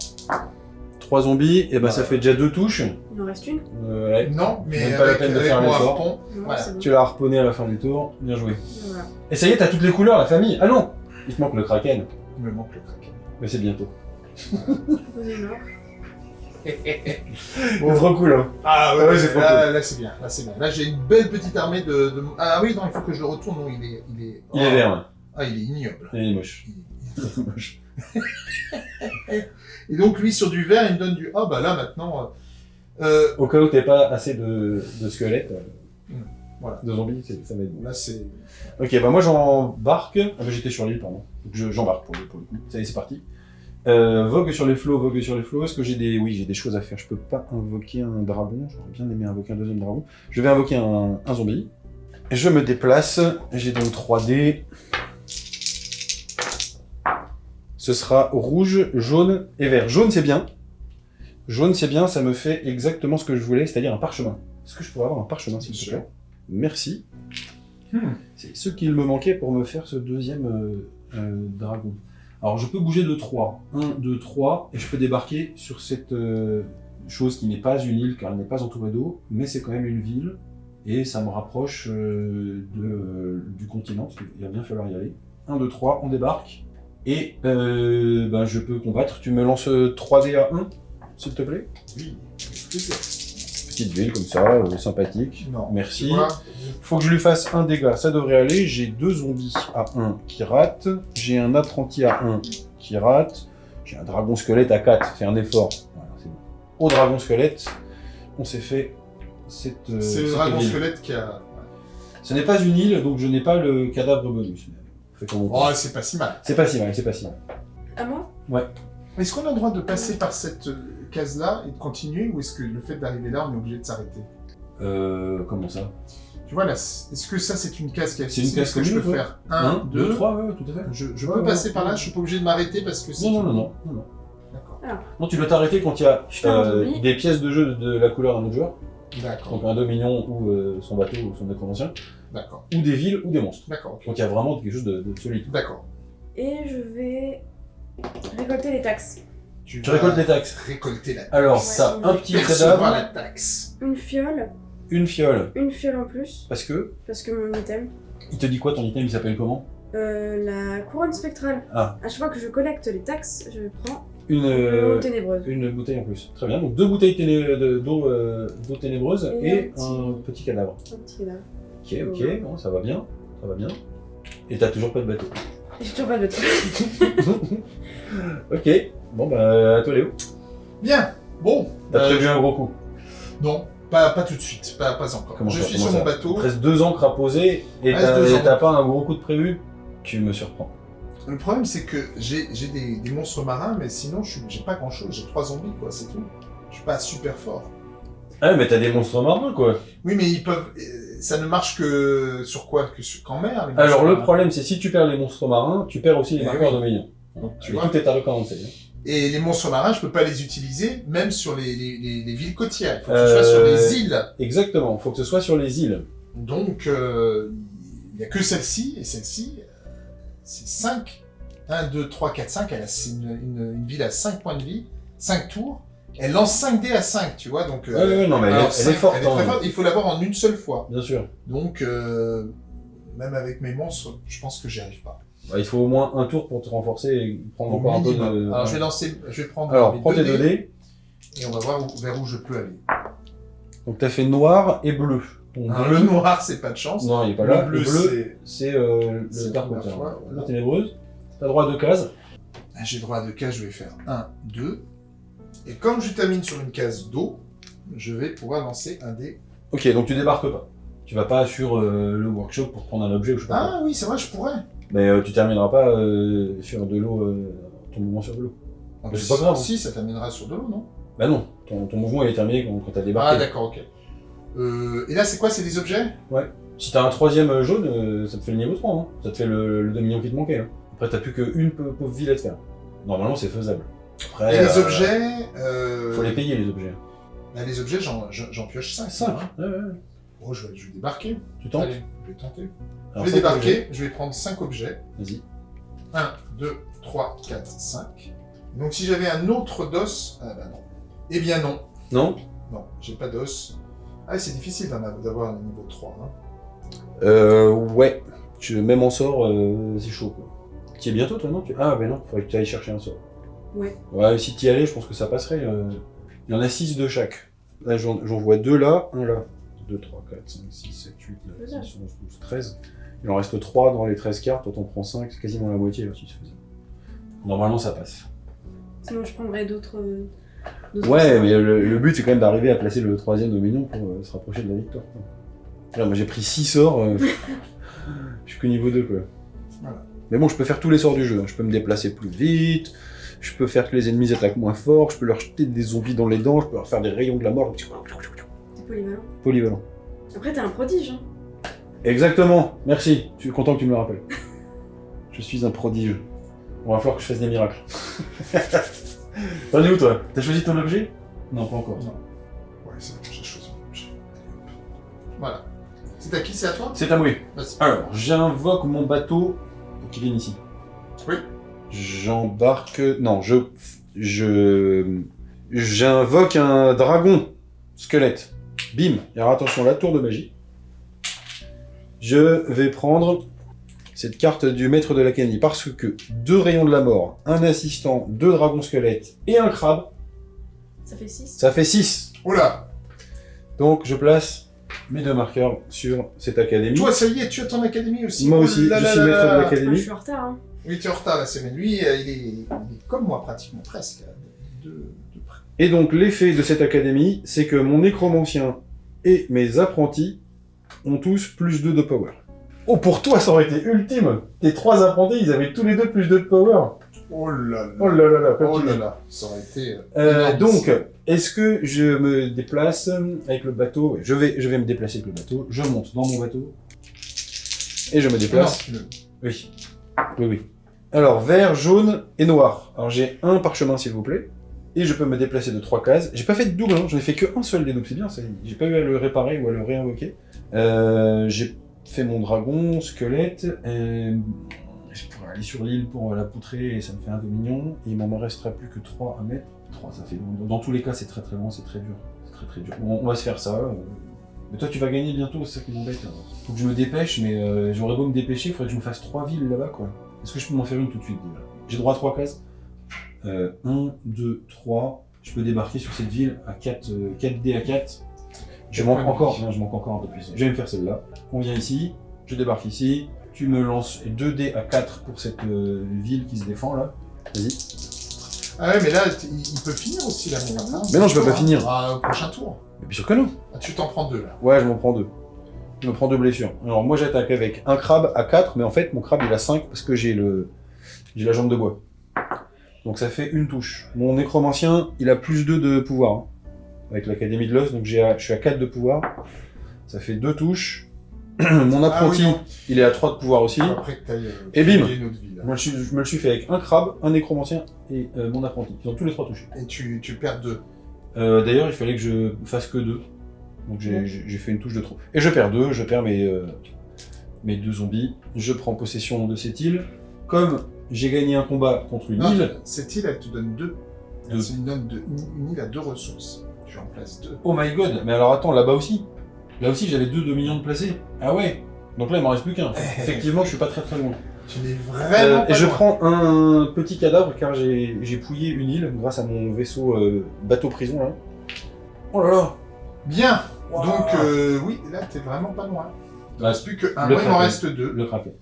3 zombies, et ben ça Voilà. fait déjà 2 touches. Il en reste une. Euh, ouais. Non, mais Même pas la avec, peine de faire l'effort. Voilà. Tu l'as harponné à la fin du tour, bien joué. Voilà. Et ça y est, t'as toutes les couleurs, la famille. Ah non Il te manque le kraken, Il me manque le kraken. mais c'est bientôt. Bon, trop cool, hein. Ah ouais, c'est trop là, là c'est bien, là c'est bien. Là j'ai une belle petite armée de, de- Ah oui, non, il faut que je le retourne, non, il est... Il est, Il est vert, ouais. Ah, il est ignoble. Il est moche. Il est- moche. Et donc lui sur du vert, il me donne du... Ah bah là maintenant... euh, euh, Au cas où t'avais pas assez de, de squelettes, euh, Hmm, voilà. de zombies, ça m'aide. là c'est... Ok, bah moi j'embarque. Ah bah j'étais sur l'île, pardon. Donc je- j'embarque pour, le- pour le coup. Ça y est, c'est parti. Euh, vogue sur les flots, vogue sur les flots. Est-ce que j'ai des. Oui, j'ai des choses à faire. Je peux pas invoquer un dragon. J'aurais bien aimé invoquer un deuxième dragon. Je vais invoquer un, un zombie. Je me déplace. J'ai donc 3D. Ce sera rouge, jaune et vert. Jaune, c'est bien. Jaune, c'est bien. Ça me fait exactement ce que je voulais, c'est-à-dire un parchemin. Est-ce que je pourrais avoir un parchemin, s'il te plaît? Merci. Hmm. C'est ce qu'il me manquait pour me faire ce deuxième euh, euh, dragon. Alors je peux bouger de 3. 1, 2, 3, et je peux débarquer sur cette euh, chose qui n'est pas une île car elle n'est pas entourée d'eau, mais c'est quand même une ville, et ça me rapproche de, du continent, parce qu'il va bien falloir y aller. 1, 2, 3, on débarque, et euh, ben, je peux combattre. Tu me lances 3D à 1, s'il te plaît? Oui. Petite ville comme ça, euh, sympathique. Non. Merci. Vois, Faut que je lui fasse un dégât, ça devrait aller. J'ai deux zombies à 1 qui ratent. J'ai un apprenti à 1 qui rate. J'ai un dragon squelette à 4, c'est un effort. Voilà, c'est bon. Au dragon squelette, on s'est fait cette. euh, c'est le cette dragon ville. squelette qui a... Ce n'est pas une île, donc je n'ai pas le cadavre bonus. Oh, c'est pas si mal. C'est pas si mal, c'est pas si mal. À moi? Est-ce qu'on a le droit de passer par cette euh, case-là et de continuer, ou est-ce que le fait d'arriver là, on est obligé de s'arrêter? Euh, comment ça? Tu vois là, est-ce que ça c'est une case qui a C'est une Est-ce case que je peux ouais. faire 1, 2, 3, ouais, ouais, tout à fait. Je, je Ouais, peux ouais, passer ouais. par là, je suis pas obligé de m'arrêter parce que c'est. Non, non, non, non. non, non. D'accord. Non, tu dois t'arrêter quand il y a un euh, des pièces de jeu de la couleur d'un autre joueur? D'accord. Donc un dominion ou euh, son bateau ou son nécromancien, D'accord. ou des villes ou des monstres. D'accord. Donc il y a vraiment quelque chose de, de solide. D'accord. Et je vais récolter les taxes. Tu vas récoltes les taxes. Récolter la Alors, Ouais, ça, un petit percevoir la cadavre, taxe. Une fiole, une fiole. une fiole en plus, Parce que, parce que mon item. il te dit quoi ton item, il s'appelle comment? Euh, la couronne spectrale. Ah. À chaque fois que je collecte les taxes, je prends Une, une euh, ténébreuse. une bouteille en plus. Très bien, donc deux bouteilles d'eau euh, d'eau ténébreuse Et et, un un petit- petit cadavre. Un petit cadavre. Ok, ok, bon, ça va bien, ça va bien. Et t'as toujours pas de bateau. J'ai toujours pas de bateau. ok, bon bah à toi Léo. Bien. Bon. T'as euh, prévu un gros coup. Non, pas, pas tout de suite. Pas, pas encore. Comment je ça, suis sur mon bateau. Presque deux ans à poser et Reste t'as pas un gros coup de prévu Tu me surprends. Le problème, c'est que j'ai des, des monstres marins, mais sinon, j'ai pas grand chose. J'ai trois zombies, quoi, c'est tout. Je suis pas super fort. Ah mais t'as des monstres marins quoi Oui, mais ils peuvent. euh, Ça ne marche que sur quoi? Que sur qu'en mer Alors le marins. problème c'est si tu perds les monstres marins, tu perds aussi les Eh marqueurs oui. de minions. Tu vois? tout est à recommencer. Et les monstres marins, je peux pas les utiliser, même sur les, les, les- les villes côtières. Il faut que ce soit sur Euh, les îles. Exactement, faut que ce soit sur les îles. Donc, euh, il y a que celle-ci, et celle-ci, euh, c'est 5. 1, 2, 3, 4, 5. Elle a une, une, une ville à 5 points de vie, 5 tours. Elle lance 5 dés à 5, tu vois. Donc, euh, Ouais, non mais elle, alors, est- elle cinq, est forte. elle est très forte. Il faut l'avoir en une seule fois. Bien sûr. Donc, euh, même avec mes monstres, je pense que j'y arrive pas. Bah, il faut au moins un tour pour te renforcer et prendre encore un peu de... Alors, je vais lancer, je vais prendre Alors, prends tes deux dés. et on va voir où- vers où je peux aller. Donc t'as fait noir et bleu. Alors, bleu- le noir, c'est pas de chance. Non, il est pas là. le bleu, le bleu, c'est. euh, le la dark fois, voilà. Ténébreuse. T'as droit à deux cases. Ah, J'ai droit à deux cases, je vais faire 1, 2. Et comme je termine sur une case d'eau, je vais pouvoir lancer un dé. Ok, donc tu débarques pas. Tu vas pas sur euh, le workshop pour prendre un objet ou je sais pas quoi. Ah oui, c'est vrai, je pourrais. Mais euh, tu termineras pas euh, sur de l'eau, euh, ton mouvement sur de l'eau. Ah, Mais c'est si- pas grave. Si, ça terminera sur de l'eau, non? Bah non, ton, ton mouvement il est terminé quand, quand t'as Ah, débarqué. d'accord, ok. Euh, et là, c'est quoi C'est des objets? Si t'as un troisième euh, jaune, euh, ça te fait le niveau 3, hein. ça te fait le, le demi-million qui te manquait. Là. Après t'as plus qu'une pauvre ville à te faire. Normalement c'est faisable. Après, Et les euh, objets Faut les payer les objets. bah, Les objets, j'en pioche 5. 5 ouais, ouais. Oh, je vais, je vais débarquer. Tu tentes Allez, je vais tenter. Alors, je vais objets. débarquer, je vais prendre 5 objets. Vas-y. 1, 2, 3, 4, 5. Donc si j'avais un autre dos, ah bah non. Eh bien non. Non? Non, j'ai pas d'os. Ah, c'est difficile d'avoir un niveau 3. Hein. Euh, ouais. Tu, même en sort, euh, c'est chaud quoi. Tu y es bientôt toi, non? Tu- Ah, ben non, faudrait que tu ailles chercher un sort. Ouais. Ouais, si tu y allais, je pense que ça passerait. euh. Il y en a 6 de chaque. Là, j'en j'en vois 2 là, un là. 2, 3, 4, 5, 6, 7, 8, 9, 10, 11, 12, 13. Il en reste 3 dans les 13 cartes, toi t'en prends 5, c'est quasiment la moitié là, si tu faisais. Normalement ça passe. Sinon, je prendrais d'autres. Ouais, mais le, le but c'est quand même d'arriver à placer le troisième dominion pour euh, se rapprocher de la victoire. quoi. Là, moi j'ai pris 6 sorts, euh, je suis que niveau 2 quoi. Voilà. Mais bon, je peux faire tous les sorts du jeu, hein. je peux me déplacer plus vite, je peux faire que les ennemis attaquent moins fort, je peux leur jeter des zombies dans les dents, je peux leur faire des rayons de la mort. C'est polyvalent. Polyvalent. Après, t'es un prodige. Hein. Exactement, merci, je suis content que tu me le rappelles. je suis un prodige. On va falloir que je fasse des miracles. T'en es où toi T'as choisi ton objet Non, pas encore. Ouais, c'est bon, j'ai choisi mon objet. Voilà. C'est à qui C'est à toi C'est à moi. Vas-y. Alors, j'invoque mon bateau pour qu'il vienne ici. Oui. J'embarque. Non, je. Je. J'invoque un dragon squelette. Bim. Alors attention, la tour de magie. Je vais prendre cette carte du maître de l'académie parce que deux rayons de la mort, un assistant, deux dragons squelettes et un crabe, Ça fait 6. ça fait 6. Oula Donc je place mes deux marqueurs sur cette académie. Toi, ça y est, tu as ton académie aussi. Moi Oh aussi, là je là suis là maître là. de je l'académie. suis en retard. Hein. Oui, tu es en retard la semaine. Lui, euh, il est, il est comme moi, pratiquement, presque. De, de près. Et donc l'effet de cette académie, c'est que mon nécromancien et mes apprentis ont tous plus 2 de power. Oh, pour toi, ça aurait été ultime Tes trois apprentis, ils avaient tous les deux plus 2 de power Oh là là. Oh là là là, Oh là là. Ça aurait été. euh, Euh, donc, est-ce que je me déplace avec le bateau? Je vais, je vais me déplacer avec le bateau, je monte dans mon bateau, et je me déplace. Non, Oui. Oui, oui. Alors, vert, jaune et noir. Alors, j'ai un parchemin, s'il vous plaît. Et je peux me déplacer de trois cases. J'ai pas fait de double, hein. j'en ai fait que un seul des doubles, c'est bien, j'ai pas eu à le réparer ou à le réinvoquer. Euh, j'ai fait mon dragon, squelette, euh, Je pourrais aller sur l'île pour euh, la poutrer et ça me fait un dominion. Et il m'en restera plus que 3 à mettre. 3, ça fait loin. Dans tous les cas, c'est très très loin, c'est très dur. C'est très très dur. On va se faire ça. euh. Mais toi, tu vas gagner bientôt, c'est ça qui m'embête. là. Faut que je me dépêche, mais euh, j'aurais beau me dépêcher, il faudrait que je me fasse 3 villes là-bas, quoi. Est-ce que je peux m'en faire une tout de suite déjà? J'ai droit à 3 cases? 1, 2, 3. Je peux débarquer sur cette ville à 4, 4D à 4. Je manque encore, non, je manque encore un peu plus. Je vais me faire celle-là. On vient ici, je débarque ici. Tu me lances 2D à 4 pour cette euh, ville qui se défend là. Vas-y. Ah ouais, mais là, il peut finir aussi, lapin. Mais non, je peux pas finir. Ah, au prochain tour. Mais bien sûr que non. Ah, tu t'en prends deux, là. Ouais, je m'en prends deux. Je me prends deux blessures. Alors moi j'attaque avec un crabe à 4, mais en fait mon crabe il a 5 parce que j'ai le j'ai la jambe de bois. Donc ça fait une touche. Mon nécromancien il a plus 2 de pouvoir hein, avec l'académie de l'os, donc je suis à 4 de pouvoir. Ça fait deux touches. Mon apprenti Ah oui, il est à 3 de pouvoir aussi. Après que euh, Et bim. Moi je, je me le suis fait avec un crabe, un nécromancien et euh, mon apprenti. Ils ont tous les trois touchés. Et tu, tu perds deux. Euh, D'ailleurs, il fallait que je fasse que deux. Donc j'ai Ouais. fait une touche de trop. Et je perds deux, je perds mes, euh, mes deux zombies. Je prends possession de cette île. Comme j'ai gagné un combat contre une Non, île, cette île, elle te donne deux. Deux. C'est une, donne de- une, une île à deux ressources. Deux. oh my god, mais alors attends, là-bas aussi. Là aussi, j'avais deux millions de placés. Ah ouais Donc là, il m'en reste plus qu'un. Effectivement, je suis pas très très loin. Tu n'es Euh, vraiment pas et je loin. prends un petit cadavre car j'ai j'ai pouillé une île grâce à mon vaisseau euh, bateau prison là. Oh là là Bien. Wow. Donc, euh, oui, là, t'es vraiment pas loin. Il ne reste plus que un. le Moi, il m'en reste deux. Le Kraken.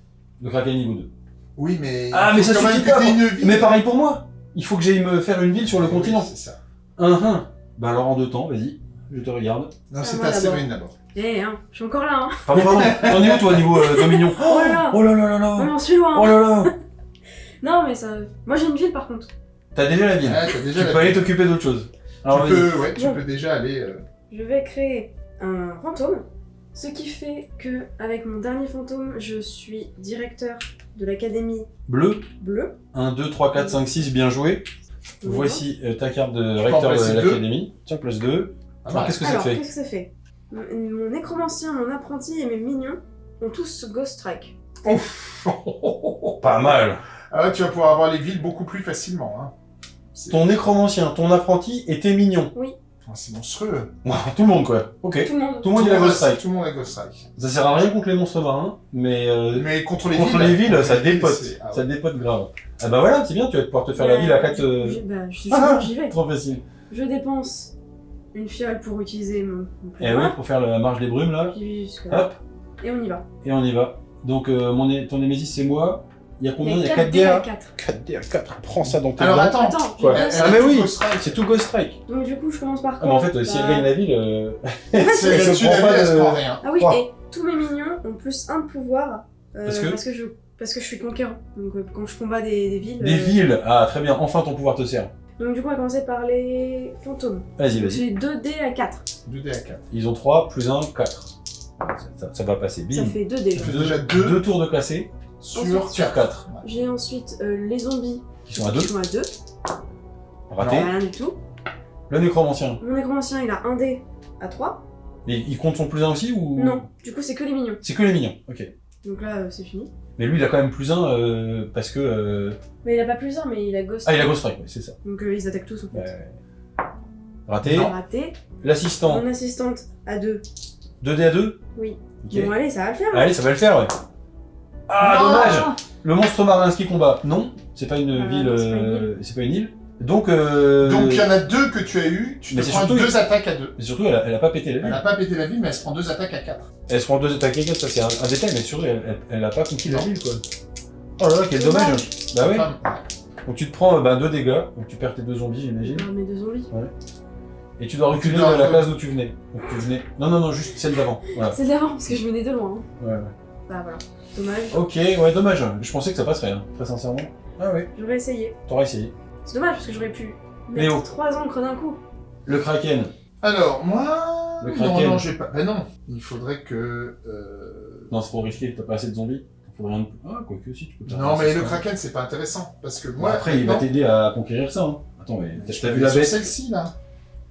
Le Kraken niveau 2. Oui, mais. Ah, mais ça suffit pas une ville. Mais pareil pour moi Il faut que j'aille me faire une ville sur le Oui, continent. c'est ça. Un, un. Bah alors en deux temps, vas-y, je te regarde. Non, Ah, c'est à d'abord. Séverine d'abord. Eh, hein, je suis encore là, hein. Pardon, pardon. T'en es où toi niveau euh, Dominion Oh là là Oh là là là On là en suis loin. Oh là là Non, mais ça. Moi, j'ai une ville par contre. T'as déjà la ville. Ah, t'as déjà tu la peux aller ville. t'occuper d'autre chose. Alors Tu vas-y. peux, ouais, tu peux déjà aller. euh, Je vais créer un fantôme. Ce qui fait que, avec mon dernier fantôme, je suis directeur de l'académie Bleu, bleue. 1, 2, 3, 4, 5, 6, bien joué. Voici euh, ta carte de recteur de l'académie. Tiens, place 2. pas Alors mal. qu'est-ce que ça Alors, fait qu'est-ce que ça fait? Mon, nécromancien, mon apprenti et mes mignons ont tous Ghost Strike. Pas mal. Ah ouais, tu vas pouvoir avoir les villes beaucoup plus facilement. Hein. C'est Ton nécromancien, ton apprenti et tes mignons. C'est monstrueux. Tout le monde quoi. Ok. Tout le monde. Tout le monde Ghost Strike. Tout le monde a Ghost Strike. Ça sert à rien contre les monstres marins, mais euh, Mais contre les contre villes. les villes, ça dépote. ah ouais. Ça dépote grave. Ah bah voilà, c'est bien, tu vas pouvoir te faire la ville à 4... Euh, j- Bah, je suis Ah, j'y vais. Trop facile. Je dépense une fiole pour utiliser mon, mon Et oui, pour faire la marche des brumes là. Hop, Et on y va. et on y va. Donc euh, mon, ton Némésis c'est moi. Il y a combien Il y a a 4 4 dés à guerres 4. 4 D à 4, prends ça dans tes Alors dents. attends. Attends, Quoi Ah mais oui, c'est tout Ghost Strike. Donc du coup, je commence par Ah, quoi mais en fait, euh, si Bah, elle gagne la ville, euh, elle se prend pas de- prend rien. Ah oui, Trois. et tous mes mignons ont plus un de pouvoir. euh, Parce que parce que je parce que je suis conquérant. Donc euh, quand je combats des, des villes. des euh, villes. Ah très bien, enfin ton pouvoir te sert. Donc du coup, on va commencer par les fantômes. Vas-y, vas-y. J'ai 2 dés à 4. 2D à 4. Ils ont 3 plus 1, 4. Ça, ça- ça va passer, bim. Ça fait 2 dés. Ça fait Deux, déjà deux. deux tours de classé Sur sur 4. J'ai ensuite euh, les zombies Qui sont à 2, qui sont à 2. raté. Rien du tout. Le nécromancien. Mon nécromancien, il a un dé à 3. Mais il compte son plus 1 aussi ou? Non, du coup, c'est que les mignons. C'est que les mignons, ok. Donc là, euh, c'est fini. Mais lui, il a quand même plus 1 parce que. euh, Mais il a pas plus 1, mais il a Ghost. Ah, il a Ghost Strike, ouais, c'est ça. Donc euh, ils attaquent tous en fait. Ouais. Raté. Raté. L'assistant, Mon assistante à 2. 2D à 2 Oui. Ok. Bon, allez, ça va le faire. Allez, ça va le faire, ouais. Ah, Non dommage Le monstre marin qui combat. Non, c'est pas une Ah, ville. non, c'est pas une euh, C'est pas une île. Donc. Euh... Donc il y en a deux que tu as eu. Tu Mais te c'est prends surtout- deux attaques à deux. Mais surtout, elle a, elle a pas pété la Elle ville. n'a pas pété la ville, mais elle se prend deux attaques à 4. Elle se prend deux attaques à quatre, ça c'est un, un détail, mais surtout, elle, elle, elle a pas conquis la ville, quoi. Oh là là, quel Dommage. dommage Bah ouais. Donc tu te prends euh, bah, deux dégâts, donc tu perds tes deux zombies, j'imagine. Non, mes deux zombies. Et tu dois reculer de la case d'où tu venais. Donc tu venais. Non, non, non, juste celle d'avant. Voilà. De l'avant parce que je venais de loin. hein. Ouais, ouais. Bah voilà. Dommage. Ok, ouais, dommage. Je pensais que ça passerait, hein, très sincèrement. Ah ouais, J'aurais essayé. t'auras essayé. C'est dommage parce que j'aurais pu Léo. mettre trois encres d'un coup. Le Kraken. Alors, moi. Le non, Kraken. non, j'ai pas. Ben non. Il faudrait que. euh, Non, c'est trop risqué, t'as pas assez de zombies. Il faudrait rien de... Ah, quoique si, tu peux faire Non, mais le. Kraken, c'est pas intéressant. Parce que Bon, moi. après, il va non, t'aider à conquérir ça. Hein. Attends, mais t'as je t'as vu la sur bête celle-ci, là.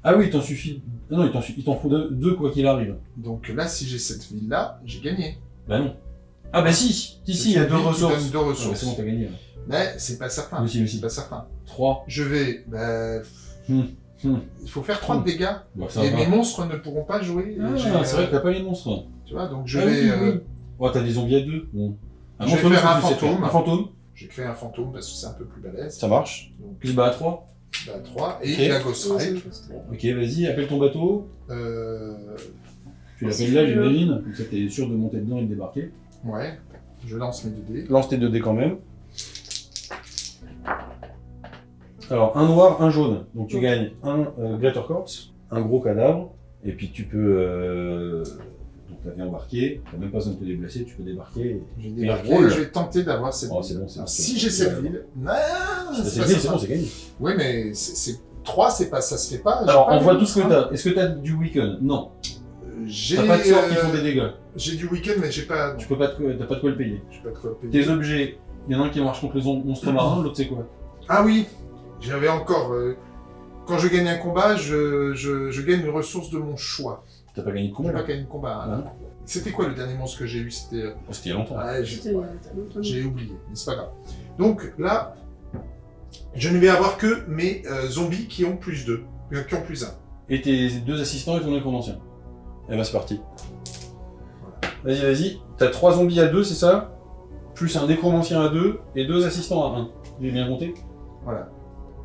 Ah oui, il t'en suffit. Non, non, il t'en su- il t'en faut deux, deux, quoi qu'il arrive. Donc là, si j'ai cette ville-là, j'ai gagné. Bah non. Ah bah si Si, si, il y a deux ressources. deux c'est bon, t'as gagné. Mais c'est pas certain. Mais si, mais C'est si. pas certain. 3. Je vais. bah, Hmm, hmm. Il faut faire 3 de Hmm. dégâts. Bah, ça Et va. mes monstres ne pourront pas jouer. Ah, c'est vrai euh, que t'as pas les monstres. Tu vois, donc je Ah vais. oui, euh. Ouais, t'as des zombies à deux. Bon. Je vais faire un fantôme. Un fantôme. J'ai créé un fantôme parce que c'est un peu plus balèze. Ça marche. Donc, Puis bah à 3. bah, 3. Et Ok. la Ghost Ride. Ok, vas-y, appelle ton bateau. Euh, Tu l'appelles là, j'imagine. Comme ça, t'es sûr de monter dedans et de débarquer. Ouais. Je lance mes 2 dés. Lance tes 2 dés quand même. Alors, un noir, un jaune. Donc tu gagnes un euh, Greater Corpse, un gros cadavre, et puis tu peux. Euh... Donc t'as bien embarqué, t'as même pas besoin de te déplacer, tu peux débarquer. et- Je vais Mais débarquer, roule. je vais tenter d'avoir cette Oh, ville. c'est bon, bon. si j'ai cette ville. Non, C'est c'est c'est pas bon, c'est gagné. Oui, mais c'est- c'est 3, c'est pas, ça se fait pas. Alors, pas on voit tout ce que t'as. Est-ce que t'as du weekend Non. J'ai T'as pas de sorts qui euh, font des dégâts. J'ai du week-end, mais j'ai pas. Tu peux pas te- t'as pas de quoi le payer. J'ai pas de quoi payer. Tes objets, il y en a un qui marche contre les on- monstres marins, l'autre c'est quoi? Ah oui, j'avais encore. euh, quand je gagne un combat, je, je, je gagne une ressource de mon choix. T'as pas gagné de combat pas là? gagné de combat. hein, là. C'était quoi le dernier monstre que j'ai eu? C'était. euh, Oh, C'était il y a longtemps. ouais, j'ai- j'ai oublié, mais c'est pas grave. Donc là, je ne vais avoir que mes euh, zombies qui ont plus 2, qui ont plus 1. Et tes deux assistants et ton nécromancien. Et bah c'est parti. Vas-y, vas-y. T'as trois zombies à deux, c'est ça? Plus un nécromancien à deux et deux assistants à un. J'ai bien compté? Voilà.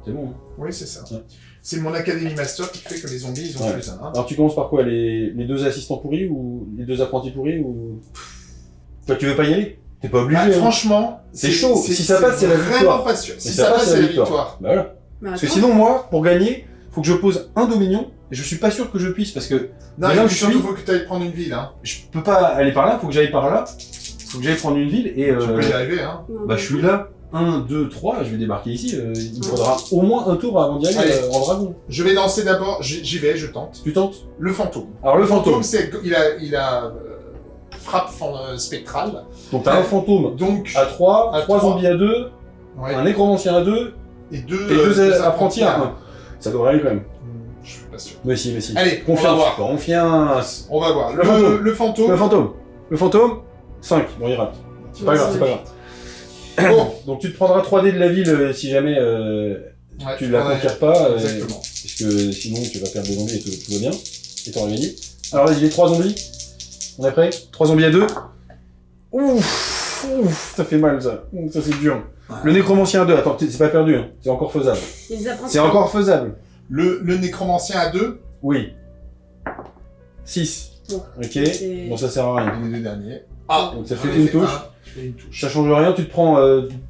C'est bon. Hein Oui, c'est ça. Ouais. C'est mon Academy Master qui fait que les zombies, ils ont Ouais. plus 1. Alors tu commences par quoi? Les, les deux assistants pourris ou les deux apprentis pourris ou... Toi tu veux pas y aller? T'es pas obligé. Bah, hein. franchement, C'est chaud. Si ça passe, c'est la vraiment victoire. pas sûr. Si ça passe, c'est la victoire. Bah voilà. Parce que sinon moi, pour gagner, faut que je pose un dominion je suis pas sûr que je puisse parce que Non, Mais là où il je surtout suis- faut que tu ailles prendre une ville. Hein. je peux pas aller par là, faut que j'aille par là. Faut que j'aille prendre une ville et... Tu euh, peux y arriver. Hein. Bah je suis là, 1, 2, 3, je vais débarquer ici, euh, il me faudra au moins un tour avant d'y aller Allez. euh, en dragon. Je vais lancer d'abord, j'y j'y vais, je tente. Tu tentes? Le fantôme. Alors le fantôme, c'est il a, il a euh, frappe fan- euh, spectrale. donc t'as un fantôme Donc, à 3, À 3 trois. zombies à 2, ouais, un nécromancien à 2 et deux, et euh, deux apprentis à à 1. Ça devrait aller quand même. Je suis pas sûr. Mais si, mais si. Allez, on va confiance, voir. confiance. On va voir. Le Le, fantôme. le fantôme. Le fantôme, le fantôme, 5, bon il rate. C'est pas grave, c'est pas grave. Bon, Donc tu te prendras 3 dés de la ville euh, si jamais euh, ouais, tu la ouais, conquiers pas, euh, Exactement. puisque sinon tu vas perdre des zombies et tout, tout va bien. Et t'auras gagné. Alors vas-y, les 3 zombies. On est prêt 3 zombies à 2. Ouf, ouf, ça fait mal ça. Ça c'est dur. Le nécromancien à 2, attends, c'est pas perdu, hein. c'est encore faisable. C'est encore faisable. Le, le nécromancien à deux, Oui. 6. Bon. Ok. Bon, ça sert à rien. les deux derniers. Ah, donc ça fait une fait touche. un, Je fais une touche. Ça change rien, tu te prends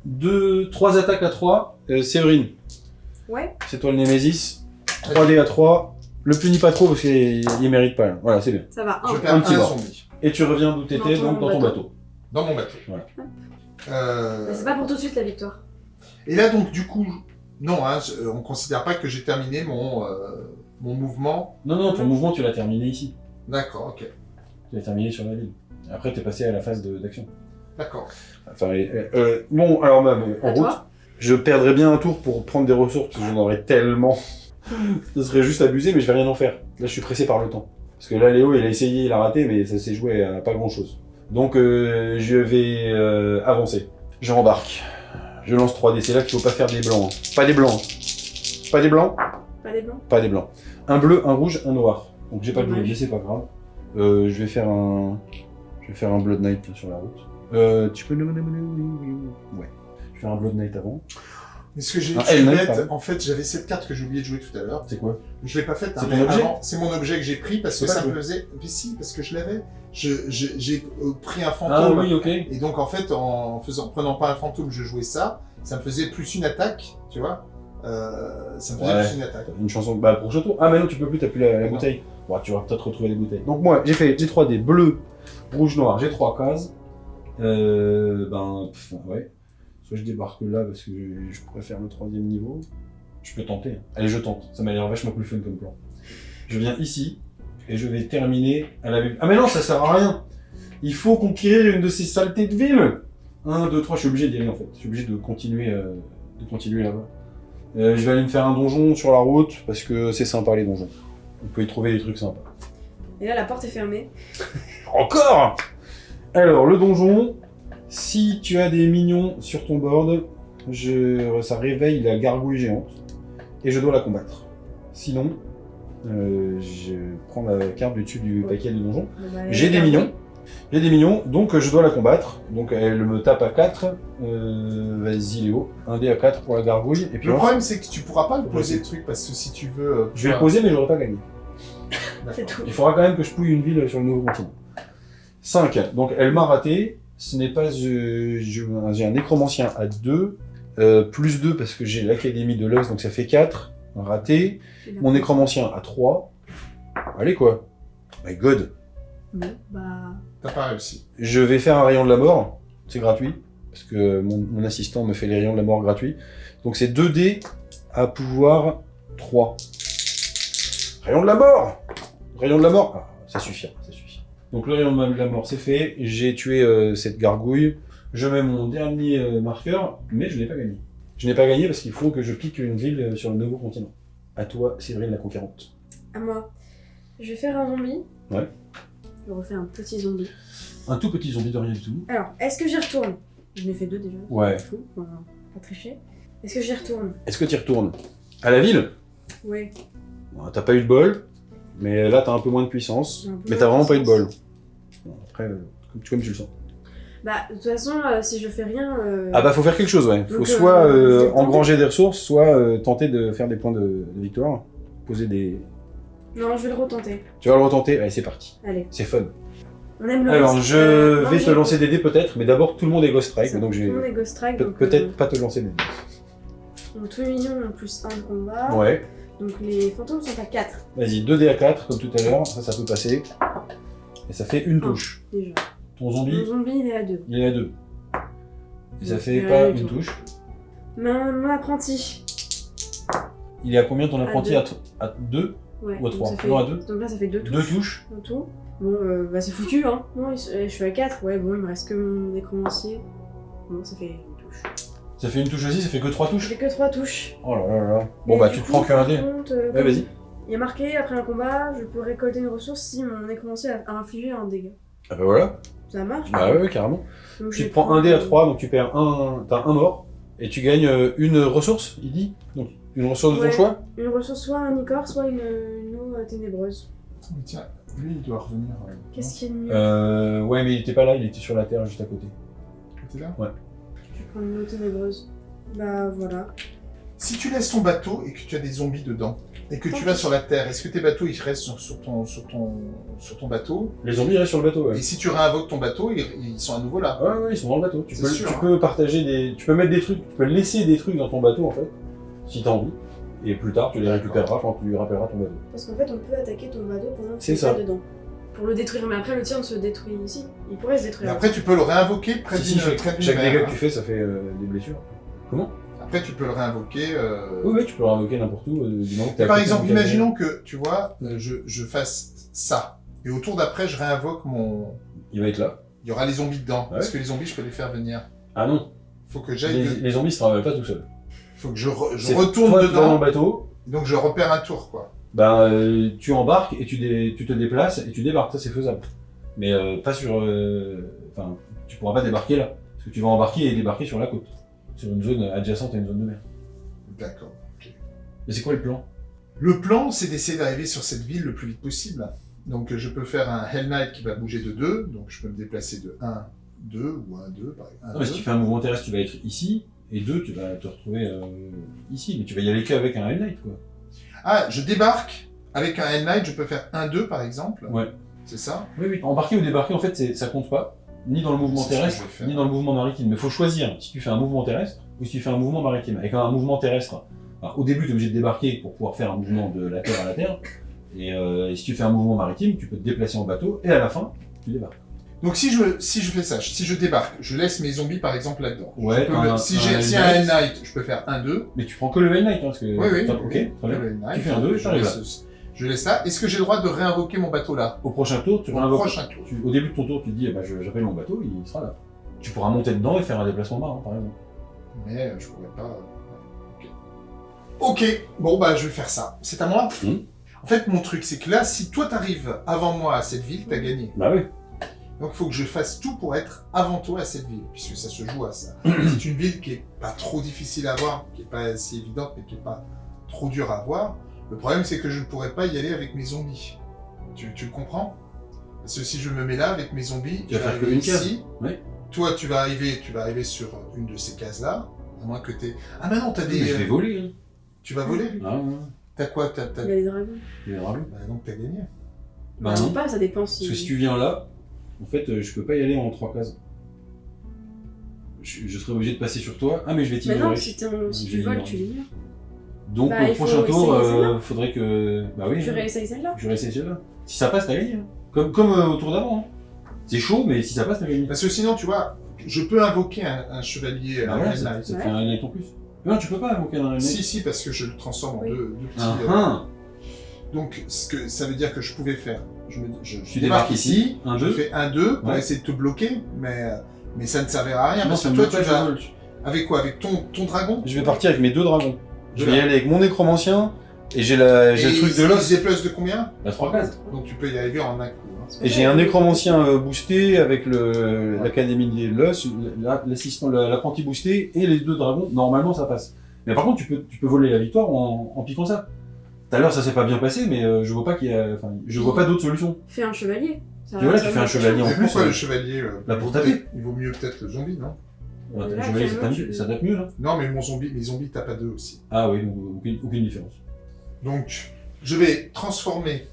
2, 3 attaques à 3. Euh, Séverine, Ouais, c'est toi le Némésis. 3 dés à 3. Le punis pas trop parce qu'il il mérite pas. là. Voilà, c'est bien. ça va. Je Un. perds un petit mort. zombie Et tu reviens d'où t'étais, Dans ton donc dans ton bateau. bateau. dans mon bateau. Voilà. Euh, Mais C'est pas pour tout de suite la victoire. Et là, donc, du coup, non, hein, je- on considère pas que j'ai terminé mon, euh, mon mouvement. Non, non, ton mouvement, tu l'as terminé ici. D'accord, ok. Tu l'as terminé sur la ville. Après, t'es passé à la phase de- d'action. D'accord. Enfin, euh, euh, bon, alors, bah, euh, en À route, je perdrais bien un tour pour prendre des ressources, parce que j'en aurais tellement. Ce serait juste abusé, mais je vais rien en faire. Là, je suis pressé par le temps. Parce que là, Léo, il a essayé, il a raté, mais ça s'est joué à pas grand chose. Donc, euh, je vais euh, avancer. Je rembarque. Je lance 3D. C'est là qu'il faut pas faire des blancs. hein. Pas des blancs. Pas des blancs. Pas des blancs Pas des blancs. Un bleu, un rouge, un noir. Donc j'ai pas de bleu, mais c'est pas grave. Euh, je vais faire un. Je vais faire un Blood Knight sur la route. Euh, tu peux. Ouais. Je vais faire un Blood Knight avant. Mais ce que j'ai en fait, j'avais cette carte que j'ai oublié de jouer tout à l'heure. C'est quoi? Je l'ai pas faite. C'est hein, objet? C'est mon objet que j'ai pris parce que ça me faisait. Mais si, parce que je l'avais. Je- je- J'ai euh, pris un Ah fantôme. oui, ok. Et donc, en fait, en faisant, prenant pas un fantôme, je jouais ça. Ça me faisait plus une attaque, tu vois. Euh, ça me faisait Ouais. plus une attaque. Une chanson. Bah, pour tour. Ah, mais non, tu peux plus, t'as plus la, bouteille. Bon, tu vas peut-être retrouver les bouteilles. Donc, moi, j'ai fait les 3D bleu, rouge, noir. J'ai 3 cases. Euh. Ben. pff, ouais. Soit je débarque là parce que je, faire le troisième niveau. Je peux tenter. hein. Allez, je tente. Ça m'a l'air vachement plus fun comme plan. Je viens ici et je vais terminer à la ville. Ah, mais non, ça sert à rien. Il faut conquérir une de ces saletés de ville. 1, 2, 3, je suis obligé d'y aller en fait. Je suis obligé de continuer, euh, de continuer là-bas. Euh, je vais aller me faire un donjon sur la route parce que c'est sympa les donjons. On peut y trouver des trucs sympas. Et là, la porte est fermée. Encore? Alors, le donjon, Si tu as des minions sur ton board, je, ça réveille la gargouille géante et je dois la combattre. Sinon, euh, je prends la carte du dessus du Ouais. paquet de donjon. Bah, J'ai des minions. J'ai des minions, donc je dois la combattre. Donc elle me tape à 4. Euh, Vas-y Léo, un dé à 4 pour la gargouille. Et puis Le on- problème, c'est que tu pourras pas le poser le truc parce que si tu veux. euh, je vais le poser mais j'aurai pas gagné. Tout. Il faudra quand même que je pouille une ville sur le nouveau continent. 5. Donc elle m'a raté. Ce n'est pas... euh, J'ai un nécromancien à 2. euh, plus 2 parce que j'ai l'académie de l'os, donc ça fait 4. Raté. Mon nécromancien à 3. Allez quoi. My god. Bah. T'as pas réussi. Je vais faire un rayon de la mort. C'est gratuit. Parce que mon, mon assistant me fait les rayons de la mort gratuits. Donc c'est 2 dés à pouvoir 3. Rayon de la mort Rayon de la mort Ah, ça suffit. Donc le rayon de la mort, c'est fait. J'ai tué euh, cette gargouille. Je mets mon dernier euh, marqueur, mais je n'ai pas gagné. Je n'ai pas gagné parce qu'il faut que je pique une ville euh, sur le nouveau continent. À toi, Séverine la conquérante. À moi. Je vais faire un zombie. Ouais. Je refais un petit zombie. Un tout petit zombie de rien du tout. Alors, est-ce que j'y retourne? Je n'ai fait deux déjà. Ouais. Fou, on va pas tricher. Est-ce que j'y retourne? Est-ce que tu y retournes? À la ville? Ouais. Bon, T'as pas eu de bol, mais là t'as un peu moins de puissance. Un Mais t'as vraiment pas eu de bol. puissance. Bon, après, euh, comme, tu, comme tu le sens. Bah, de toute façon, euh, si je fais rien. euh, Ah bah faut faire quelque chose, ouais. Faut Donc, soit euh, euh, engranger des ressources, soit euh, tenter de faire des points de, de victoire. Poser des... Non, je vais le retenter. Tu vas le retenter Allez, c'est parti. Allez. C'est fun. On aime le Alors, risque. je Euh, non, vais te lancer des dés peut-être, mais d'abord tout le monde est Ghost Strike, donc Tout j'ai... le monde est Ghost Strike. Pe- donc, Peut-être euh, pas te lancer des dés. donc tous les minions ont plus 1 de combat. Ouais. Donc les fantômes sont à 4 Vas-y, 2 dés à 4, comme tout à l'heure, ça, ça peut passer. Et ça fait une Ah. touche. déjà. Ton Mon zombie, zombie il est à 2. il est à 2. Et ça fait pas une tout. touche. Mon, mon apprenti. Il est à combien ton apprenti? à, t- à 2 Ouais. Ou à donc trois? ça fait- Non, à deux. Donc là ça fait 2 touches. Deux touches En tout. Bon, euh, bah c'est foutu, hein. Non, je suis à 4. Ouais, bon, il me reste que mon nécromancier. Bon, ça fait une touche. Ça fait une touche aussi, ça fait que 3 touches J'ai que 3 touches. Oh là là là. Bon Et bah tu te coup, prends qu'un dé. euh, Ouais vas-y. Il y a marqué, après un combat, je peux récolter une ressource si mon nécromancier a, a infligé un dégât. Ah bah voilà. Ça marche Bah ouais, ouais, carrément. Donc, Tu te prends un dé à euh, 3, donc tu perds un. T'as un mort. Et tu gagnes euh, une ressource, il dit Donc une ressource de Ouais. ton choix Une ressource, soit un icor, soit une, une eau euh, ténébreuse. Mais Tiens, lui, il doit revenir. Qu'est-ce qu'il y a de mieux? Euh. Ouais, mais il était pas là, il était sur la terre juste à côté. non T'es là? Je une eau ténébreuse. Bah voilà. Si tu laisses ton bateau et que tu as des zombies dedans, et que tu vas sur la Terre, est-ce que tes bateaux ils restent sur, sur ton, sur, ton, sur ton bateau? Les zombies restent sur le bateau, ouais. Et si tu réinvoques ton bateau, ils, ils sont à nouveau là. Ouais, ouais, ils sont dans le bateau. Tu, C'est peux, sûr, tu hein. peux partager des. Tu peux mettre des trucs, tu peux laisser des trucs dans ton bateau en fait, si t'as envie. Et plus tard, tu les récupéreras quand tu rappelleras ton bateau. Parce qu'en fait, on peut attaquer ton bateau pendant que C'est tu es dedans. Pour le détruire. Mais après, le tien se détruit ici. Il pourrait se Et détruire. après, tu peux le réinvoquer près Si, si, d'une chaque, d'une chaque mer, dégât hein. que tu fais, ça fait euh, des blessures. Comment? Après, tu peux le réinvoquer. euh, Oui, oui, tu peux le réinvoquer n'importe où, euh, du moment que t'es à Par exemple, imaginons que, tu vois, euh, je, je fasse ça. Et au tour d'après, je réinvoque mon... Il va être là. Il y aura les zombies dedans. Ouais. Est-ce que les zombies, je peux les faire venir Ah non, Faut que j'aille... les, de- les zombies se travaillent pas tout seuls. Faut que je, re- je retourne toi, tu vas dans dedans. le bateau, Donc, je repère un tour, quoi. Ben, euh, tu embarques et tu, dé- tu te déplaces et tu débarques. Ça, c'est faisable. Mais euh, pas sur. euh, Enfin, tu pourras pas débarquer là. Parce que tu vas embarquer et débarquer sur la côte. Sur une zone adjacente à une zone de mer. D'accord. ok. Mais c'est quoi le plan? Le plan, c'est d'essayer d'arriver sur cette ville le plus vite possible. Donc, je peux faire un Hell Knight qui va bouger de 2. Donc, je peux me déplacer de 1, 2 ou 1, 2, par exemple. Non, mais si tu fais un mouvement terrestre, tu vas être ici. Et deux, tu vas te retrouver euh, ici. Mais tu vas y aller qu'avec un Hell Knight, quoi. Ah, je débarque avec un Hell Knight, je peux faire 1, 2 par exemple. Ouais. C'est ça Oui, oui. Embarquer ou débarquer, en fait, c'est- ça compte pas. Ni dans le mouvement terrestre, ni dans le mouvement maritime. Mais il faut choisir si tu fais un mouvement terrestre ou si tu fais un mouvement maritime. Avec un mouvement terrestre, alors, au début, tu es obligé de débarquer pour pouvoir faire un mouvement de la terre à la terre. Et, euh, et si tu fais un mouvement maritime, tu peux te déplacer en bateau et à la fin, tu débarques. Donc si je, si je fais ça, si je débarque, je laisse mes zombies par exemple là-dedans. Ouais, peux un- si un j'ai si un Hell Knight. Je peux faire 1, 2. Mais tu prends que le Hell Knight, hein, parce que. Oui, oui. Top, ok, très bien. le Knight, Tu fais un 2 et je t'arrives là. je laisse là. Est-ce que j'ai le droit de réinvoquer mon bateau là? Au prochain tour, tu Au réinvoques- prochain tour. tu- au début de ton tour, tu te dis, eh ben, j'appelle mon bateau, il sera là. Tu pourras monter dedans et faire un déplacement marin, par exemple. Mais euh, je pourrais pas. Ok. Ok, bon bah je vais faire ça. C'est à moi? Mhm. En fait, mon truc, c'est que là, si toi t'arrives avant moi à cette ville, t'as gagné. Bah oui. Donc il faut que je fasse tout pour être avant toi à cette ville, puisque ça se joue à ça. c'est une ville qui est pas trop difficile à voir, qui est pas si évidente, mais qui est pas trop dure à voir. Le problème, c'est que je ne pourrais pas y aller avec mes zombies. Tu, tu le comprends? Parce que si je me mets là avec mes zombies, Tu vas faire que arriver une case. ici. Oui. Toi, tu vas arriver, tu vas arriver sur une de ces cases-là, à moins que t'aies... Ah mais non, t'as Mais des... je vais voler. Tu vas voler Hein. Ah, ouais. T'as quoi? T'as... t'as- Il y a des dragons. Il est dragons. Bah donc t'as gagné. Bah Bah, non. pas, ça dépend si. Parce que si tu viens là, en fait, euh, je peux pas y aller en trois cases. Je, je serais obligé de passer sur toi. Ah, mais je vais Mais non, t'ignorer. si, en- si Je tu voles, tu l'ignores. Donc, Bah, faut prochain tour, euh, faudrait que. Bah oui. Tu hein. réessayes celle-là Je vais essayer celle-là. Si ça passe, t'as gagné. hein. Comme, comme euh, au tour d'avant. hein. C'est chaud, mais si ça passe, t'as gagné. Parce que sinon, tu vois, je peux invoquer un, un chevalier Bah voilà, Red ça, ça te Ouais. fait un Knight en plus. Non, tu peux pas invoquer un Knight. Si, si, parce que je le transforme en deux, deux petits... Ah, euh. Donc, ce que ça veut dire que je pouvais faire, je, me, je, je Tu débarque débarques ici, un, je deux. fais un 2 pour Ouais. essayer de te bloquer, mais, mais ça ne servira à rien, Non, parce que toi, tu vas... Avec quoi? Avec ton, ton dragon? Je vais partir avec mes deux dragons. Je vais y aller avec mon nécromancien et j'ai la- j'ai le Et truc de l'os. se déplace de combien? La trois cases. Donc tu peux y arriver en un coup. hein. Et j'ai un nécromancien euh, boosté avec le- l'académie de l'os, la- l'assistant, la- l'apprenti boosté et les deux dragons. Normalement, ça passe. Mais par contre, tu peux, tu peux voler la victoire en, en piquant ça. Tout à l'heure, ça s'est pas bien passé, mais euh, je vois pas qu'il y a, enfin, je vois pas d'autre solution. Fais un chevalier. Ça- Et voilà, ça tu va fais un chevalier en Mais plus. pourquoi euh, le chevalier euh, Bah, pour taper. Il vaut mieux peut-être le zombie, non? Ouais, Là, chevalier, ça actuellement, tape, tu- ça tape mieux là. Non, mais mon zombie, mes zombies tapent à deux aussi. Ah oui, donc, aucune, aucune différence. Donc, je vais transformer,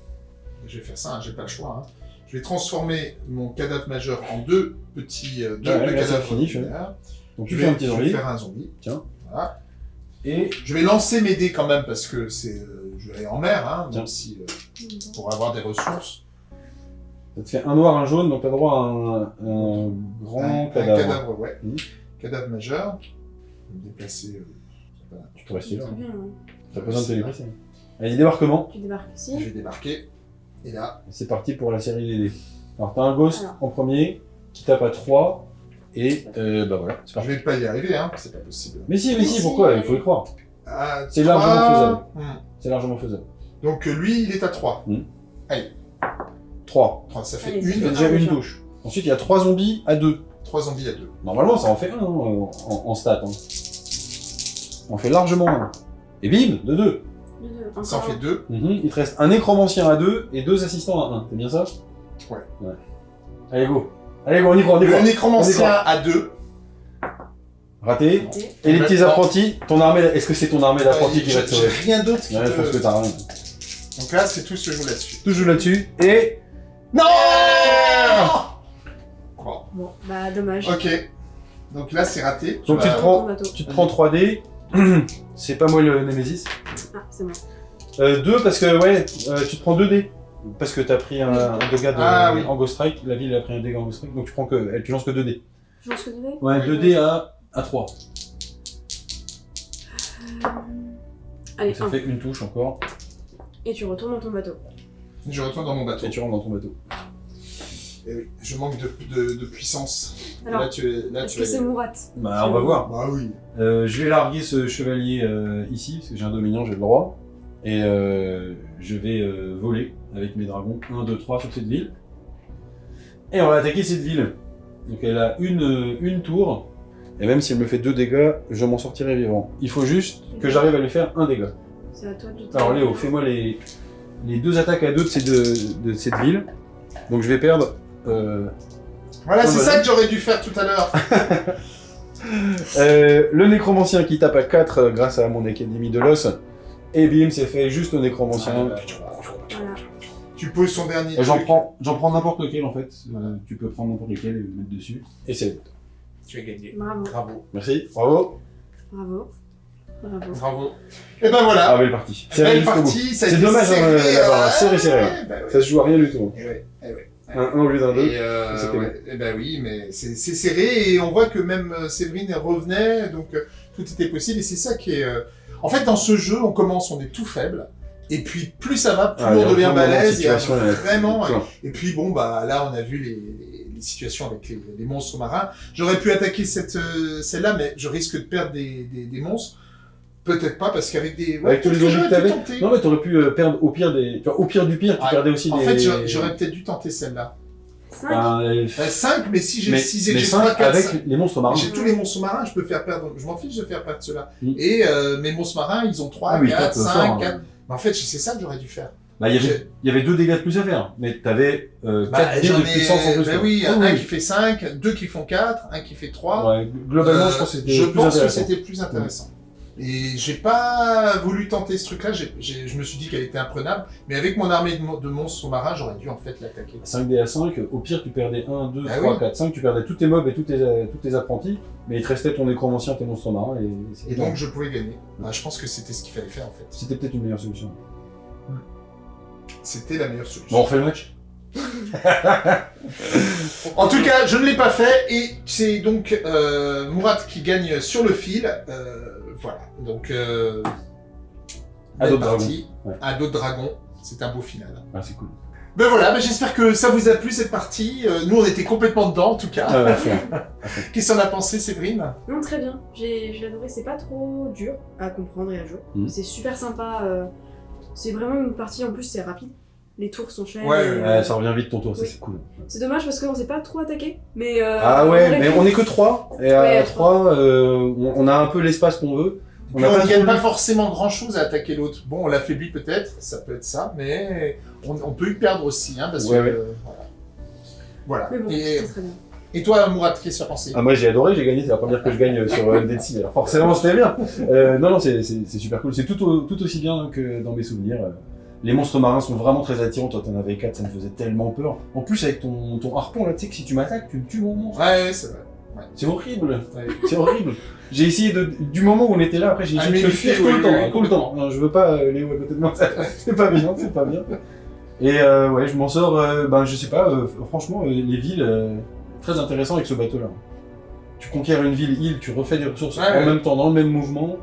je vais faire ça, hein, j'ai pas le choix, hein. je vais transformer mon cadavre majeur en deux petits euh, deux, Ouais, deux là, c'est cadavres fini, je- ordinaires. Donc Je tu vais, fais un petit je vais zombie. faire un zombie. Tiens. Voilà. Et Je vais lancer mes dés quand même parce que c'est, euh, je vais aller en mer, hein, même si, euh, pour avoir des ressources. ça te fait un noir, un jaune, donc t'as droit à un, un grand un, un cadavre. cadavre, ouais. Mhm. Cadavre majeur. Je vais me déplacer. euh, je pas. Tu peux rester là. Hein. T'as pas besoin de te déplacer. Allez, débarquement. Tu débarques Je ici. vais débarquer. Et là, C'est parti pour la série des dés. Alors t'as un ghost Alors. en premier qui tape à 3 et euh, bah voilà, c'est je parti. vais pas y arriver, hein, c'est pas possible. Mais si, mais Mais si, si. pourquoi? Il faut y croire. Ah, C'est trois. largement faisable. Hmm. C'est largement faisable. Donc euh, lui, il est à 3. 3. Ça fait Allez, ça Ça fait une, fait déjà un une touche. Ensuite, il y a 3 zombies à 2. 3 zombies à 2. Normalement, ça en fait un hein, en, en stat. Hein. On fait largement un. Et bim, de 2. Deux, deux. Ça en fait 2. Il te reste un nécromancien à 2 et deux assistants à 1. C'est bien ça? Ouais. Allez, go. Allez, on y croit, on y Le croit. nécromancien à 2. Raté. un. Et les petits apprentis, ton armée, est-ce que c'est ton armée d'apprentis qui va te sauver rien d'autre qui Ouais, je pense te- que t'as rien. Donc là, c'est tout ce que je joue là-dessus. Tout joue là-dessus. Et. Non Bon, Bon, bah dommage. ok. Donc là, c'est raté. Donc tu vas- te prends- Ton bateau. Tu te prends 3D. c'est pas moi le Nemesis. Ah, c'est moi. Euh, 2 parce que, ouais, euh, tu te prends 2 dés. Parce que t'as pris un, un dégât de, Ah, oui. en Ghost Strike. La ville a pris un dégât en Ghost Strike. Donc tu prends que. Tu lances que 2 dés. Je lance que deux dés Ouais, Oui. 2 dés à, à 3. Euh, Allez, Ça un. fait une touche encore. Et tu retournes dans ton bateau. Je retourne dans mon bateau. Et tu rentres dans ton bateau. Eh oui, je manque de, de, de puissance. Alors, là, tu es. Là, est-ce tu que es- c'est Mourat Bah, on va voir. Bah oui. Euh, je vais larguer ce chevalier euh, ici, parce que j'ai un dominion, j'ai le droit. Et euh, je vais euh, voler avec mes dragons 1, 2, 3 sur cette ville. Et on va attaquer cette ville. Donc elle a une, euh, une tour. Et même si elle me fait 2 dégâts, je m'en sortirai vivant. Il faut juste que j'arrive à lui faire un dégât. C'est à toi de Alors Léo, fais-moi les, les deux attaques à deux de, ces deux- de cette ville. Donc je vais perdre... euh, Voilà, c'est ça que j'aurais dû faire tout à l'heure. Euh, le nécromancien qui tape à 4 euh, grâce à mon académie de l'os. Et bim, c'est fait juste au nécromancien. Ah. Tu poses son dernier. J'en truc. prends, j'en prends n'importe lequel en fait. Euh, tu peux prendre n'importe lequel et le mettre dessus. Et c'est. Tu as gagné. Bravo. Bravo. Merci, bravo. Bravo. Bravo. Bravo. Et ben voilà. Ah, belle partie. C'est Belle partie. C'est dommage, hein, serré, d'avoir euh, serré, serré, ouais, bah ouais. Ça se joue à rien du tout. Eh ouais, eh ouais. Un 1 au lieu d'un 2. Et euh, ouais, eh ben oui, mais c'est c'est serré et on voit que même euh, Séverine revenait, donc tout était possible et c'est ça qui est. euh, En fait, dans ce jeu, on commence, on est tout faible. Et puis plus ça va, plus Ah, on devient balèze. Euh, vraiment. Et puis bon, bah là, on a vu les, les- les situations avec les, les monstres marins. J'aurais pu attaquer cette euh, celle-là, mais je risque de perdre des, des, des monstres. Peut-être pas, parce qu'avec des. ouais, Avec tous les peut-être que t'avais. Non, mais t'aurais pu euh, perdre au pire des. Au pire du pire, tu Ouais. perdais aussi En des. fait, j'aurais peut-être dû tenter celle-là. 5 Ben, euh, 5, mais si j'ai mais 6 et j'ai cinq 3, 4, avec les monstres marins. J'ai tous les monstres marins, je peux faire perdre. Je m'en fiche de faire perdre ceux-là. Mm. Et euh, mes monstres marins, ils ont 3, Ah oui, 4, quatre, 5, fort, hein. 4. Mais en fait, c'est ça que j'aurais dû faire. Bah, il y avait, il y avait deux dégâts de plus à faire, mais t'avais euh, 4 Bah, dés de puissance en plus. Bah oui, Ah un qui fait 5, deux qui font 4, un qui fait 3. Ouais, globalement, Euh, je pense que c'était plus plus intéressant. Et j'ai pas voulu tenter ce truc-là, je me suis dit qu'elle était imprenable, mais avec mon armée de, mon- de monstres sous-marins, j'aurais dû en fait l'attaquer. 5 dés à 5, au pire tu perdais 1, 2, Ah 3, oui. 4, 5, tu perdais tous tes mobs et tous tes, tous tes apprentis, mais il te restait ton nécromancien, tes monstres marins et, Et donc je pouvais gagner. Bah, je pense que c'était ce qu'il fallait faire en fait. c'était peut-être une meilleure solution. C'était la meilleure solution. Bon, on refait le match En tout cas, je ne l'ai pas fait et c'est donc euh, Mourad qui gagne sur le fil. Euh, voilà, donc euh, À d'autres partie. dragons, ouais. À d'autres dragons. C'est un beau final. Ah, c'est cool. Ben voilà, ben j'espère que ça vous a plu cette partie. Euh, nous, on était complètement dedans en tout cas. Ah. Qu'est-ce qu'on a pensé, Séverine? Non, très bien. J'ai adoré. C'est pas trop dur à comprendre et à jouer. Mhm. C'est super sympa. euh, C'est vraiment une partie, en plus, c'est rapide. Les tours sont chers. Ouais, et, ouais, euh, Ouais, ça revient vite ton tour, ça Oui. c'est cool. C'est dommage parce qu'on s'est pas trop attaqué. Mais euh, Ah ouais, mais on est que 3, et à Ouais, à 3, on, on a un peu l'espace qu'on veut. On ne gagne pas forcément grand chose à attaquer l'autre. Bon, on l'affaiblit peut-être, ça peut être ça, mais on, on peut y perdre aussi, hein, parce Ouais, que. ouais. euh, voilà. Mais bon, Et, c'était très bien. et toi, Mourad, qu'est-ce que tu as pensé? Ah, moi j'ai adoré, j'ai gagné, c'est la première que je gagne sur euh, Dead Sea, alors forcément c'était bien. Euh, non, non, c'est super cool, c'est tout, au- tout aussi bien que dans mes souvenirs. Les monstres marins sont vraiment très attirants, toi t'en avais 4, ça me faisait tellement peur. En plus avec ton, ton harpon là, tu sais que si tu m'attaques, tu me tues mon monstre. Ouais, c'est vrai. C'est horrible, Ouais. c'est horrible. J'ai essayé de, du moment où on était là, après j'ai Ah, essayé de le fuir oui, tout le temps, hein, tout le temps. Non, je veux pas euh, Léo à côté de moi, c'est pas bien, c'est pas bien. Et euh, ouais, je m'en sors, euh, ben je sais pas, euh, franchement, euh, les villes, euh, très intéressant avec ce bateau-là. Tu conquiers une ville, île, tu refais des ressources Ouais, en ouais. même temps, dans le même mouvement,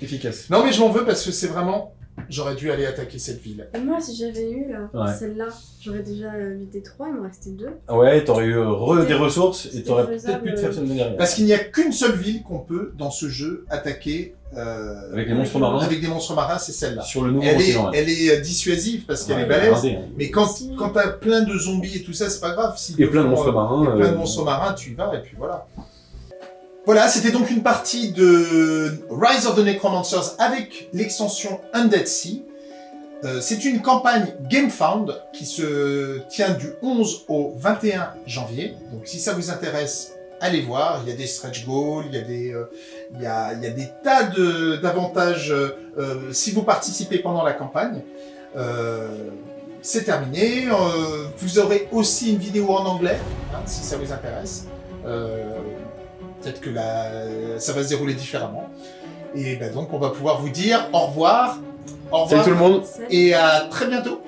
efficace. Non, mais je m'en veux parce que c'est vraiment. J'aurais dû aller attaquer cette ville. Et moi, si j'avais eu là, Ouais. celle-là, j'aurais déjà évité 3, il me restait 2. Ah Ouais, t'aurais eu euh, re des ressources et t'aurais peut-être pu te faire euh, celle derrière. Parce qu'il n'y a qu'une seule ville qu'on peut, dans ce jeu, attaquer euh, Avec les monstres marins, avec des monstres marins, c'est celle-là. sur le nouveau Elle est, continent. elle est euh, dissuasive parce qu'elle Ouais, est balèze. hein. Mais quand, quand t'as plein de zombies et tout ça, c'est pas grave. Si Et plein de monstres marins. Et plein de euh, monstres marins, tu y vas et puis voilà. Voilà, c'était donc une partie de Rise of the Necromancers avec l'extension Undead Sea. Euh, c'est une campagne GameFound qui se tient du 11 au 21 janvier. Donc si ça vous intéresse, allez voir. Il y a des stretch goals, il y a des, tas d'avantages euh, si vous participez pendant la campagne. Euh, c'est terminé. Euh, vous aurez aussi une vidéo en anglais, hein, si ça vous intéresse. Peut-être que la- ça va se dérouler différemment. Et ben donc, on va pouvoir vous dire au revoir. Au revoir. Salut tout le monde. Et à très bientôt.